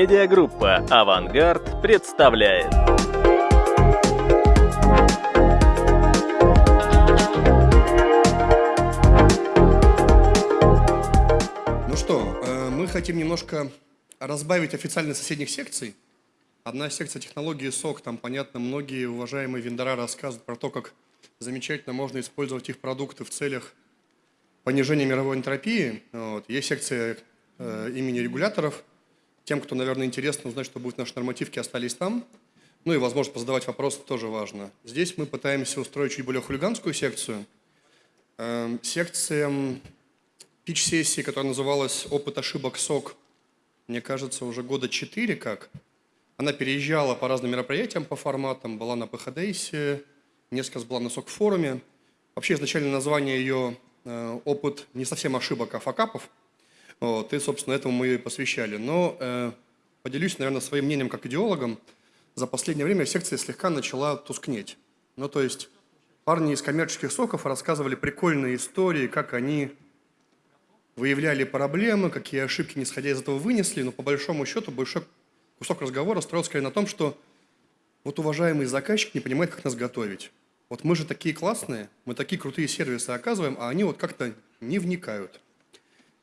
Медиагруппа «Авангард» представляет. Ну что, э, мы хотим немножко разбавить официальных соседних секций. Одна секция технологии СОК, там, понятно, многие уважаемые вендора рассказывают про то, как замечательно можно использовать их продукты в целях понижения мировой энтропии. Вот. Есть секция э, имени регуляторов. Тем, кто, наверное, интересно узнать, что будет в нашей нормативке, остались там. Ну и, возможно, позадавать вопросы тоже важно. Здесь мы пытаемся устроить чуть более хулиганскую секцию. Э, секция пич-сессии, которая называлась «Опыт ошибок СОК», мне кажется, уже года четыре как. Она переезжала по разным мероприятиям, по форматам, была на ПХДСе, несколько раз была на СОК-форуме. Вообще, изначально название ее э, «Опыт не совсем ошибок, а факапов». Вот, и, собственно, этому мы ее посвящали. Но э, поделюсь, наверное, своим мнением как идеологом. За последнее время секция слегка начала тускнеть. Ну, то есть парни из коммерческих соков рассказывали прикольные истории, как они выявляли проблемы, какие ошибки, не сходя из этого, вынесли, но по большому счету большой кусок разговора строился скорее на том, что вот уважаемый заказчик не понимает, как нас готовить. Вот мы же такие классные, мы такие крутые сервисы оказываем, а они вот как-то не вникают.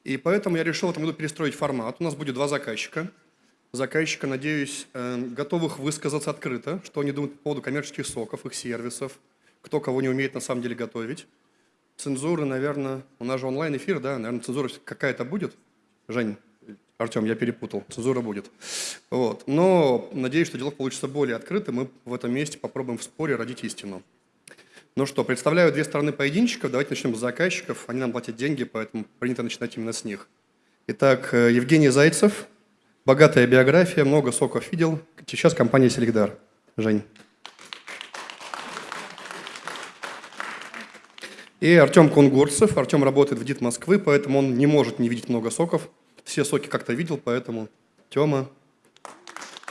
И поэтому я решил в этом году перестроить формат. У нас будет два заказчика. Заказчика, надеюсь, э, готовых высказаться открыто, что они думают по поводу коммерческих соков, их сервисов, кто кого не умеет на самом деле готовить. Цензуры, наверное, у нас же онлайн-эфир, да, наверное, цензура какая-то будет. Жень, Артем, я перепутал, цензура будет. Вот. Но надеюсь, что диалог получится более открытым, мы в этом месте попробуем в споре родить истину. Ну что, представляю две стороны поединчиков. Давайте начнем с заказчиков. Они нам платят деньги, поэтому принято начинать именно с них. Итак, э, Евгений Зайцев. Богатая биография, много соков видел. Сейчас компания «Селегдар». Жень. И Артем Кунгурцев. Артем работает в ДИТ Москвы, поэтому он не может не видеть много соков. Все соки как-то видел, поэтому Тема,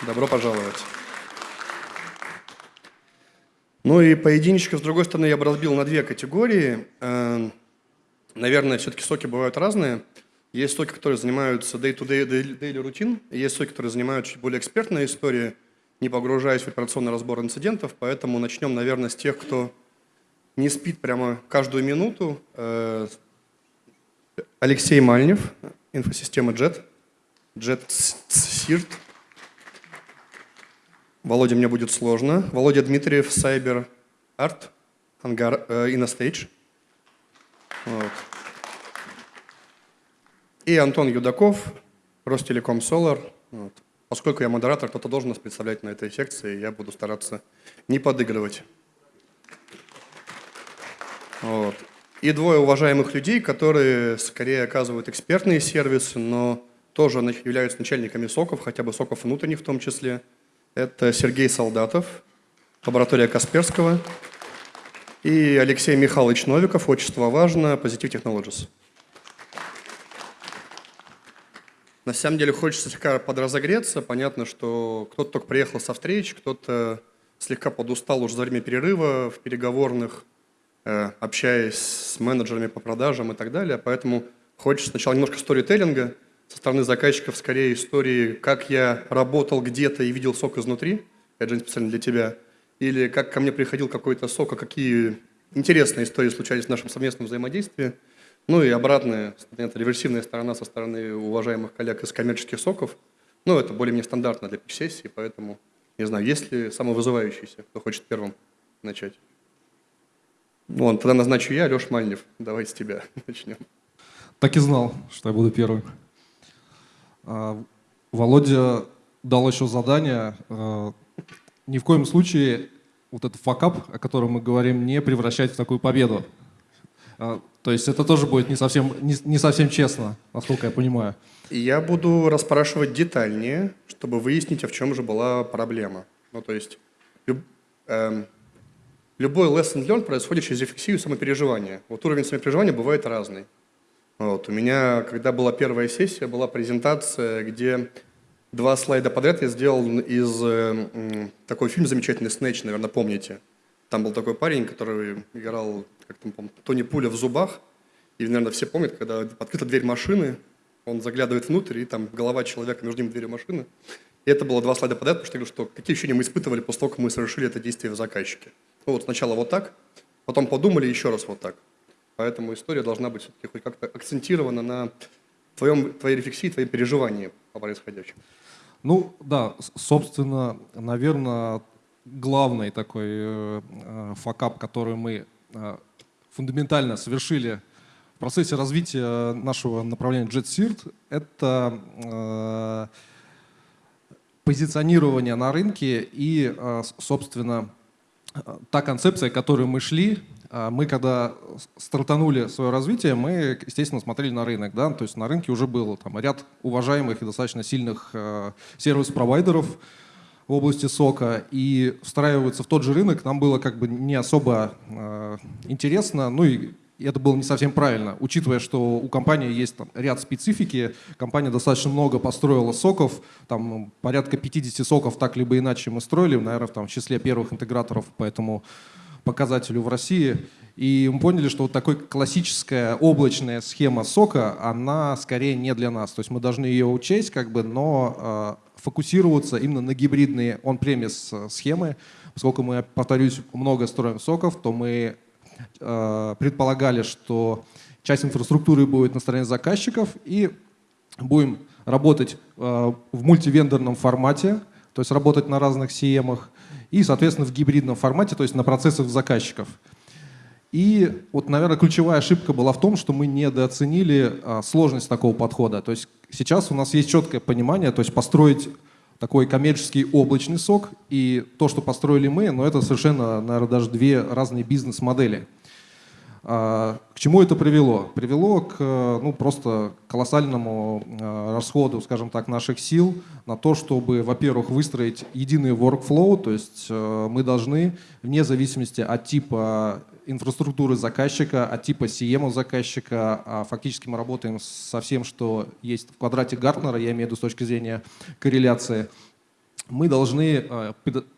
добро пожаловать. Ну и поединчиков, с другой стороны, я бы разбил на две категории. Эм, наверное, все-таки соки бывают разные. Есть соки, которые занимаются day-to-day, daily routine, есть соки, которые занимаются чуть более экспертной историей, не погружаясь в операционный разбор инцидентов. Поэтому начнем, наверное, с тех, кто не спит прямо каждую минуту. Э, Алексей Мальнев, инфосистема JET, JET SIRT, Володя, мне будет сложно. Володя Дмитриев, Cyber Art, Ангар, э, InnoStage. Вот. И Антон Юдаков, Ростелеком Solar. Вот. Поскольку я модератор, кто-то должен нас представлять на этой секции, я буду стараться не подыгрывать. Вот. И двое уважаемых людей, которые скорее оказывают экспертные сервисы, но тоже являются начальниками соков, хотя бы соков внутренних в том числе – это Сергей Солдатов, лаборатория Касперского, и Алексей Михайлович Новиков, отчество важно, Positive Technologies. На самом деле хочется слегка подразогреться. Понятно, что кто-то только приехал со встреч, кто-то слегка подустал уже за время перерыва в переговорных, э, общаясь с менеджерами по продажам и так далее. Поэтому хочется сначала немножко сторителлинга – со стороны заказчиков скорее истории, как я работал где-то и видел сок изнутри, это же специально для тебя, или как ко мне приходил какой-то сок, а какие интересные истории случались в нашем совместном взаимодействии. Ну и обратная, это реверсивная сторона со стороны уважаемых коллег из коммерческих соков. Ну, это более-менее стандартно для сессии, поэтому, не знаю, есть ли самовызывающийся, кто хочет первым начать? Вон, тогда назначу я, Леша Мальнев. Давай с тебя начнем. Так и знал, что я буду первым. А, Володя дал еще задание а, ни в коем случае вот этот факап, о котором мы говорим, не превращать в такую победу. А, то есть это тоже будет не совсем, не, не совсем честно, насколько я понимаю. Я буду расспрашивать детальнее, чтобы выяснить, а в чем же была проблема. Ну, то есть люб, э, любой lesson learned происходит через рефлексию и самопереживание. Вот уровень самопереживания бывает разный. Вот. У меня, когда была первая сессия, была презентация, где два слайда подряд я сделал из э, такой фильм замечательный «Снэч», наверное, помните. Там был такой парень, который играл, как там, Тони Пуля в зубах. И, наверное, все помнят, когда открыта дверь машины, Он заглядывает внутрь, и там голова человека, между ним дверью машины. И это было два слайда подряд, потому что я говорю, что какие ощущения мы испытывали после того, как мы совершили это действие в заказчике. Ну вот сначала вот так, потом подумали еще раз вот так. Поэтому история должна быть все-таки хоть как-то акцентирована на твоем, твоей рефлексии, твоей переживании по происходящему. Ну да, собственно, наверное, главный такой э, э, факап, который мы э, фундаментально совершили в процессе развития нашего направления JetSirt, это э, позиционирование на рынке и, э, собственно, та концепция, к которой мы шли, мы когда стартанули свое развитие, мы, естественно, смотрели на рынок. Да? То есть на рынке уже был там, ряд уважаемых и достаточно сильных э, сервис-провайдеров в области сока. И встраиваться в тот же рынок нам было как бы не особо э, интересно. Ну и это было не совсем правильно, учитывая, что у компании есть там, ряд специфики. Компания достаточно много построила соков, там порядка 50 соков так либо иначе мы строили, наверное, там, в числе первых интеграторов, поэтому показателю в России. И мы поняли, что вот такая классическая облачная схема сока, она скорее не для нас. То есть мы должны ее учесть, как бы, но э, фокусироваться именно на гибридные он-премис схемы. Поскольку мы, повторюсь, много строим соков, то мы э, предполагали, что часть инфраструктуры будет на стороне заказчиков и будем работать э, в мультивендорном формате, то есть работать на разных CM-ах и, соответственно, в гибридном формате, то есть на процессах заказчиков. И вот, наверное, ключевая ошибка была в том, что мы недооценили а, сложность такого подхода. То есть сейчас у нас есть четкое понимание, то есть построить такой коммерческий облачный сок и то, что построили мы, но это совершенно, наверное, даже две разные бизнес-модели. А, к чему это привело? Привело к ну, просто колоссальному а, расходу, скажем так, наших сил на то, чтобы, во-первых, выстроить единый workflow, то есть э, мы должны, вне зависимости от типа инфраструктуры заказчика, от типа CM заказчика, а фактически мы работаем со всем, что есть в квадрате Гартнера, я имею в виду с точки зрения корреляции, мы должны э,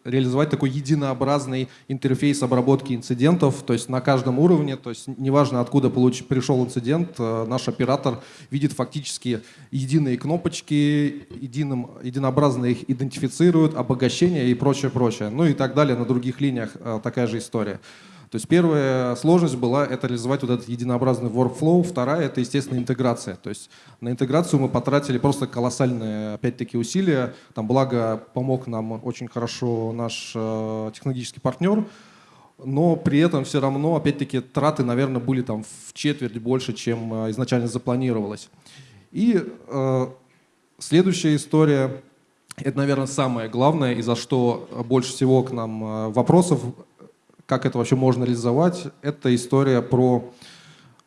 реализовать такой единообразный интерфейс обработки инцидентов, то есть на каждом уровне, то есть неважно откуда получ, пришел инцидент, э, наш оператор видит фактически единые кнопочки, единым, единообразно их идентифицирует, обогащение и прочее, прочее. Ну и так далее, на других линиях э, такая же история. То есть первая сложность была это реализовать вот этот единообразный workflow, вторая это, естественно, интеграция. То есть на интеграцию мы потратили просто колоссальные, опять-таки, усилия. Там, благо, помог нам очень хорошо наш э, технологический партнер, но при этом все равно, опять-таки, траты, наверное, были там в четверть больше, чем э, изначально запланировалось. И э, следующая история, это, наверное, самое главное, и за что больше всего к нам э, вопросов как это вообще можно реализовать, это история про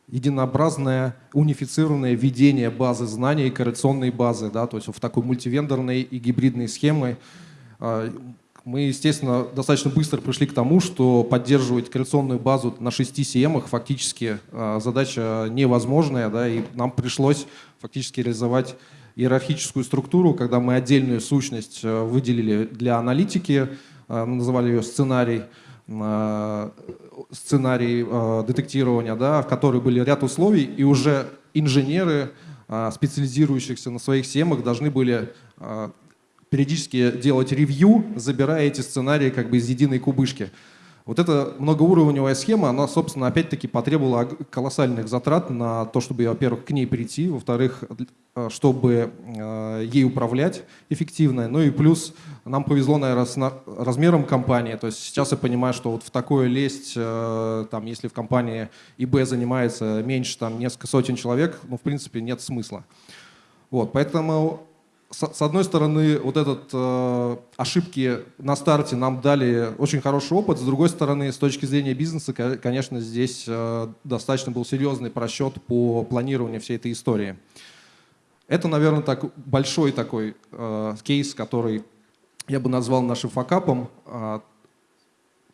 единообразное, унифицированное ведение базы знаний, коррекционной базы, да, то есть в такой мультивендорной и гибридной схемы. А, мы, естественно, достаточно быстро пришли к тому, что поддерживать коррекционную базу на 6 CM фактически а, задача невозможная, да, и нам пришлось фактически реализовать иерархическую структуру, когда мы отдельную сущность а, выделили для аналитики, называли ее сценарий, Э, сценарий э, детектирования, да, в которой были ряд условий, и уже инженеры, э, специализирующихся на своих семах, должны были периодически делать ревью, забирая эти сценарии как бы из единой кубышки. Вот эта многоуровневая схема, она, собственно, опять-таки потребовала колоссальных затрат на то, чтобы, во-первых, к ней прийти, во-вторых, э, чтобы э, ей управлять эффективно. Ну и плюс нам повезло, наверное, с размером компании. То есть сейчас я понимаю, что вот в такое лезть, э, там, если в компании ИБ занимается меньше там, несколько сотен человек, ну, в принципе, нет смысла. Вот, поэтому с одной стороны, вот этот э, ошибки на старте нам дали очень хороший опыт, с другой стороны, с точки зрения бизнеса, конечно, здесь э, достаточно был серьезный просчет по планированию всей этой истории. Это, наверное, так, большой такой э, кейс, который я бы назвал нашим факапом. Э,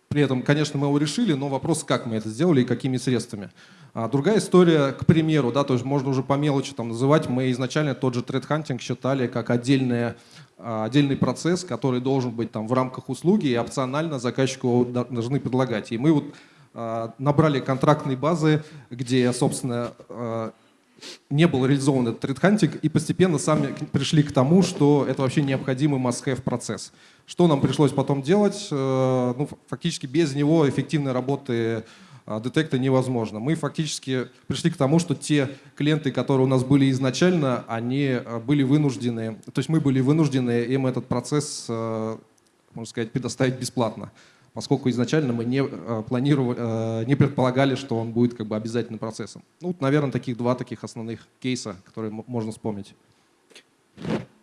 при этом, конечно, мы его решили, но вопрос, как мы это сделали и какими средствами. А другая история, к примеру, да, то есть можно уже по мелочи там называть, мы изначально тот же тред-хантинг считали как отдельное, а, отдельный процесс, который должен быть там в рамках услуги и опционально заказчику должны предлагать. И мы вот а, набрали контрактные базы, где, собственно, не был реализован этот threat hunting, и постепенно сами пришли к тому, что это вообще необходимый must-have процесс. Что нам пришлось потом делать? Э, ну, фактически без него эффективной работы детекта невозможно. Мы фактически пришли к тому, что те клиенты, которые у нас были изначально, они э, были вынуждены, то есть мы были вынуждены им этот процесс, можно сказать, предоставить бесплатно поскольку изначально мы не, э, планировали, э, не предполагали, что он будет как бы обязательным процессом. Ну, наверное, таких два таких основных кейса, которые можно вспомнить.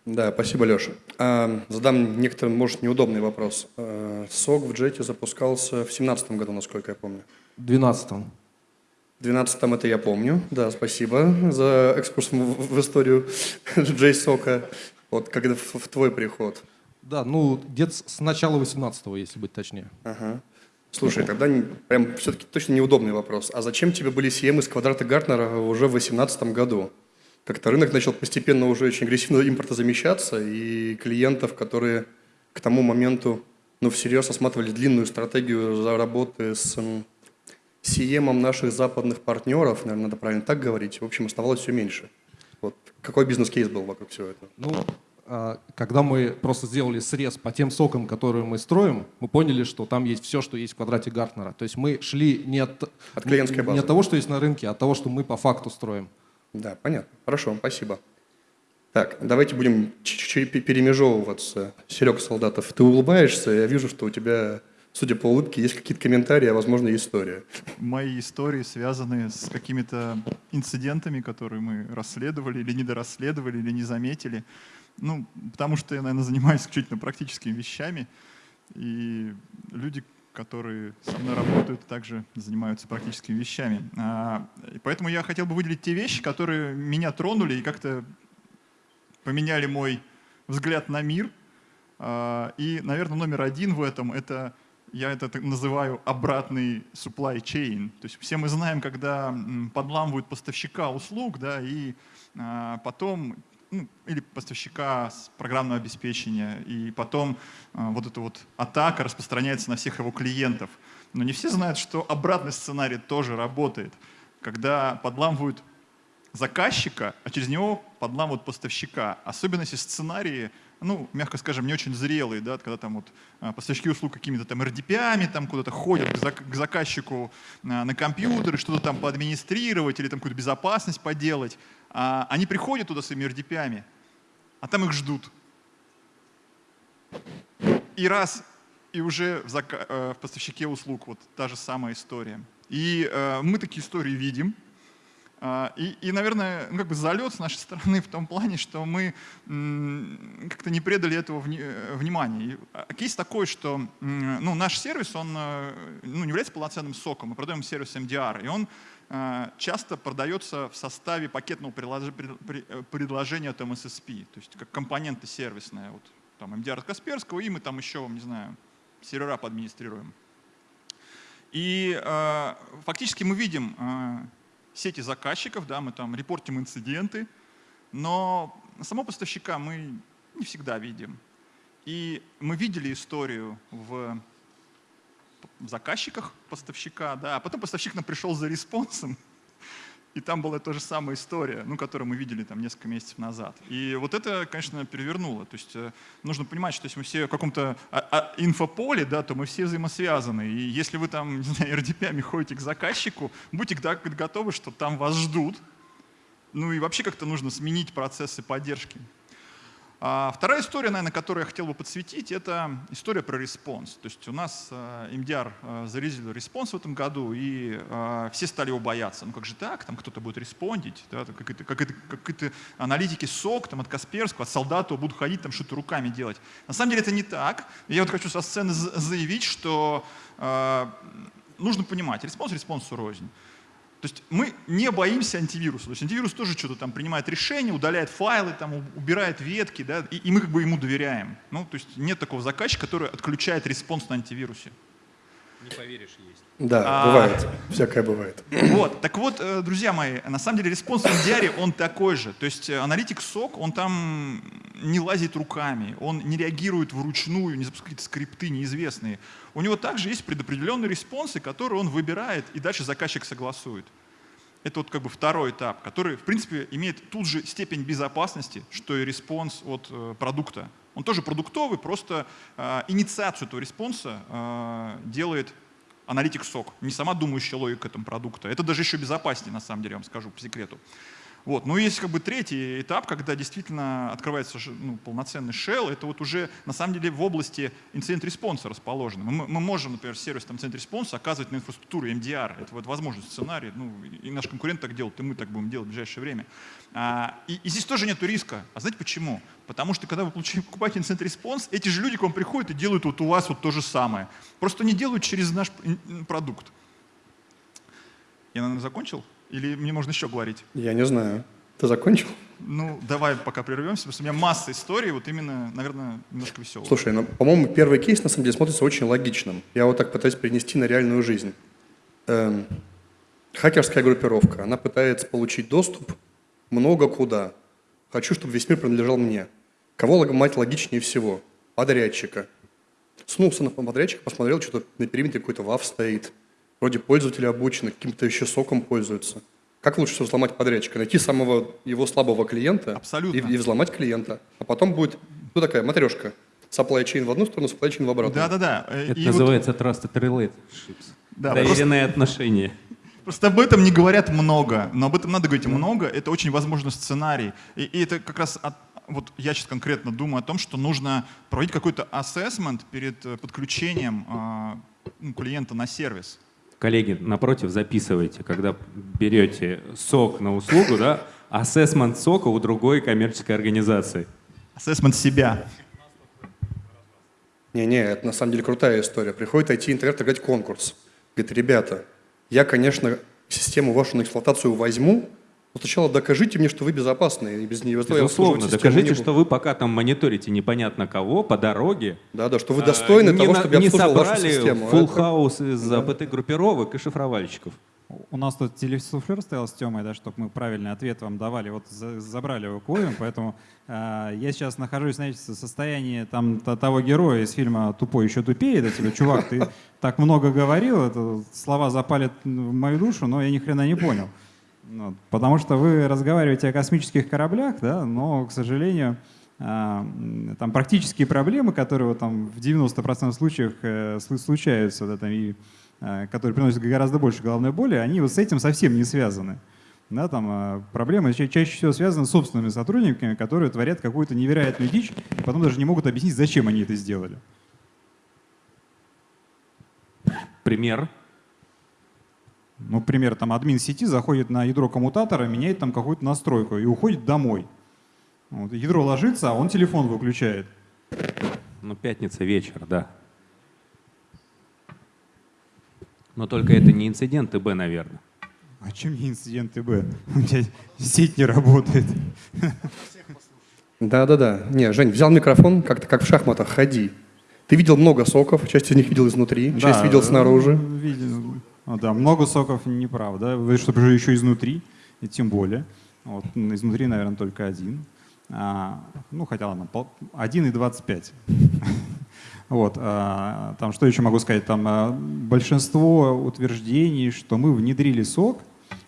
Да, спасибо, Леша. А, задам некоторым, может, неудобный вопрос. А, СОК в джете запускался в 2017 году, насколько я помню. В 2012. В 2012 это я помню. Да, спасибо за экскурс в, в историю JSOC. Вот когда в, в твой приход. Да, ну где-то с начала 18-го, если быть точнее. Ага. Слушай, тогда прям все-таки точно неудобный вопрос. А зачем тебе были CM из квадрата Гартнера уже в 2018 году? Как-то рынок начал постепенно уже очень агрессивно импортозамещаться, и клиентов, которые к тому моменту ну, всерьез осматривали длинную стратегию за работы с CM наших западных партнеров, наверное, надо правильно так говорить, в общем, оставалось все меньше. Вот. Какой бизнес-кейс был вокруг всего этого? Ну, а, когда мы просто сделали срез по тем сокам, которые мы строим, мы поняли, что там есть все, что есть в квадрате Гартнера. То есть мы шли не от, от клиентской базы. не от того, что есть на рынке, а от того, что мы по факту строим. Да, понятно. Хорошо, спасибо. Так, давайте будем чуть-чуть перемежевываться. Серега Солдатов, ты улыбаешься, я вижу, что у тебя, судя по улыбке, есть какие-то комментарии, а возможно история. Мои истории связаны с какими-то инцидентами, которые мы расследовали или недорасследовали, или не заметили. Ну, потому что я, наверное, занимаюсь исключительно практическими вещами, и люди, которые со мной работают, также занимаются практическими вещами. А, поэтому я хотел бы выделить те вещи, которые меня тронули и как-то поменяли мой взгляд на мир. А, и, наверное, номер один в этом — это я это называю обратный supply chain. То есть все мы знаем, когда подламывают поставщика услуг, да, и а, потом ну, или поставщика программного обеспечения, и потом э, вот эта вот атака распространяется на всех его клиентов. Но не все знают, что обратный сценарий тоже работает, когда подламывают заказчика, а через него подламывают поставщика. Особенно если сценарии, ну, мягко скажем, не очень зрелые, да, когда там вот э, поставщики услуг какими-то там RDP-ами там куда-то ходят к заказчику э, на компьютер, что-то там поадминистрировать или там какую-то безопасность поделать. А, они приходят туда своими RDP, а там их ждут. И раз, и уже в, э, в поставщике услуг вот та же самая история. И э, мы такие истории видим. Э, и, и, наверное, ну, как бы залет с нашей стороны в том плане, что мы как-то не предали этого э, внимания. И, а, кейс такой, что ну, наш сервис, он э, ну, не является полноценным соком, мы продаем сервис MDR, и он Э, часто продается в составе пакетного предложения от MSSP, то есть как компоненты сервисные. Вот, там MDR от Касперского, и мы там еще, не знаю, сервера подадминистрируем. И э, фактически мы видим сети заказчиков, да, мы там репортим инциденты, но самого поставщика мы не всегда видим. И мы видели историю в заказчиках поставщика, да, а потом поставщик нам пришел за респонсом, и там была та же самая история, ну, которую мы видели там несколько месяцев назад. И вот это, конечно, перевернуло. То есть э, нужно понимать, что если мы все в каком-то а, а, инфополе, да, то мы все взаимосвязаны. И если вы там, не знаю, RDP ходите к заказчику, будьте готовы, что там вас ждут. Ну и вообще как-то нужно сменить процессы поддержки. А вторая история, наверное, которую я хотел бы подсветить, это история про response. То есть у нас э, MDR э, зарелизил response в этом году, и э, все стали его бояться. Ну как же так, там кто-то будет респондить, да, как это, как это, как это аналитики SOC, там, от Касперского, от Солдатова будут ходить, там что-то руками делать. На самом деле это не так. Я вот хочу со сцены заявить, что э, нужно понимать, response response у рознь. То есть мы не боимся антивируса. То есть антивирус тоже что-то там принимает решение, удаляет файлы, там, убирает ветки, да, и, и мы как бы ему доверяем. Ну, то есть нет такого заказчика, который отключает response на антивирусе. Не поверишь, есть. Да, а, бывает. Всякое бывает. Вот, так вот, э, друзья мои, на самом деле response в MDR, он такой же. То есть э, аналитик SOC, он там не лазит руками, он не реагирует вручную, не запускает скрипты неизвестные. У него также есть предопределенные response ы, которые он выбирает, и дальше заказчик согласует. это вот как бы второй этап, который, в принципе, имеет тут же степень безопасности, что и response от э, продукта. Он тоже продуктовый, просто э, инициацию этого response а э, делает аналитик SOC, не сама думающая логика этого продукта. Это даже еще безопаснее, на самом деле, я вам скажу по секрету. Вот. Но есть как бы третий этап, когда действительно открывается ну, полноценный shell. Это вот уже на самом деле в области incident response а расположено. Мы, мы можем, например, в сервисном incident response а оказывать на инфраструктуру MDR. Это вот возможный сценарий. Ну, и наш конкурент так делает, и мы так будем делать в ближайшее время. А, и, и здесь тоже нет риска. А знаете почему? Потому что когда вы покупаете инцидент-респонс, эти же люди к вам приходят и делают вот у вас вот то же самое. Просто не делают через наш продукт. Я, наверное, закончил? Или мне можно еще говорить? Я не знаю. Ты закончил? Ну, давай пока прервемся, потому что у меня масса историй, вот именно, наверное, немножко веселых. Слушай, ну, по-моему, первый кейс на самом деле смотрится очень логичным. Я вот так пытаюсь перенести на реальную жизнь. Эм, хакерская группировка, она пытается получить доступ много куда. Хочу, чтобы весь мир принадлежал мне. Кого ломать логичнее всего? Подрядчика. Снулся на подрядчика, посмотрел, что-то на периметре какой-то вав стоит – Вроде пользователи обучены, каким-то еще соком пользуются. Как лучше всего взломать подрядчика? Найти самого его слабого клиента Абсолютно. И, и взломать клиента. А потом будет, ну такая матрешка. Supply chain в одну сторону, supply chain в обратную. Да-да-да. Э, Это и называется вот... Trusted Relationships. Да, Доверенные просто... отношения. Просто об этом не говорят много, но об этом надо говорить много. Это очень возможный сценарий. И, и это как раз от, вот я сейчас конкретно думаю о том, что нужно проводить какой-то ассессмент перед э, подключением э, клиента на сервис. Коллеги, напротив, записывайте, когда берете сок на услугу, да, ассессмент сока у другой коммерческой организации. Ассессмент себя. Не-не, это на самом деле крутая история. Приходит IT-интернет играть конкурс. Говорит, ребята, я, конечно, систему вашу на эксплуатацию возьму, но сначала докажите мне, что вы безопасны, и без нее Безусловно, докажите, что вы пока там мониторите непонятно кого по дороге. Да-да, что вы достойны а, того, на, чтобы я обслуживал вашу систему. Не собрали full house из да. АПТ-группировок и шифровальщиков. У нас тут телесуфлер стоял с Тёмой, да, чтобы мы правильный ответ вам давали. Вот за, забрали его Клоем, поэтому э, я сейчас нахожусь, знаете, в состоянии там того героя из фильма «Тупой еще тупее». Да, тебе, чувак, ты так много говорил, это, слова запалят в мою душу, но я ни хрена не понял. Ну, потому что вы разговариваете о космических кораблях, да, но, к сожалению, а, там практические проблемы, которые там, в 90% случаев э, случаются, да, там, и, э, которые приносят гораздо больше головной боли, они вот с этим совсем не связаны. Да, там, а, проблемы ча чаще всего связаны с собственными сотрудниками, которые творят какую-то невероятную дичь, и потом даже не могут объяснить, зачем они это сделали. Пример? Ну, например, там админ сети заходит на ядро коммутатора, меняет там какую-то настройку и уходит домой. Вот, ядро ложится, а он телефон выключает. Ну, пятница вечер, да. Но только это не инцидент ТБ, наверное. А чем не инцидент ТБ? У тебя сеть не работает. Да-да-да. Не, Жень, взял микрофон, как-то как в шахматах, ходи. Ты видел много соков, часть из них видел изнутри, да, часть видел снаружи. Видел. А, да, много соков неправда. Вы же еще изнутри, и тем более. Вот, изнутри, наверное, только один. А, ну, хотя ладно, 1 и 25. Вот, а, там что еще могу сказать? Там а, большинство утверждений, что мы внедрили сок,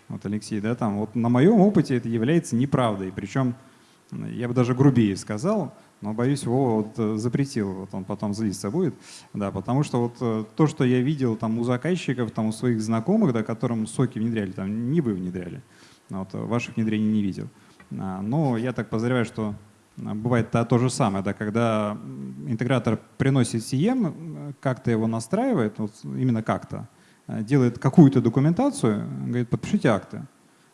вот Алексей, да, там, вот на моем опыте это является неправдой. Причем, я бы даже грубее сказал, но, боюсь, его вот э, запретил, вот он потом злиться будет, да, потому что вот э, то, что я видел там у заказчиков, там у своих знакомых, да, которым соки внедряли, там не вы внедряли, вот, э, ваших внедрений не видел. А, но я так подозреваю, что бывает то, то же самое, да, когда интегратор приносит CM, как-то его настраивает, вот, именно как-то, делает какую-то документацию, говорит, подпишите акты.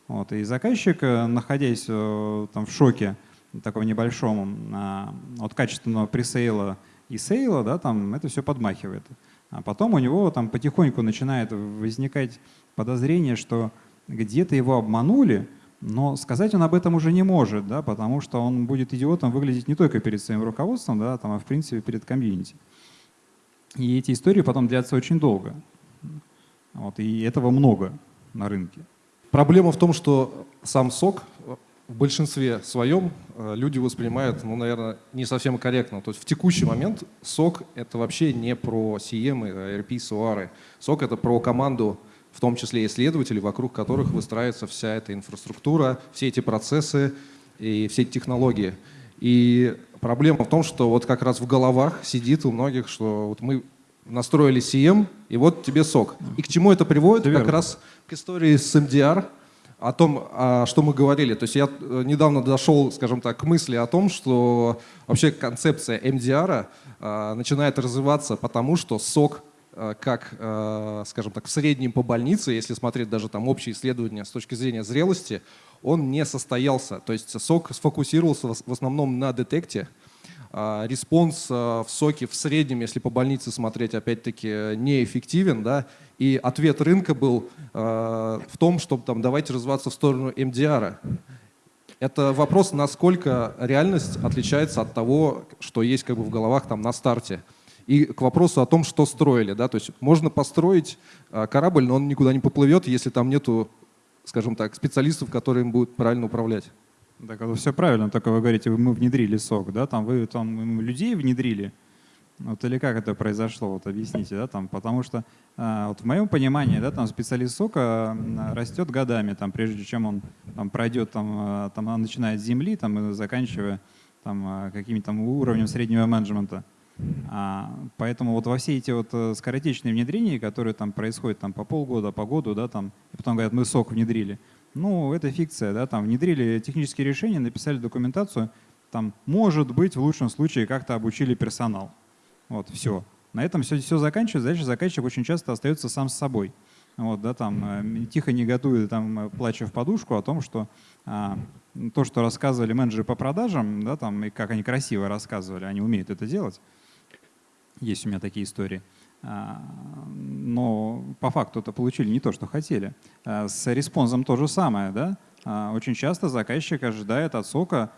Вот, и заказчик, находясь там, в шоке, такого небольшому, а, от качественного пресейла и сейла, да, там это все подмахивает. А потом у него там потихоньку начинает возникать подозрение, что где-то его обманули, но сказать он об этом уже не может, да, потому что он будет идиотом выглядеть не только перед своим руководством, да, там, а в принципе перед комьюнити. И эти истории потом длятся очень долго. Вот, и этого много на рынке. Проблема в том, что сам сок в большинстве своем э, люди воспринимают, ну, наверное, не совсем корректно. То есть в текущий момент сок — это вообще не про CM, RP, SOAR. Сок — это про команду в том числе исследователи, вокруг которых выстраивается вся эта инфраструктура, все эти процессы и все эти технологии. И проблема в том, что вот как раз в головах сидит у многих, что вот мы настроили CM, и вот тебе сок. И к чему это приводит? Как раз к истории с MDR, о том, а, что мы говорили. То есть я э, недавно дошел, скажем так, к мысли о том, что вообще концепция MDR а, начинает развиваться потому, что сок э, как, э, скажем так, в среднем по больнице, если смотреть даже там общие исследования с точки зрения зрелости, он не состоялся. То есть SOC сфокусировался в основном на детекте, response а, в SOC е в среднем, если по больнице смотреть, опять-таки, неэффективен, да, и ответ рынка был а, в том, чтобы там давайте развиваться в сторону MDR. Это вопрос, насколько реальность отличается от того, что есть как бы в головах там на старте. И к вопросу о том, что строили. Да? То есть можно построить а, корабль, но он никуда не поплывет, если там нету, скажем так, специалистов, которые им будут правильно управлять. Так это все правильно, только вы говорите, мы внедрили сок, да, там вы там людей внедрили, вот или как это произошло, вот объясните, да, там, потому что а, вот в моем понимании, да, там специалист сока растет годами, там, прежде чем он там пройдет, там, а, там, начинает с земли, там, и заканчивая там а, каким-то уровнем среднего менеджмента. А, поэтому вот во все эти вот э, скоротечные внедрения, которые там происходят там по полгода, по году, да, там, и потом говорят, мы сок внедрили, ну, это фикция, да, там внедрили технические решения, написали документацию, там, может быть, в лучшем случае как-то обучили персонал. Вот, все. На этом все, все заканчивается, дальше заказчик очень часто остается сам с собой. Вот, да, там, э, тихо негодует, там, э, плача в подушку о том, что а, то, что рассказывали менеджеры по продажам, да, там, и как они красиво рассказывали, они умеют это делать. Есть у меня такие истории. А, Но по факту это получили не то, что хотели. А, С респонсом то же самое. Да? А, Очень часто заказчик ожидает от сока,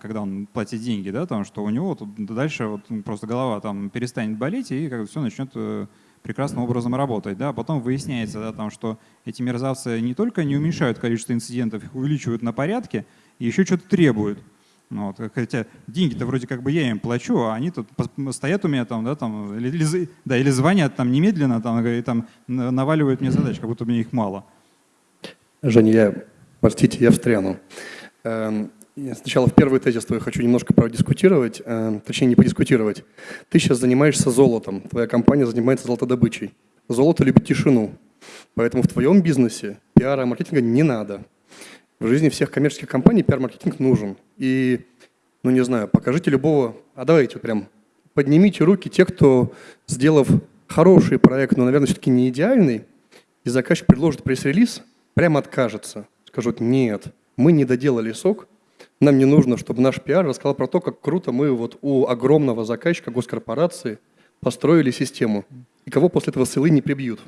когда он платит деньги, да, там, что у него тут дальше вот просто голова там перестанет болеть и как все начнет э, прекрасным образом работать. Да? Потом выясняется, да, там, что эти мерзавцы не только не уменьшают количество инцидентов, их увеличивают на порядке, и еще что-то требуют. Ну, вот, хотя деньги-то вроде как бы я им плачу, а они тут стоят у меня там, да, там, или, да, или звонят там немедленно там, и там на- наваливают мне задач, как будто мне их мало. Женя, я, простите, я встряну. Эм, я Сначала в первый тезис твой хочу немножко продискутировать, эм, точнее не подискутировать. Ты сейчас занимаешься золотом, твоя компания занимается золотодобычей. Золото любит тишину, поэтому в твоем бизнесе пиара и маркетинга не надо. В жизни всех коммерческих компаний пиар-маркетинг нужен. И, ну не знаю, покажите любого, а давайте прям поднимите руки те, кто, сделав хороший проект, но, наверное, все-таки не идеальный, и заказчик предложит пресс-релиз, прямо откажется. Скажут, нет, мы не доделали сок, нам не нужно, чтобы наш пиар рассказал про то, как круто мы вот у огромного заказчика госкорпорации построили систему, и кого после этого ссылы не прибьют.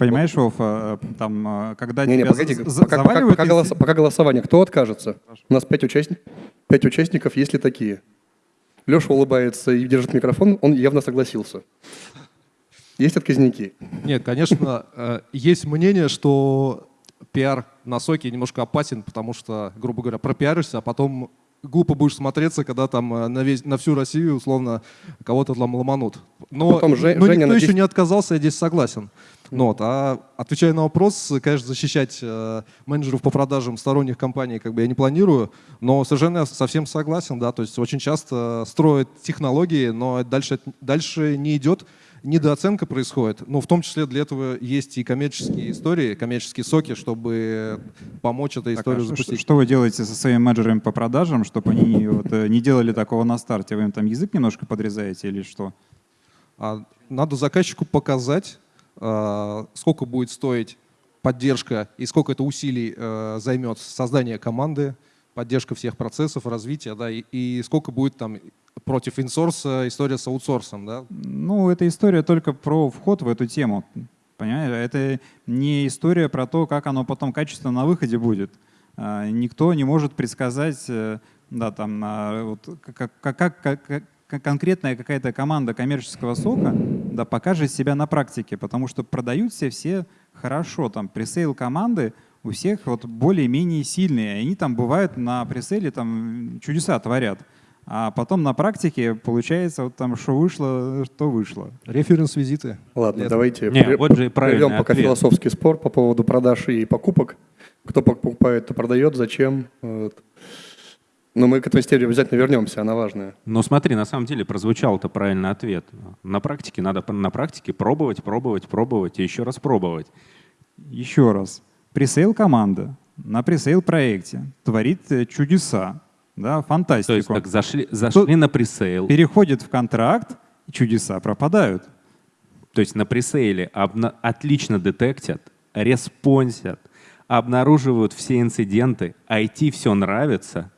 Понимаешь, Вов, э, там, э, когда Не-не, тебя погоди, за- пока, пока- заваливают пока голоса- пока голосование, кто откажется? У нас пять, участник, пять участников, есть ли такие? Леша улыбается и держит микрофон, он явно согласился. Есть отказники? Нет, конечно, э, есть мнение, что пиар на соке немножко опасен, потому что, грубо говоря, пропиаришься, а потом глупо будешь смотреться, когда там э, на, весь, на всю Россию, условно, кого-то там ломанут. Но, потом но Женя никто на еще 10 не отказался, я здесь согласен. Ну, вот, а отвечая на вопрос, конечно, защищать э, менеджеров по продажам сторонних компаний как бы я не планирую, но совершенно совсем согласен, да, то есть очень часто строят технологии, но дальше, дальше не идет, недооценка происходит. Ну, в том числе для этого есть и коммерческие истории, коммерческие соки, чтобы помочь этой Так, а историю что, запустить. что вы делаете со своими менеджерами по продажам, чтобы они вот, э, не делали такого на старте? Вы им там язык немножко подрезаете или что? А надо заказчику показать, а, сколько будет стоить поддержка и сколько это усилий э, займет создание команды, поддержка всех процессов, развития, да, и, и сколько будет там против инсорса история с аутсорсом, да. Ну, эта история только про вход в эту тему. Понимаете? Это не история про то, как оно потом качественно на выходе будет. А, Никто не может предсказать, э, да, там, а, вот, как- как- как конкретная какая-то команда коммерческого сока да, покажет себя на практике, потому что продают все все хорошо. Там пресейл команды у всех вот более-менее сильные. Они там бывают на пресейле там чудеса творят. а потом на практике получается вот там, что вышло, что вышло. Референс-визиты. Ладно, Лето. давайте Не, пре- вот же прервем пока ответ. философский спор по поводу продаж и покупок. Кто покупает, то продает, зачем. Вот. Но мы к этой теме обязательно вернемся, она важная. Но смотри, на самом деле прозвучал-то правильный ответ. На практике надо на практике пробовать, пробовать, пробовать и еще раз пробовать. Еще раз. Presale команда на presale проекте творит э, чудеса, да, То есть фантастику. так зашли, зашли на пресейл, Переходит в контракт, и чудеса пропадают. то есть на пресейле обна- отлично детектят, респонсят, обнаруживают все инциденты, IT все нравится.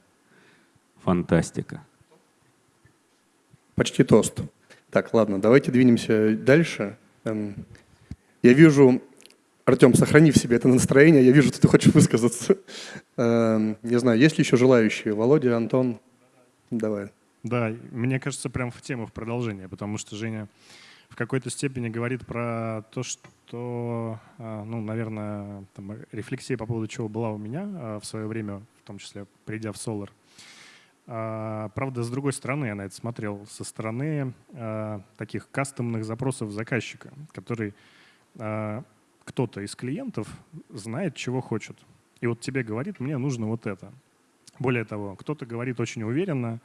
Фантастика. Почти тост. Так, ладно, давайте двинемся дальше. Эм, Я вижу, Артем, сохрани в себе это настроение, я вижу, что ты хочешь высказаться. Эм, Не знаю, есть ли еще желающие? Володя, Антон? Давай. Да, мне кажется, прям в тему, в продолжение, потому что Женя в какой-то степени говорит про то, что, а, ну, наверное, там, рефлексия по поводу чего была у меня а, в свое время, в том числе придя в Solar. А, Правда, с другой стороны, я на это смотрел, со стороны а, таких кастомных запросов заказчика, который а, кто-то из клиентов знает, чего хочет. И вот тебе говорит, мне нужно вот это. Более того, кто-то говорит очень уверенно,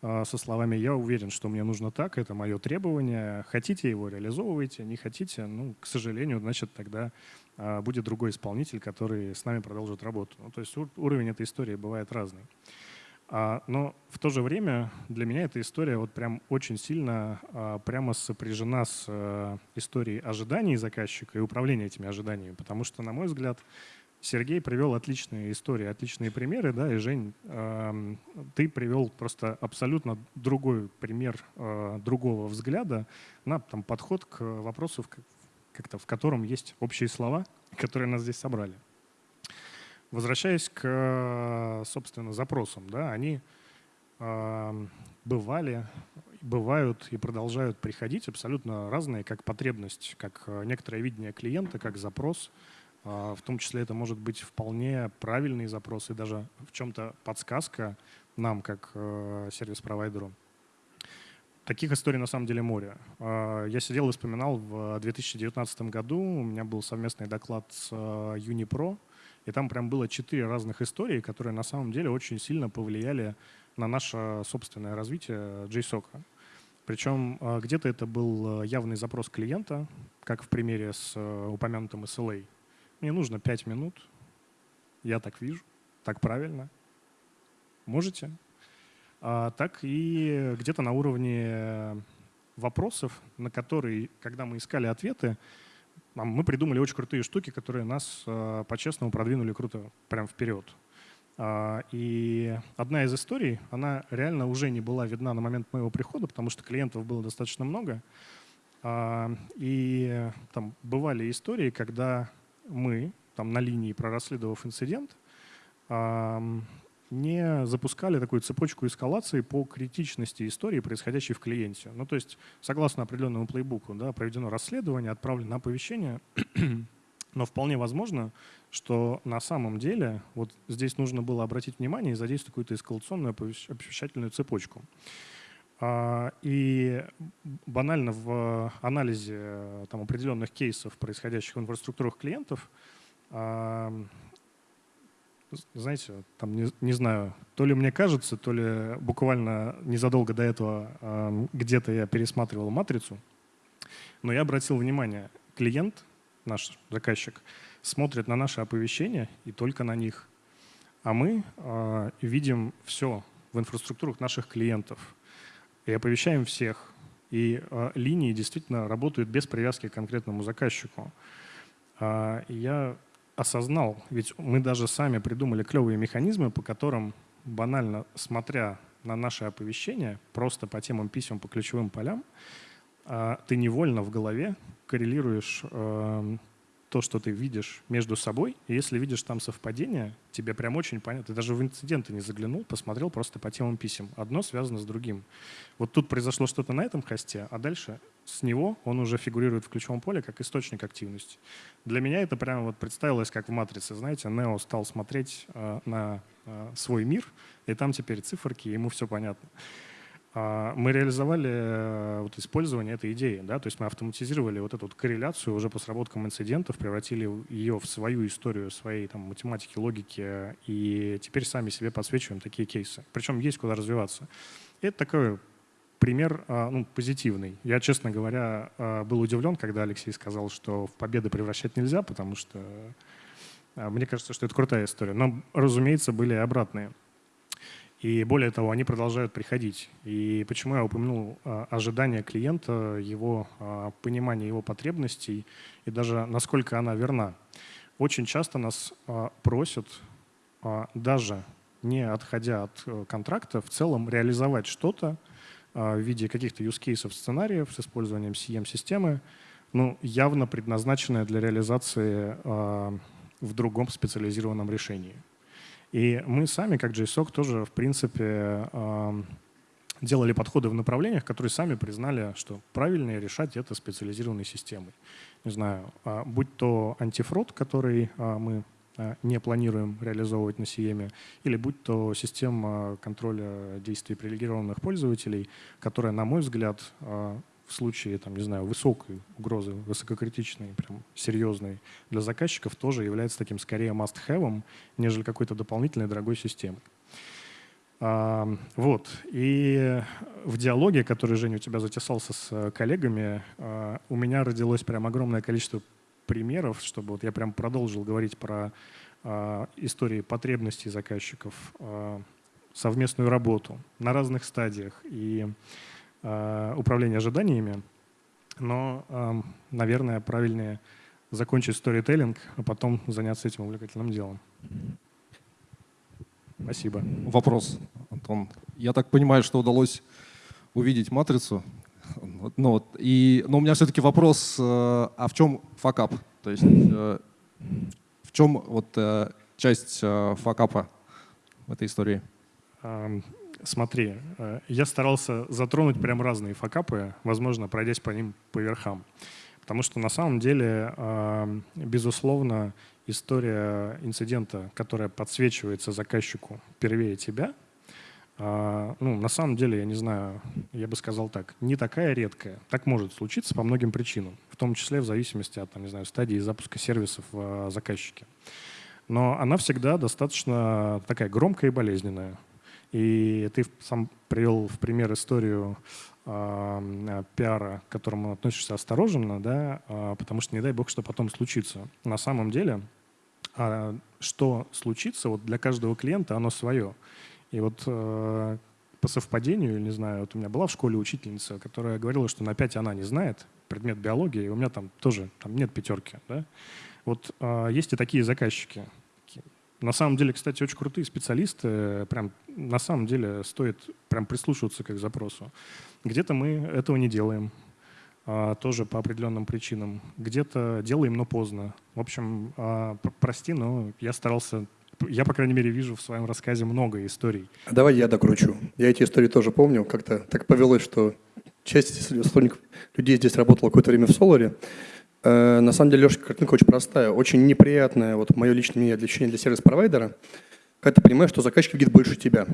со словами «я уверен, что мне нужно так, это мое требование, хотите его реализовывайте, не хотите, ну, к сожалению, значит, тогда будет другой исполнитель, который с нами продолжит работу». Ну, то есть ур- уровень этой истории бывает разный. А, Но в то же время для меня эта история вот прям очень сильно а, прямо сопряжена с э, историей ожиданий заказчика и управления этими ожиданиями, потому что, на мой взгляд, Сергей привел отличные истории, отличные примеры, да, и Жень, эм, ты привел просто абсолютно другой пример э, другого взгляда на там, подход к вопросу, как-то, в котором есть общие слова, которые нас здесь собрали. Возвращаясь к, э, собственно, запросам, да, они эм, бывали, бывают и продолжают приходить абсолютно разные, как потребность, как э, некоторое видение клиента, как запрос. А, В том числе это может быть вполне правильный запрос и даже в чем-то подсказка нам, как э, сервис-провайдеру. Таких историй на самом деле море. Я сидел и вспоминал в 2019 году, у меня был совместный доклад с э, Unipro, и там прям было четыре разных истории, которые на самом деле очень сильно повлияли на наше собственное развитие JSOC. Причем э, где-то это был э, явный запрос клиента, как в примере с э, упомянутым SLA. Мне нужно 5 минут, я так вижу, так правильно. Можете? А, так и где-то на уровне вопросов, на которые, когда мы искали ответы, мы придумали очень крутые штуки, которые нас э, по-честному продвинули круто прям вперед. А, И одна из историй, она реально уже не была видна на момент моего прихода, потому что клиентов было достаточно много. А, И там бывали истории, когда мы, там на линии прорасследовав инцидент, не запускали такую цепочку эскалации по критичности истории, происходящей в клиенте. Ну, то есть, согласно определенному плейбуку, да, проведено расследование, отправлено оповещение, но вполне возможно, что на самом деле вот здесь нужно было обратить внимание и задействовать какую-то эскалационную оповещ- оповещательную цепочку. А, И банально в анализе э, там, определенных кейсов, происходящих в инфраструктурах клиентов, знаете, там не, не знаю, то ли мне кажется, то ли буквально незадолго до этого а, где-то я пересматривал матрицу, но я обратил внимание, клиент, наш заказчик, смотрит на наши оповещения и только на них. А мы а, видим все в инфраструктурах наших клиентов и оповещаем всех. И а, линии действительно работают без привязки к конкретному заказчику. И я осознал, ведь мы даже сами придумали клевые механизмы, по которым банально смотря на наши оповещения, просто по темам писем, по ключевым полям, а, ты невольно в голове коррелируешь эм, то, что ты видишь между собой. И если видишь там совпадение, тебе прям очень понятно. Ты даже в инциденты не заглянул, посмотрел просто по темам писем. Одно связано с другим. Вот тут произошло что-то на этом хосте, а дальше с него он уже фигурирует в ключевом поле как источник активности. Для меня это прямо вот представилось как в «Матрице». Знаете, Нео стал смотреть э, на э, свой мир, и там теперь циферки, ему все понятно. А, мы реализовали э, вот использование этой идеи, да, то есть мы автоматизировали вот эту вот корреляцию уже по сработкам инцидентов, превратили ее в свою историю, своей там математики, логики, и теперь сами себе подсвечиваем такие кейсы. Причем есть куда развиваться. И это такой пример а, ну, позитивный. Я, честно говоря, а, был удивлен, когда Алексей сказал, что в победы превращать нельзя, потому что мне кажется, что это крутая история. Но, разумеется, были и обратные. И более того, они продолжают приходить. И почему я упомянул а, ожидания клиента, его а, понимание его потребностей и даже насколько она верна. Очень часто нас а, просят, даже не отходя от э, контракта, в целом реализовать что-то в виде каких-то use cases, сценариев с использованием CM-системы, ну, явно предназначенное для реализации в другом специализированном решении. И мы сами, как JSOC, тоже, в принципе, делали подходы в направлениях, которые сами признали, что правильнее решать это специализированной системой. Не знаю, а, будь то антифрод, который а, мы а, не планируем реализовывать на CM, или будь то система контроля действий привилегированных пользователей, которая, на мой взгляд, в случае, там, не знаю, высокой угрозы, высококритичной, прям серьезной для заказчиков тоже является таким скорее must-have, нежели какой-то дополнительной дорогой системой. Вот. И в диалоге, который, Женя, у тебя затесался с коллегами, а, у меня родилось прям огромное количество примеров, чтобы вот я прям продолжил говорить про а, истории потребностей заказчиков, совместную работу на разных стадиях. И Э, управления ожиданиями, но, эм, наверное, правильнее закончить сторителлинг, а потом заняться этим увлекательным делом. Спасибо. Вопрос, Антон. Я так понимаю, что удалось увидеть матрицу. Ну, вот, и, но у меня все-таки вопрос, э, а в чем факап? То есть э, в чем вот часть факапа в этой истории? Смотри, э, я старался затронуть прям разные факапы, возможно, пройдясь по ним по верхам. Потому что на самом деле, э, безусловно, история инцидента, которая подсвечивается заказчику первее тебя, э, ну, на самом деле, я не знаю, я бы сказал так, не такая редкая. Так может случиться по многим причинам, в том числе в зависимости от, там, не знаю, стадии запуска сервисов в заказчике. Но она всегда достаточно такая громкая и болезненная. И ты сам привел в пример историю э, пиара, к которому относишься осторожно, да, э, потому что не дай бог, что потом случится. На самом деле, э, что случится, вот для каждого клиента оно свое. И вот э, по совпадению, не знаю, вот у меня была в школе учительница, которая говорила, что на 5 она не знает предмет биологии, и у меня там тоже там нет пятерки. Да? Вот э, есть и такие заказчики. На самом деле, кстати, очень крутые специалисты. Прям на самом деле стоит прям прислушиваться к их запросу. Где-то мы этого не делаем, а, тоже по определенным причинам. Где-то делаем, но поздно. В общем, а, прости, но я старался я, по крайней мере, вижу в своем рассказе много историй. Давай я докручу. Я эти истории тоже помню. Как-то так повелось, что часть сотрудников людей здесь работала какое-то время в Соларе. Э, на самом деле, Леша, картинка очень простая, очень неприятная, вот мое личное ощущение для сервис-провайдера, когда ты понимаешь, что заказчик видит больше тебя.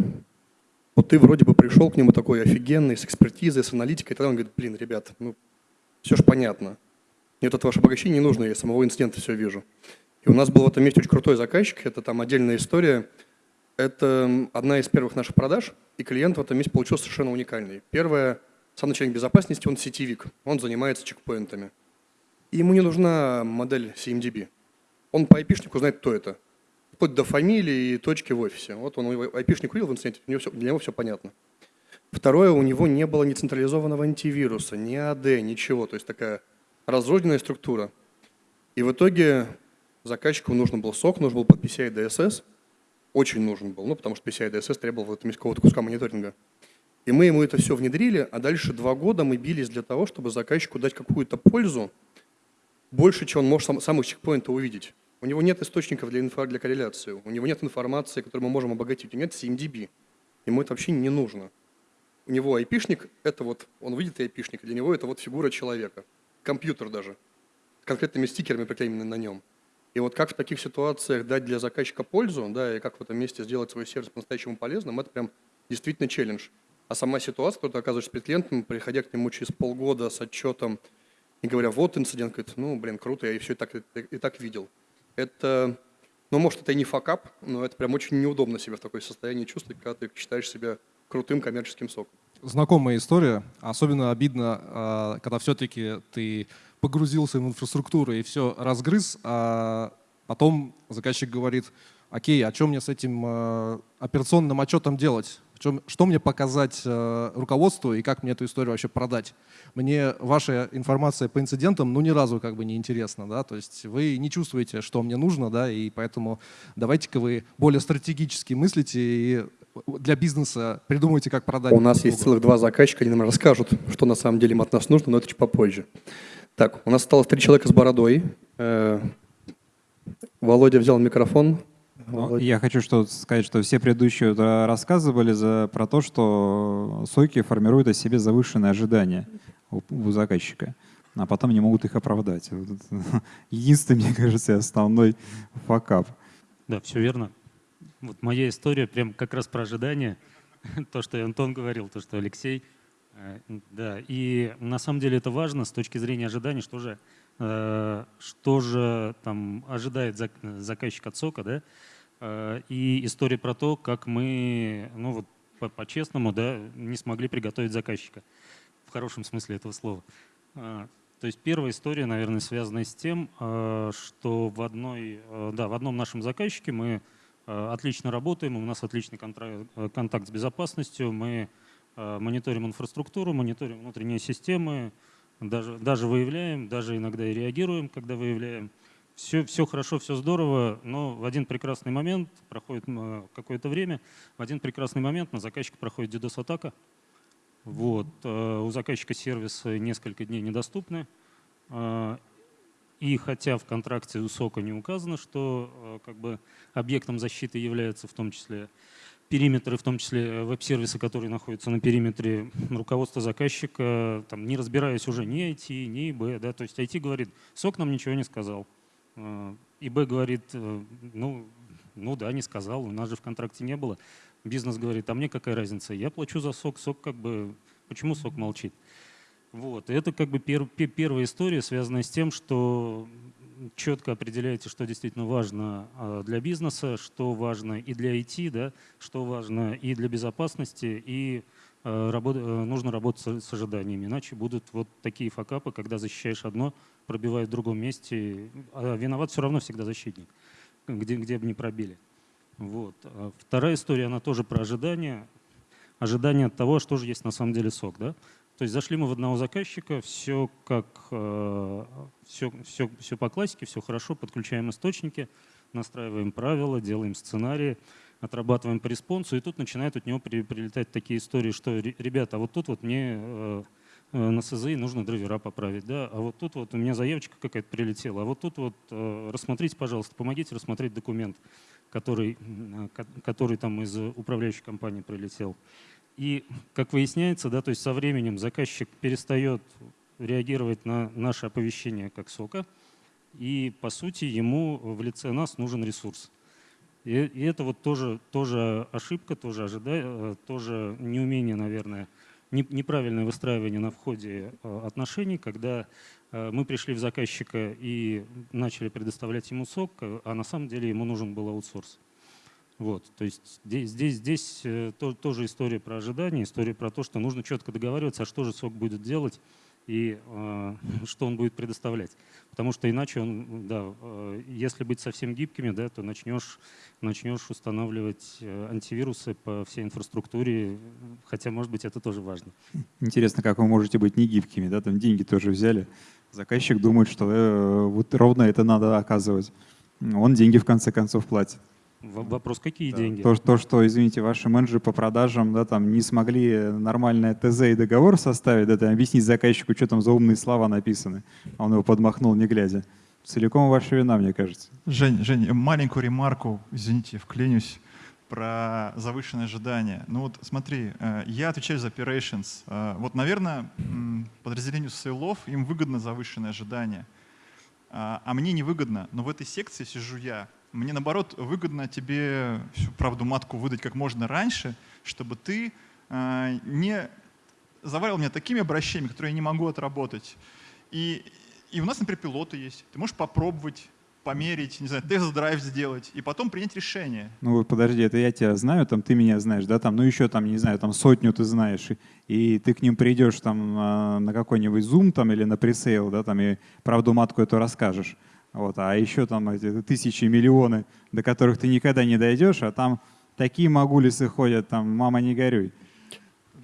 Вот ты вроде бы пришел к нему такой офигенный, с экспертизой, с аналитикой, и тогда он говорит, блин, ребят, ну все же понятно. Мне тут ваше обогащение не нужно, я самого инцидента все вижу. И у нас был в этом месте очень крутой заказчик, это там отдельная история. Это одна из первых наших продаж, и клиент в этом месте получился совершенно уникальный. Первое, сам начальник безопасности, он сетевик, он занимается чекпоинтами. И ему не нужна модель CMDB. Он по IP-шнику знает, кто это. Вплоть до фамилии и точки в офисе. Вот он IP-шник увидел в инциденте, у него все, для него все понятно. Второе, у него не было ни централизованного антивируса, ни AD, ничего. То есть такая разрозненная структура. И в итоге заказчику нужен был сок, нужен был под PCI DSS. Очень нужен был, ну, потому что PCI DSS требовал какого-то куска мониторинга. И мы ему это все внедрили, а дальше два года мы бились для того, чтобы заказчику дать какую-то пользу, больше, чем он может сам, сам чекпоинта увидеть. У него нет источников для, инфо, для корреляции, у него нет информации, которую мы можем обогатить, у него нет CMDB. Ему это вообще не нужно. У него айпишник, это вот, он видит айпишник, для него это вот фигура человека, компьютер даже, с конкретными стикерами приклеенными на нем. И вот как в таких ситуациях дать для заказчика пользу, да, и как в этом месте сделать свой сервис по-настоящему полезным, это прям действительно челлендж. А сама ситуация, когда ты оказываешься перед клиентом, приходя к нему через полгода с отчетом и говоря, вот инцидент, говорит, ну, блин, круто, я все и так, и, так видел. Это, ну, может, это и не факап, но это прям очень неудобно себя в такое состоянии чувствовать, когда ты считаешь себя крутым коммерческим соком. Знакомая история. Особенно обидно, а, когда все-таки ты погрузился в инфраструктуру и все разгрыз, а потом заказчик говорит, окей, а что мне с этим а, операционным отчетом делать? Что мне показать а, руководству и как мне эту историю вообще продать? Мне ваша информация по инцидентам ну ни разу как бы не интересна, да, то есть вы не чувствуете, что мне нужно, да, и поэтому давайте-ка вы более стратегически мыслите и для бизнеса придумайте, как продать. У нас есть целых два заказчика, они нам расскажут, что на самом деле им от нас нужно, но это чуть попозже. Так, у нас осталось три человека с бородой. Э, Володя взял микрофон. Ну, Володя. Я хочу что сказать, что все предыдущие рассказывали за, про то, что соки формируют о себе завышенные ожидания у, у заказчика, а потом не могут их оправдать. Единственный, мне кажется, основной факап. Да, все верно. Вот моя история прям как раз про ожидания. То, что Антон говорил, то, что Алексей. Э, да, и на самом деле это важно с точки зрения ожиданий, что же, э, что же там ожидает заказчик от сока, да, э, и история про то, как мы, ну вот по-честному, да, не смогли приготовить заказчика, в хорошем смысле этого слова. То есть первая история, наверное, связана с тем, что в, одной, да, в одном нашем заказчике мы Э, отлично работаем, у нас отличный э, контакт с безопасностью, мы э, мониторим инфраструктуру, мониторим внутренние системы, даже, даже выявляем, даже иногда и реагируем, когда выявляем. Все, все хорошо, все здорово, но в один прекрасный момент, проходит какое-то время, в один прекрасный момент на заказчика проходит DDoS-атака. Вот. У заказчика сервисы несколько дней недоступны. И хотя в контракте у СОКа не указано, что э, как бы, объектом защиты являются в том числе периметры, в том числе э, веб-сервисы, которые находятся на периметре руководства заказчика, там, не разбираясь уже ни IT, ни ИБ. Да, то есть IT говорит, СОК нам ничего не сказал. Э, ИБ говорит, ну, ну да, не сказал, у нас же в контракте не было. Бизнес говорит, а мне какая разница, я плачу за СОК, СОК как бы, почему СОК молчит? Вот. Это как бы пер, первая история, связанная с тем, что четко определяете, что действительно важно а, для бизнеса, что важно и для IT, да, что важно и для безопасности, и а, работ, э, нужно работать с ожиданиями. Иначе будут вот такие факапы, когда защищаешь одно, пробивает в другом месте, а виноват все равно всегда защитник, где, где бы не пробили. Вот. Вторая история, она тоже про ожидания. Ожидание от того, что же есть на самом деле сок. Да? То есть зашли мы в одного заказчика, все как все, все, все по классике, все хорошо, подключаем источники, настраиваем правила, делаем сценарии, отрабатываем по респонсу, и тут начинают от него при, прилетать такие истории, что, ребята, а вот тут вот мне э, э, на СЗИ нужно драйвера поправить, да, а вот тут вот у меня заявочка какая-то прилетела, а вот тут вот э, рассмотрите, пожалуйста, помогите рассмотреть документ, который, который там из управляющей компании прилетел. И, как выясняется, да, то есть со временем заказчик перестает реагировать на наше оповещение как сока, и, по сути, ему в лице нас нужен ресурс. И, это вот тоже, тоже ошибка, тоже, ожида... тоже неумение, наверное, неправильное выстраивание на входе э, отношений, когда э, мы пришли в заказчика и начали предоставлять ему сок, а на самом деле ему нужен был аутсорс. Вот, то есть здесь, здесь, здесь э, то, тоже история про ожидания, история про то, что нужно четко договариваться, а что же сок будет делать и э, что он будет предоставлять. Потому что иначе он, да, э, если быть совсем гибкими, да, то начнешь, начнешь устанавливать э, антивирусы по всей инфраструктуре, хотя, может быть, это тоже важно. Интересно, как вы можете быть не гибкими, да, там деньги тоже взяли. Заказчик думает, что э, вот ровно это надо оказывать. Он деньги в конце концов платит. Вопрос, какие Да. деньги? То, что- то, что, извините, ваши менеджеры по продажам да, там, не смогли нормальное ТЗ и договор составить, да, там, объяснить заказчику, что там за умные слова написаны. А он его подмахнул, не глядя. Целиком ваша вина, мне кажется. Жень, Жень, маленькую ремарку, извините, вклинюсь, про завышенное ожидание. Ну вот смотри, э, я отвечаю за operations. Э, Вот, наверное, подразделению сейлов им выгодно завышенное ожидание, а а мне невыгодно. Но в этой секции сижу я. Мне, наоборот, выгодно тебе всю правду матку выдать как можно раньше, чтобы ты э, не заваривал меня такими обращениями, которые я не могу отработать. И, и у нас, например, пилоты есть. Ты можешь попробовать, померить, не знаю, тест-драйв сделать, и потом принять решение. Ну подожди, это я тебя знаю, там ты меня знаешь, да, там, ну еще там, не знаю, там сотню ты знаешь, и, и ты к ним придешь там а, на какой-нибудь Zoom там или на пресейл, да, там и правду матку эту расскажешь. Вот, а еще там эти тысячи, миллионы, до которых ты никогда не дойдешь, а там такие могулисы ходят, там, мама не горюй.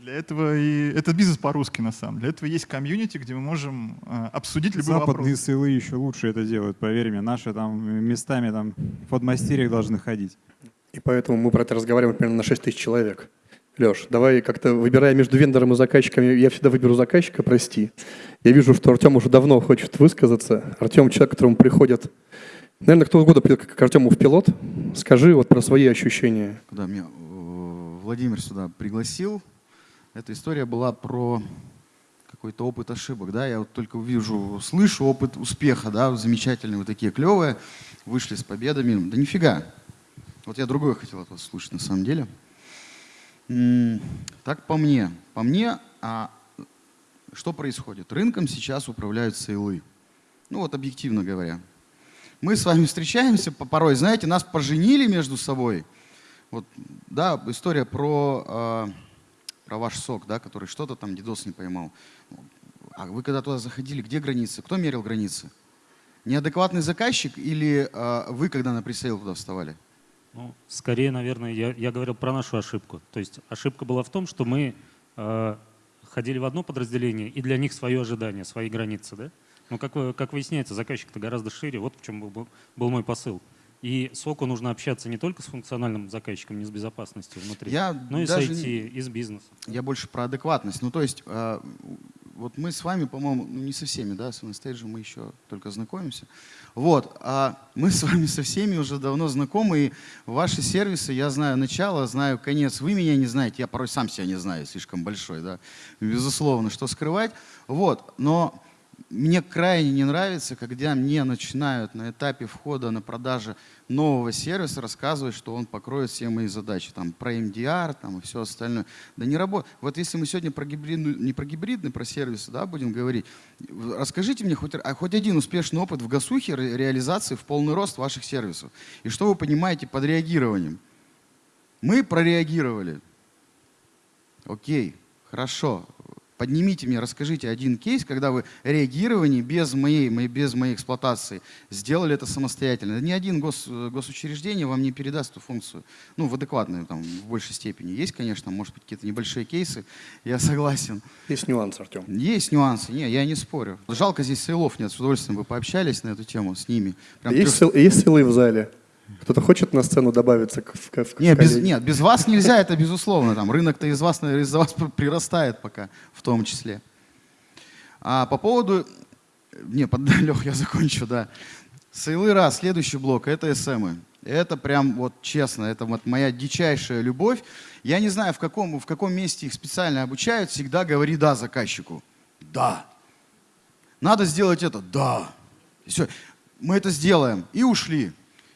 Для этого и это бизнес по-русски на самом деле. Для этого есть комьюнити, где мы можем э, обсудить любой Западные вопрос. сылы еще лучше это делают, поверь мне. Наши там местами там в подмастерьях должны ходить. И поэтому мы про это разговариваем примерно на 6 тысяч человек. Леш, давай как-то выбирая между вендором и заказчиком, я всегда выберу заказчика, прости. Я вижу, что Артем уже давно хочет высказаться. Артем человек, к которому приходят... Наверное, кто угодно придет к Артему в пилот. Скажи вот про свои ощущения. Когда меня э, Владимир сюда пригласил, эта история была про какой-то опыт ошибок, да, я вот только вижу, слышу опыт успеха, да, замечательные, вы такие клевые, вышли с победами, да нифига. Вот я другое хотел от вас слушать на самом деле. Так по мне, по мне, а что происходит? Рынком сейчас управляют сейлы. Ну вот объективно говоря. Мы с вами встречаемся по- порой, знаете, нас поженили между собой. Вот, да, история про, э, про ваш сок, да, который что-то там дедос не поймал. А вы когда туда заходили, где границы? Кто мерил границы? Неадекватный заказчик или э, вы, когда на пресейл туда вставали? Ну, скорее, наверное, я, я говорил про нашу ошибку. То есть ошибка была в том, что мы э, ходили в одно подразделение, и для них свое ожидание, свои границы. Да? Но как, вы- как выясняется, заказчик-то гораздо шире. Вот в чем был, был- мой посыл. И СОКу нужно общаться не только с функциональным заказчиком, не с безопасностью внутри, Я но и с IT, и с бизнесом. Я больше про адекватность. Ну, то есть, э, вот мы с вами, по-моему, ну, не со всеми, да, с стейджем мы еще только знакомимся. Вот, а мы с вами со всеми уже давно знакомы, и ваши сервисы, я знаю начало, знаю конец. Вы меня не знаете, я порой сам себя не знаю, слишком большой, да, безусловно, что скрывать. Вот, но мне крайне не нравится, когда мне начинают на этапе входа на продажи нового сервиса рассказывать, что он покроет все мои задачи, там, про MDR там, и все остальное. Да не работает. Вот если мы сегодня про гибридную, не про гибридный, про сервисы да, будем говорить, расскажите мне хоть, а, хоть один успешный опыт в гасухе ре- реализации в полный рост ваших сервисов. И что вы понимаете под реагированием? Мы прореагировали. Окей, хорошо. Поднимите мне, расскажите один кейс, когда вы реагирование без моей, без моей эксплуатации сделали это самостоятельно. Ни один гос, госучреждение вам не передаст эту функцию. Ну, в адекватной, там, в большей степени. Есть, конечно, может быть, какие-то небольшие кейсы, я согласен. Есть нюанс, Артем. Есть нюансы, не, я не спорю. Жалко, здесь сейлов нет, с удовольствием бы пообщались на эту тему с ними. Прям Есть, трех- сил- есть силы в зале? Кто-то хочет на сцену добавиться к, в- в Нет, без, нет, без вас нельзя, это безусловно. Там рынок-то из вас, из-за вас прирастает пока, в том числе. А по поводу... Не, под... Лех, я закончу, да. Сейлы раз, следующий блок, это СМы. Это прям вот честно, это вот моя дичайшая любовь. Я не знаю, в каком, в каком месте их специально обучают, всегда говори «да» заказчику. Да. Надо сделать это? Да. И все. Мы это сделаем. И ушли.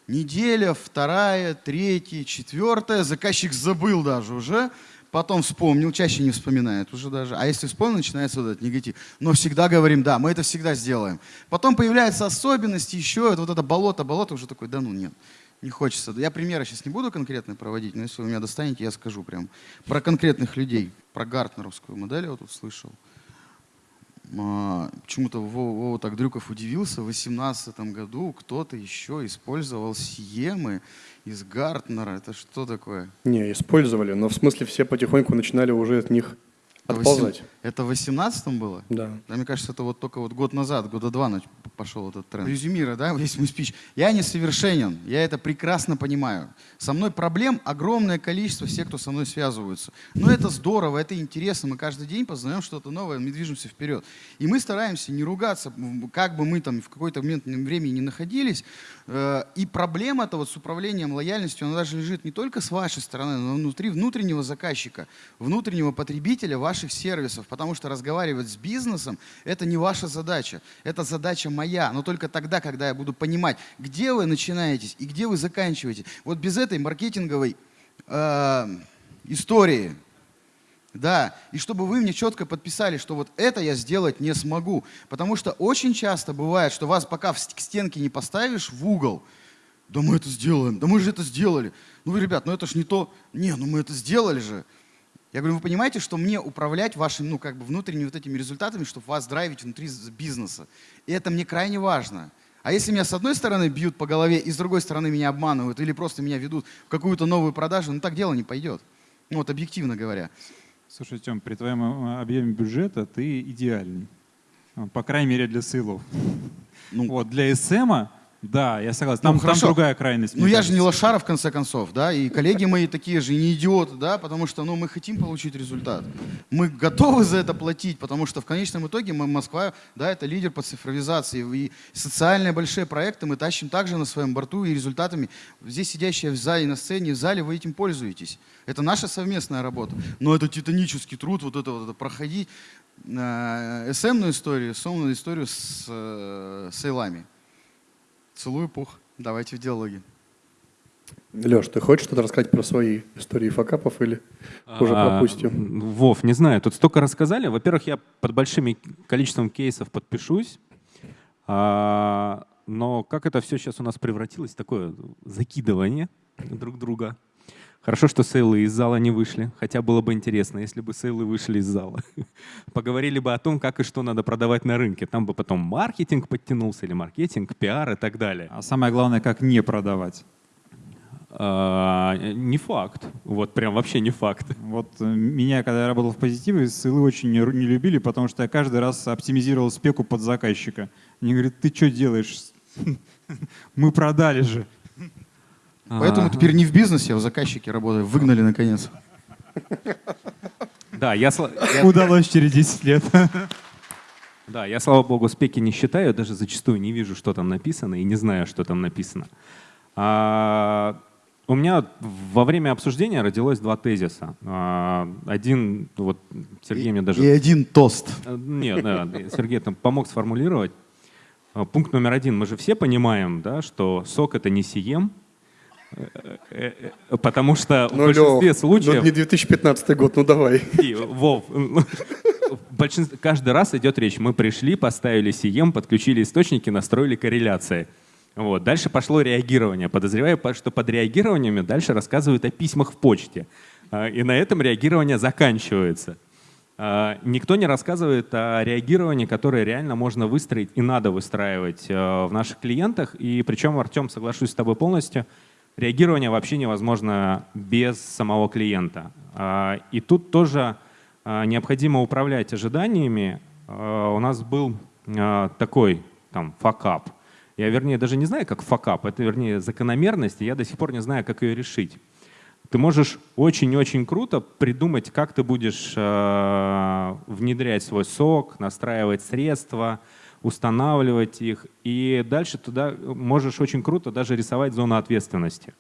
Неделя, вторая, третья, четвертая. Заказчик забыл даже уже. Потом вспомнил, чаще не вспоминает уже даже. А если вспомнил, начинается вот этот негатив. Но всегда говорим, да, мы это всегда сделаем. Потом появляются особенности, еще это, вот это болото, болото уже такой, да ну нет, не хочется. Я примеры сейчас не буду конкретно проводить, но если вы меня достанете, я скажу прям про конкретных людей. Про гартнеровскую модель я вот тут слышал. А, Почему-то Вова, Вова так Дрюков удивился, в 2018 году кто-то еще использовал сиемы из Гартнера. Это что такое? Не, использовали, но в смысле все потихоньку начинали уже от них Отползать. Это в 18 было? Да. Да, мне кажется, это вот только вот год назад, года два пошел этот тренд. Резюмируя, да, весь мой спич. Я несовершенен, я это прекрасно понимаю. Со мной проблем огромное количество, все, кто со мной связываются. Но это здорово, это интересно, мы каждый день познаем что-то новое, мы движемся вперед. И мы стараемся не ругаться, как бы мы там в какой-то момент времени не находились. Э, И проблема-то вот с управлением лояльностью, она даже лежит не только с вашей стороны, но внутри внутреннего заказчика, внутреннего потребителя ваших сервисов. Потому что разговаривать с бизнесом – это не ваша задача. Это задача моя. Но только тогда, когда я буду понимать, где вы начинаетесь и где вы заканчиваете. Вот без этой маркетинговой э, истории, да, и чтобы вы мне четко подписали, что вот это я сделать не смогу. Потому что очень часто бывает, что вас пока к стенке не поставишь в угол, да мы это сделаем, да мы же это сделали. Ну ребят, ну это ж не то. Не, ну мы это сделали же. Я говорю, вы понимаете, что мне управлять вашими, ну как бы внутренними вот этими результатами, чтобы вас драйвить внутри бизнеса. И это мне крайне важно. А если меня с одной стороны бьют по голове, и с другой стороны меня обманывают, или просто меня ведут в какую-то новую продажу, ну так дело не пойдет. Ну вот объективно говоря. Слушай, Тем, при твоем э, объеме бюджета ты идеальный. По крайней мере, для сейлов. Ну, Вот, для СМа, да, я согласен. Там, Ну, там другая крайность. Ну я же не лошара в конце концов, да, и коллеги мои такие же, не идиоты, да, потому что, ну, мы хотим получить результат. Мы готовы за это платить, потому что в конечном итоге мы, Москва, да, это лидер по цифровизации, и социальные большие проекты мы тащим также на своем борту, и результатами, здесь сидящие в зале, на сцене, в зале, вы этим пользуетесь. Это наша совместная работа. Но это титанический труд, вот это вот это проходить. Э, СМную историю, сомную историю с э, сейлами. Целую пух. Давайте в диалоге. Леш, ты хочешь что-то рассказать про свои истории факапов или уже А, пропустим? Вов, не знаю, тут столько рассказали. Во-первых, я под большим количеством кейсов подпишусь. А, но как это все сейчас у нас превратилось в такое закидывание друг друга. Хорошо, что сейлы из зала не вышли. Хотя было бы интересно, если бы сейлы вышли из зала. Поговорили бы о том, как и что надо продавать на рынке. Там бы потом маркетинг подтянулся, или маркетинг, пиар и так далее. А самое главное, как не продавать. А, не факт. Вот прям вообще не факт. Вот э, меня, когда я работал в позитиве, ссылы очень не, не любили, потому что я каждый раз оптимизировал спеку под заказчика. Они говорят, ты что делаешь? Мы продали же. Поэтому теперь не в бизнесе, а в заказчике работаю. Выгнали наконец. Да, я, Удалось через 10 лет. Да, я, слава богу, спеки не считаю, даже зачастую не вижу, что там написано, и не знаю, что там написано. А, у меня во время обсуждения родилось два тезиса. А, один, вот Сергей мне даже... И один тост. Э, Нет, да, Сергей там помог сформулировать. А, Пункт номер один. Мы же все понимаем, да, что сок — это не сием, потому что в Ну, большинстве Лёх, случаев... ну не 2015 год, ну давай. И, Вов, ну, в каждый раз идет речь. Мы пришли, поставили CM, подключили источники, настроили корреляции. Вот. Дальше пошло реагирование. Подозреваю, по- что под реагированиями дальше рассказывают о письмах в почте. А, И на этом реагирование заканчивается. А, Никто не рассказывает о реагировании, которое реально можно выстроить и надо выстраивать э, в наших клиентах. И причем, Артем, соглашусь с тобой полностью, реагирование вообще невозможно без самого клиента. А, И тут тоже а, необходимо управлять ожиданиями. А, У нас был такой там факап. Я, вернее, даже не знаю, как факап, это, вернее, закономерность, и я до сих пор не знаю, как ее решить. Ты можешь очень-очень круто придумать, как ты будешь э, внедрять свой сок, настраивать средства, устанавливать их, и дальше туда можешь очень круто даже рисовать зону ответственности.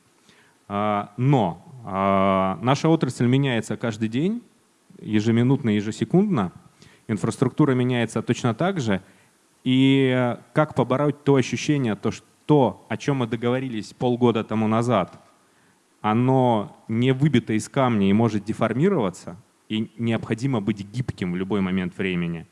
А, Но а, наша отрасль меняется каждый день, ежеминутно, ежесекундно. Инфраструктура меняется точно так же. И как побороть то ощущение, то, что то, о чем мы договорились полгода тому назад, оно не выбито из камня и может деформироваться, и необходимо быть гибким в любой момент времени.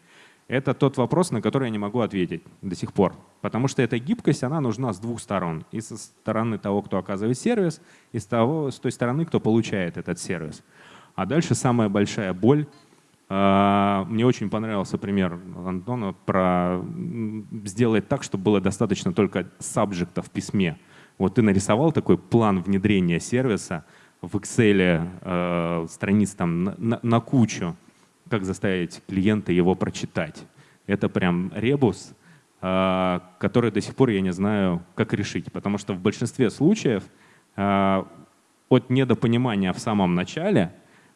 Это тот вопрос, на который я не могу ответить до сих пор. Потому что эта гибкость, она нужна с двух сторон. И со стороны того, кто оказывает сервис, и с, того, с той стороны, кто получает этот сервис. А дальше самая большая боль. А, Мне очень понравился пример Антона про сделать так, чтобы было достаточно только сабжекта в письме. Вот ты нарисовал такой план внедрения сервиса в Excel, э, страниц там на, на- на кучу. Как заставить клиента его прочитать. Это прям ребус, а, который до сих пор я не знаю, как решить. Потому что в большинстве случаев а, от недопонимания в самом начале,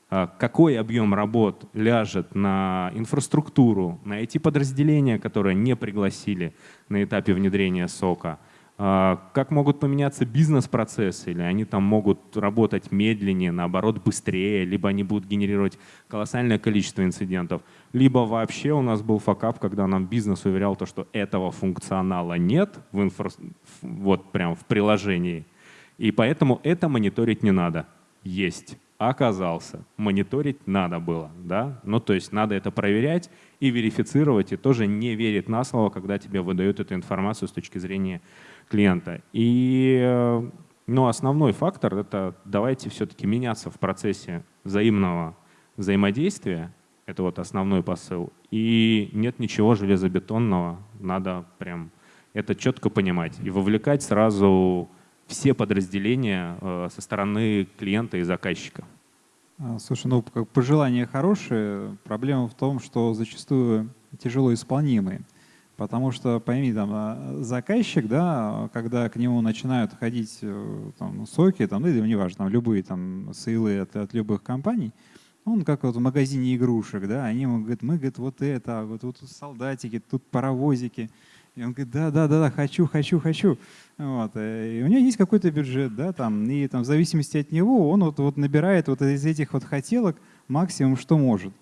а, какой объем работ ляжет на инфраструктуру, на эти подразделения, которые не пригласили на этапе внедрения сока – как могут поменяться бизнес-процессы, или они там могут работать медленнее, наоборот, быстрее, либо они будут генерировать колоссальное количество инцидентов, либо вообще у нас был факап, когда нам бизнес уверял, то, что этого функционала нет в инфра... вот прям в приложении, и поэтому это мониторить не надо. Есть. Оказался. Мониторить надо было. Да? Ну, то есть надо это проверять и верифицировать, и тоже не верить на слово, когда тебе выдают эту информацию с точки зрения клиента. И э, ну, основной фактор — это давайте все-таки меняться в процессе взаимного взаимодействия. Это вот основной посыл. И нет ничего железобетонного. Надо прям это четко понимать и вовлекать сразу все подразделения э, со стороны клиента и заказчика. А, слушай, ну пожелания хорошие. Проблема в том, что зачастую тяжело исполнимые. Потому что, пойми, там, а, заказчик, да, когда к нему начинают ходить э, там, соки, там, ну, неважно, там, любые там, сейлы от, от любых компаний, он как вот в магазине игрушек, да, они ему говорят, мы, говорит, вот это, вот, вот тут солдатики, тут паровозики. И он говорит, да, да, да, да, хочу, хочу, хочу. Вот. Э, и у него есть какой-то бюджет, да, там, и там, в зависимости от него он вот, вот набирает вот из этих вот хотелок максимум, что может.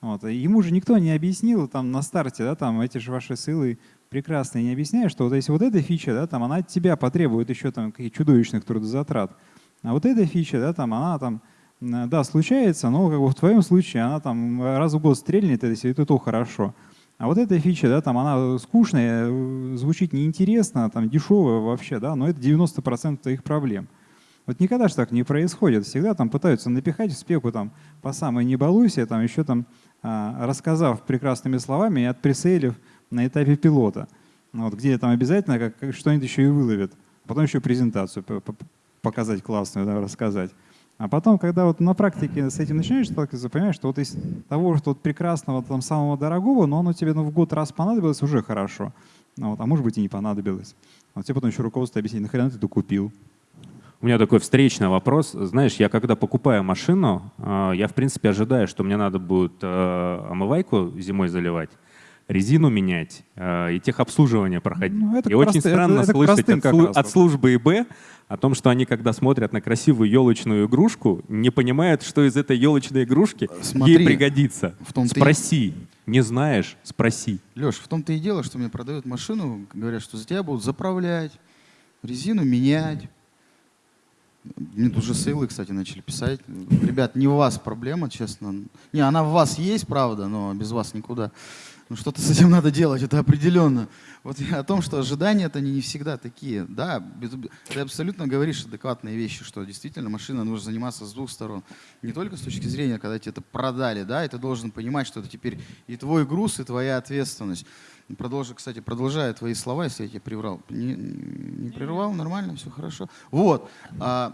Вот. Ему же никто не объяснил там на старте, да, там эти же ваши ссылы прекрасные не объясняют, что вот если вот эта фича, да, там она от тебя потребует еще там каких чудовищных трудозатрат, а вот эта фича, да, там она там, да, случается, но как бы в твоем случае она там раз в год стрельнет, если это то хорошо. А вот эта фича, да, там она скучная, звучит неинтересно, там дешевая вообще, да, но это 90% твоих проблем. Вот никогда же так не происходит. Всегда там пытаются напихать в спеку там по самой не балуйся, там еще там рассказав прекрасными словами и отпресейлив на этапе пилота. Вот, где там обязательно как что-нибудь еще и выловят. Потом еще презентацию показать классную, да, рассказать. А потом, когда вот на практике с этим начинаешь сталкиваться, понимаешь, что вот из того, что вот прекрасного, там, самого дорогого, но оно тебе ну, в год раз понадобилось, уже хорошо. Ну, вот, а может быть и не понадобилось. Вот тебе потом еще руководство объяснит, нахрена ты это купил. У меня такой встречный вопрос. Знаешь, я когда покупаю машину, э, я в принципе ожидаю, что мне надо будет э, омывайку зимой заливать, резину менять э, и техобслуживание проходить. Ну, и очень странно это, это слышать от, от службы ИБ о том, что они, когда смотрят на красивую елочную игрушку, не понимают, что из этой елочной игрушки Смотри, ей пригодится. В том спроси. И... Не знаешь, спроси. Леш, в том-то и дело, что мне продают машину, говорят, что за тебя будут заправлять, резину менять, мне уже сейлы, кстати, начали писать. Ребят, не у вас проблема, честно. Не, она в вас есть, правда, но без вас никуда. Ну что-то с этим надо делать, это определенно. Вот о том, что ожидания это не всегда такие. Да, ты абсолютно говоришь адекватные вещи, что действительно машина нужно заниматься с двух сторон. Не только с точки зрения, когда тебе это продали, да, и ты должен понимать, что это теперь и твой груз, и твоя ответственность. Продолжи, кстати, продолжая твои слова, если я тебя приврал. Не, не прервал, нормально, все хорошо. Вот. А,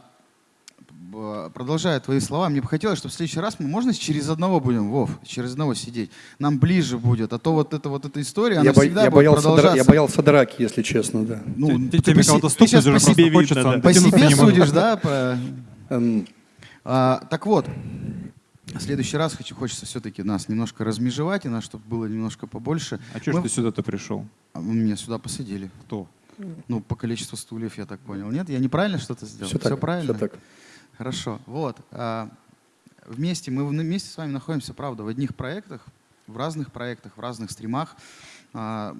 продолжая твои слова, мне бы хотелось, чтобы в следующий раз мы, можно через одного будем, Вов, через одного сидеть? Нам ближе будет, а то вот эта вот эта история, она я всегда я будет боялся продолжаться. я боялся драки, если честно, да. Ну, ты, ты, ты, ты, ты сейчас по себе, хочется, да. по себе судишь, да? По... Эм. А, так вот, в следующий раз хочу, хочется все-таки нас немножко размежевать, и нас, чтобы было немножко побольше. А что Мы... ты сюда-то пришел? А, меня сюда посадили. Кто? Ну, по количеству стульев, я так понял. Нет, я неправильно что-то сделал? Все, все так, правильно? Все так. Хорошо. Вот. А, вместе, мы вместе с вами находимся, правда, в одних проектах, в разных проектах, в разных стримах. А,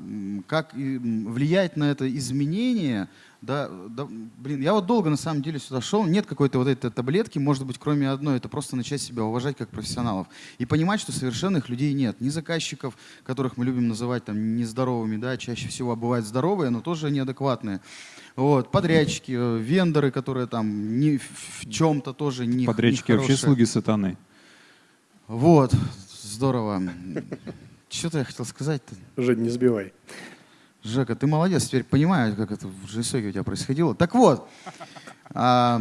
как влиять на это изменение, да, да, блин, я вот долго на самом деле сюда шел, нет какой-то вот этой таблетки, может быть, кроме одной, это просто начать себя уважать как профессионалов и понимать, что совершенных людей нет, ни заказчиков, которых мы любим называть там нездоровыми, да, чаще всего бывают здоровые, но тоже неадекватные, вот, подрядчики, э, вендоры, которые там не в чем-то тоже не Подрядчики не вообще слуги сатаны. Вот, здорово. Что-то я хотел сказать-то. Жень, не сбивай. Жека, ты молодец, теперь понимаю, как это в Жесоке у тебя происходило. Так вот, а,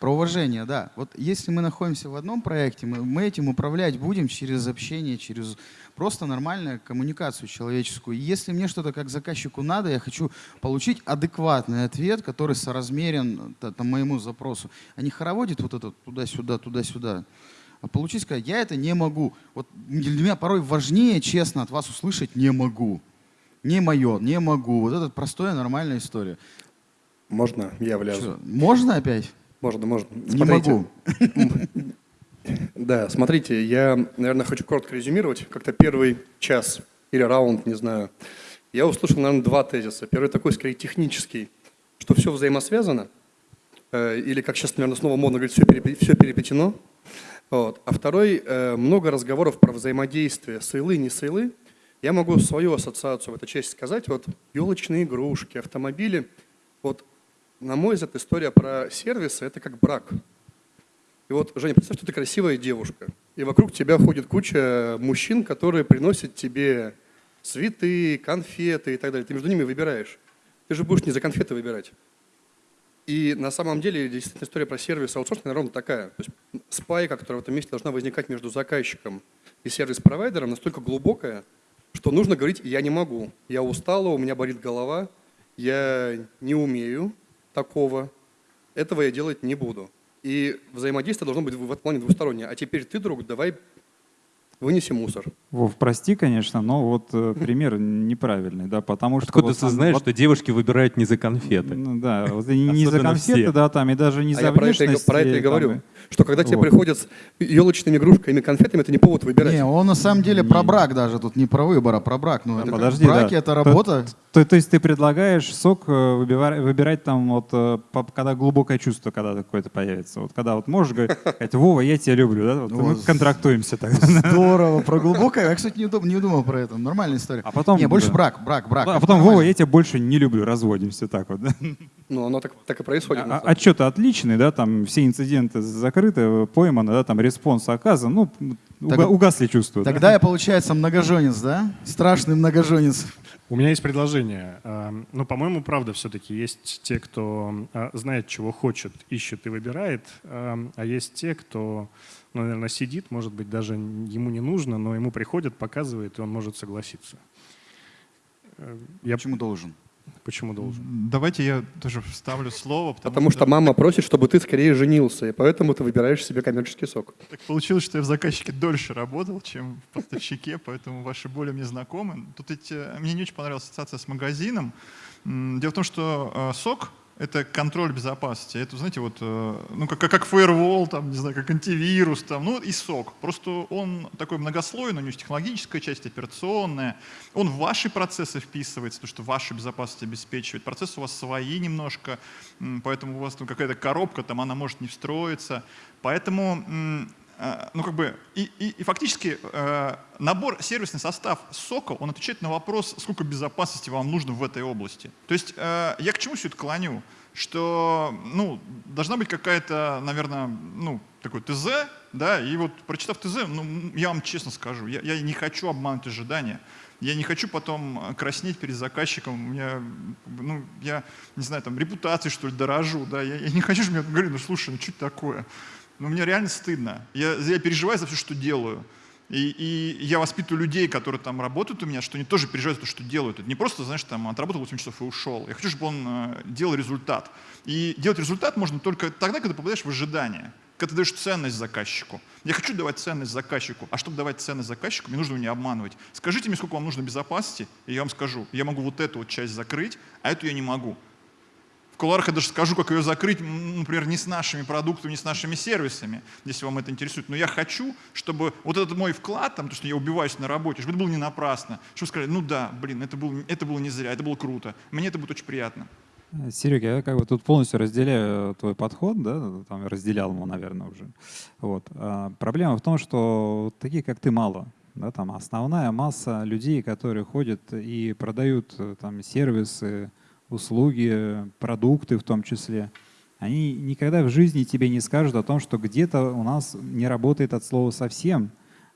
про уважение, да. Вот если мы находимся в одном проекте, мы, мы этим управлять будем через общение, через просто нормальную коммуникацию человеческую. И если мне что-то как заказчику надо, я хочу получить адекватный ответ, который соразмерен та- там, моему запросу, а не хороводит вот это туда-сюда, туда-сюда. А получить сказать, я это не могу. Вот для меня порой важнее, честно, от вас услышать «не могу». Не мое, не могу. Вот это простая нормальная история. Можно я влязу? Чё, можно опять? Можно, можно. Не Смотрите. могу. Да, смотрите, я, наверное, хочу коротко резюмировать. Как-то первый час или раунд, не знаю. Я услышал, наверное, два тезиса. Первый такой, скорее, технический, что все взаимосвязано. Э, Или, как сейчас, наверное, снова модно говорить, все переплетено. Вот. А второй, э, много разговоров про взаимодействие, сейлы, не сейлы. Я могу свою ассоциацию в этой части сказать. Вот елочные игрушки, автомобили. Вот, на мой взгляд, история про сервисы – это как брак. И вот, Женя, представь, что ты красивая девушка, и вокруг тебя ходит куча мужчин, которые приносят тебе цветы, конфеты и так далее. Ты между ними выбираешь. Ты же будешь не за конфеты выбирать. И на самом деле действительно история про сервис аутсорсинг ровно такая. То есть спайка, которая в этом месте должна возникать между заказчиком и сервис-провайдером, настолько глубокая, что нужно говорить «я не могу», «я устала, у меня болит голова», «я не умею такого», «этого я делать не буду». И взаимодействие должно быть в этом плане двустороннее. А теперь ты, друг, давай вынеси мусор. Вов, прости, конечно, но вот э, пример неправильный, да, потому что... Откуда вот ты знаешь, вот- что девушки выбирают не за конфеты? Ну да, вот не за конфеты, все. да, там, и даже не а за я про это, про это и там, говорю. Что когда тебе Вот. приходят с елочными игрушками, конфетами, это не повод выбирать. Не, он на самом деле про брак даже, тут не про выбор, а про брак. Ну, это как Подожди, в браке да. это То- работа. То, то есть ты предлагаешь SOC э, выбивать, выбирать там вот, э, по- когда глубокое чувство когда какое-то появится. Вот когда вот можешь говорить, Вова, я тебя люблю, да? Вот мы Вот. контрактуемся тогда. Здорово, про глубокое. Я, кстати, не, дум- не думал про это. Нормальная история. А потом, Не, больше да. брак, брак, брак. А Это потом, Вова, нормально. я тебя больше не люблю, разводимся так вот. да. Ну, оно так, так и происходит. на А- самом Отчет отличный, да, там все инциденты закрыты, пойманы, да, там response оказан, ну, Так- угасли чувства. да. Тогда я, получается, многоженец, да? Страшный многоженец. У меня есть предложение. А, Ну, по-моему, правда, все-таки есть те, кто а, знает, чего хочет, ищет и выбирает, а а есть те, кто, ну, наверное, сидит, может быть, даже ему не нужно, но ему приходят, показывает, и он может согласиться. Э, Я Почему должен? Почему должен? Давайте я тоже вставлю слово, потому, Потому что мама просит, чтобы ты скорее женился, и поэтому ты выбираешь себе коммерческий сок. Так получилось, что я в заказчике дольше работал, чем в поставщике, поэтому ваши боли мне знакомы. Тут ведь, мне не очень понравилась ассоциация с магазином. Дело в том, что э, сок — это контроль безопасности. Это, знаете, вот, э, ну, как, как, firewall, там, не знаю, как антивирус, там, ну, и сок. Просто он такой многослойный, у него есть технологическая часть, операционная. Он в ваши процессы вписывается, то, что вашу безопасность обеспечивает. Процессы у вас свои немножко, поэтому у вас там какая-то коробка, там она может не встроиться. Поэтому ну, как бы, и, и, и фактически э, набор, сервисный состав сока, он отвечает на вопрос, сколько безопасности вам нужно в этой области. То есть э, я к чему все это клоню? Что, ну, должна быть какая-то, наверное, ну, такой ТЗ, да, и вот прочитав ТЗ, ну, я вам честно скажу, я, я не хочу обмануть ожидания. Я не хочу потом э, краснеть перед заказчиком. Бы, ну, я, не знаю, там, репутацией, что ли, дорожу, да. Я, я не хочу, чтобы мне говорили, ну, слушай, ну, что такое? Ну, мне реально стыдно. Я, я переживаю за все, что делаю. И, и я воспитываю людей, которые там работают у меня, что они тоже переживают то, что делают. Это не просто, знаешь, там отработал 8 часов и ушел. Я хочу, чтобы он э, делал результат. И делать результат можно только тогда, когда попадаешь в ожидание, когда ты даешь ценность заказчику. Я хочу давать ценность заказчику, а чтобы давать ценность заказчику, мне нужно его не обманывать. Скажите мне, сколько вам нужно безопасности, и я вам скажу, я могу вот эту вот часть закрыть, а эту я не могу. В кулуарах я даже скажу, как ее закрыть, например, не с нашими продуктами, не с нашими сервисами, если вам это интересует. Но я хочу, чтобы вот этот мой вклад, там, то, что я убиваюсь на работе, чтобы это было не напрасно. Чтобы сказали, ну да, блин, это было, это было не зря, это было круто. Мне это будет очень приятно. Серега, я как бы тут полностью разделяю э, твой подход, да, там разделял его, наверное, уже. Вот. А проблема в том, что таких, как ты, мало. Да, там основная масса людей, которые ходят и продают э, там сервисы, услуги, продукты в том числе, они никогда в жизни тебе не скажут о том, что где-то у нас не работает от слова совсем,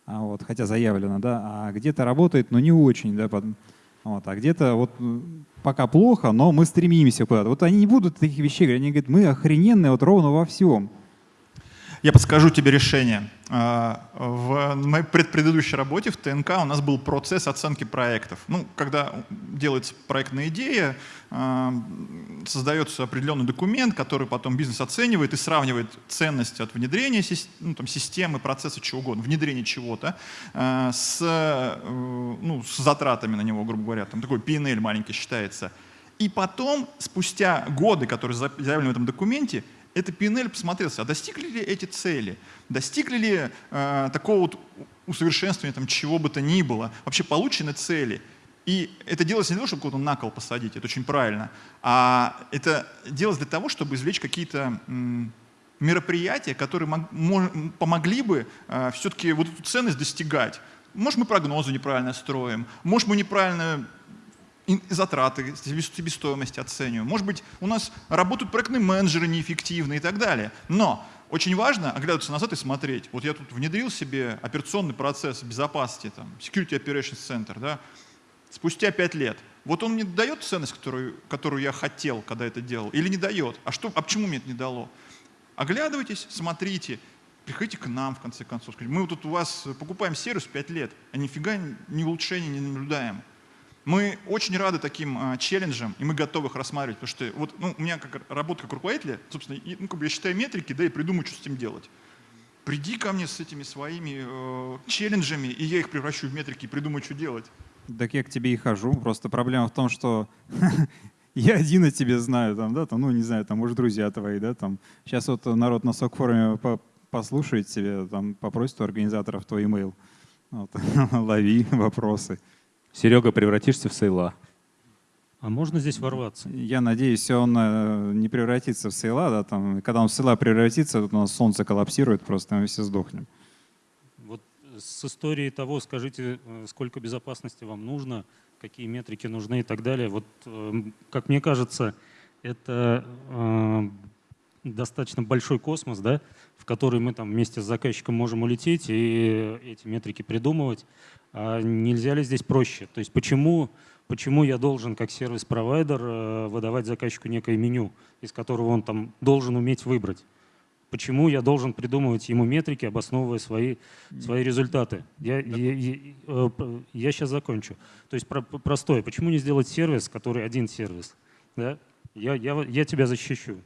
а вот, хотя заявлено, да, а где-то работает, но не очень, да, под- вот, а где-то вот пока плохо, но мы стремимся куда-то. Вот они не будут таких вещей говорить, они говорят, мы охрененные вот ровно во всем. Я подскажу тебе решение. А, В моей предпредыдущей работе в ТНК у нас был процесс оценки проектов. Ну, когда делается проектная идея, а, создается определенный документ, который потом бизнес оценивает и сравнивает ценность от внедрения ну, там, системы, процесса, чего угодно, внедрения чего-то а, с, э, ну, с затратами на него, грубо говоря. Там такой P&L маленький считается. И потом, спустя годы, которые заявлены в этом документе, это PNL посмотрелся, а достигли ли эти цели, достигли ли э, такого вот усовершенствования там, чего бы то ни было, вообще получены цели. И это делается не для того, чтобы кого-то на кол посадить, это очень правильно, а это делается для того, чтобы извлечь какие-то мероприятия, которые помогли бы э, все-таки вот эту ценность достигать. Может, мы прогнозы неправильно строим, может, мы неправильно затраты, себестоимость оцениваем. Может быть, у нас работают проектные менеджеры неэффективные и так далее. Но очень важно оглядываться назад и смотреть. Вот я тут внедрил себе операционный процесс безопасности, там, Security Operations Center, да, спустя пять лет. Вот он мне дает ценность, которую, которую я хотел, когда это делал, или не дает? А, что, а почему мне это не дало? Оглядывайтесь, смотрите, приходите к нам, в конце концов. Скажите, мы вот тут у вас покупаем сервис 5 лет, а нифига ни улучшений не наблюдаем. Мы очень рады таким а, челленджам, и мы готовы их рассматривать, потому что вот, ну, у меня как работа как руководителя, собственно, и, ну, как бы я считаю метрики, да, и придумаю, что с этим делать. Приди ко мне с этими своими э, челленджами, и я их превращу в метрики и придумаю, что делать. Так я к тебе и хожу. Просто проблема в том, что я один о тебе знаю, там, да, там, ну, не знаю, там, может, друзья твои, да, там. Сейчас вот народ на SOC-форуме послушает тебе, там, попросит у организаторов твой имейл. Вот. Лови вопросы. Серега, превратишься в sale а. А можно здесь ворваться? Я надеюсь, он э, не превратится в sale а. Да, там, когда он в sale а превратится, у нас солнце коллапсирует, просто мы все сдохнем. Вот с историей того, скажите, э, сколько безопасности вам нужно, какие метрики нужны и так далее. Вот, э, как мне кажется, это э, достаточно большой космос, да, в который мы там вместе с заказчиком можем улететь и эти метрики придумывать. А нельзя ли здесь проще? То есть почему, почему я должен как сервис-провайдер э, выдавать заказчику некое меню, из которого он там должен уметь выбрать? Почему я должен придумывать ему метрики, обосновывая свои, свои результаты? Я, я, я, э, я сейчас закончу. То есть про, простое. Почему не сделать сервис, который один сервис? Да? Я, я, я тебя защищу,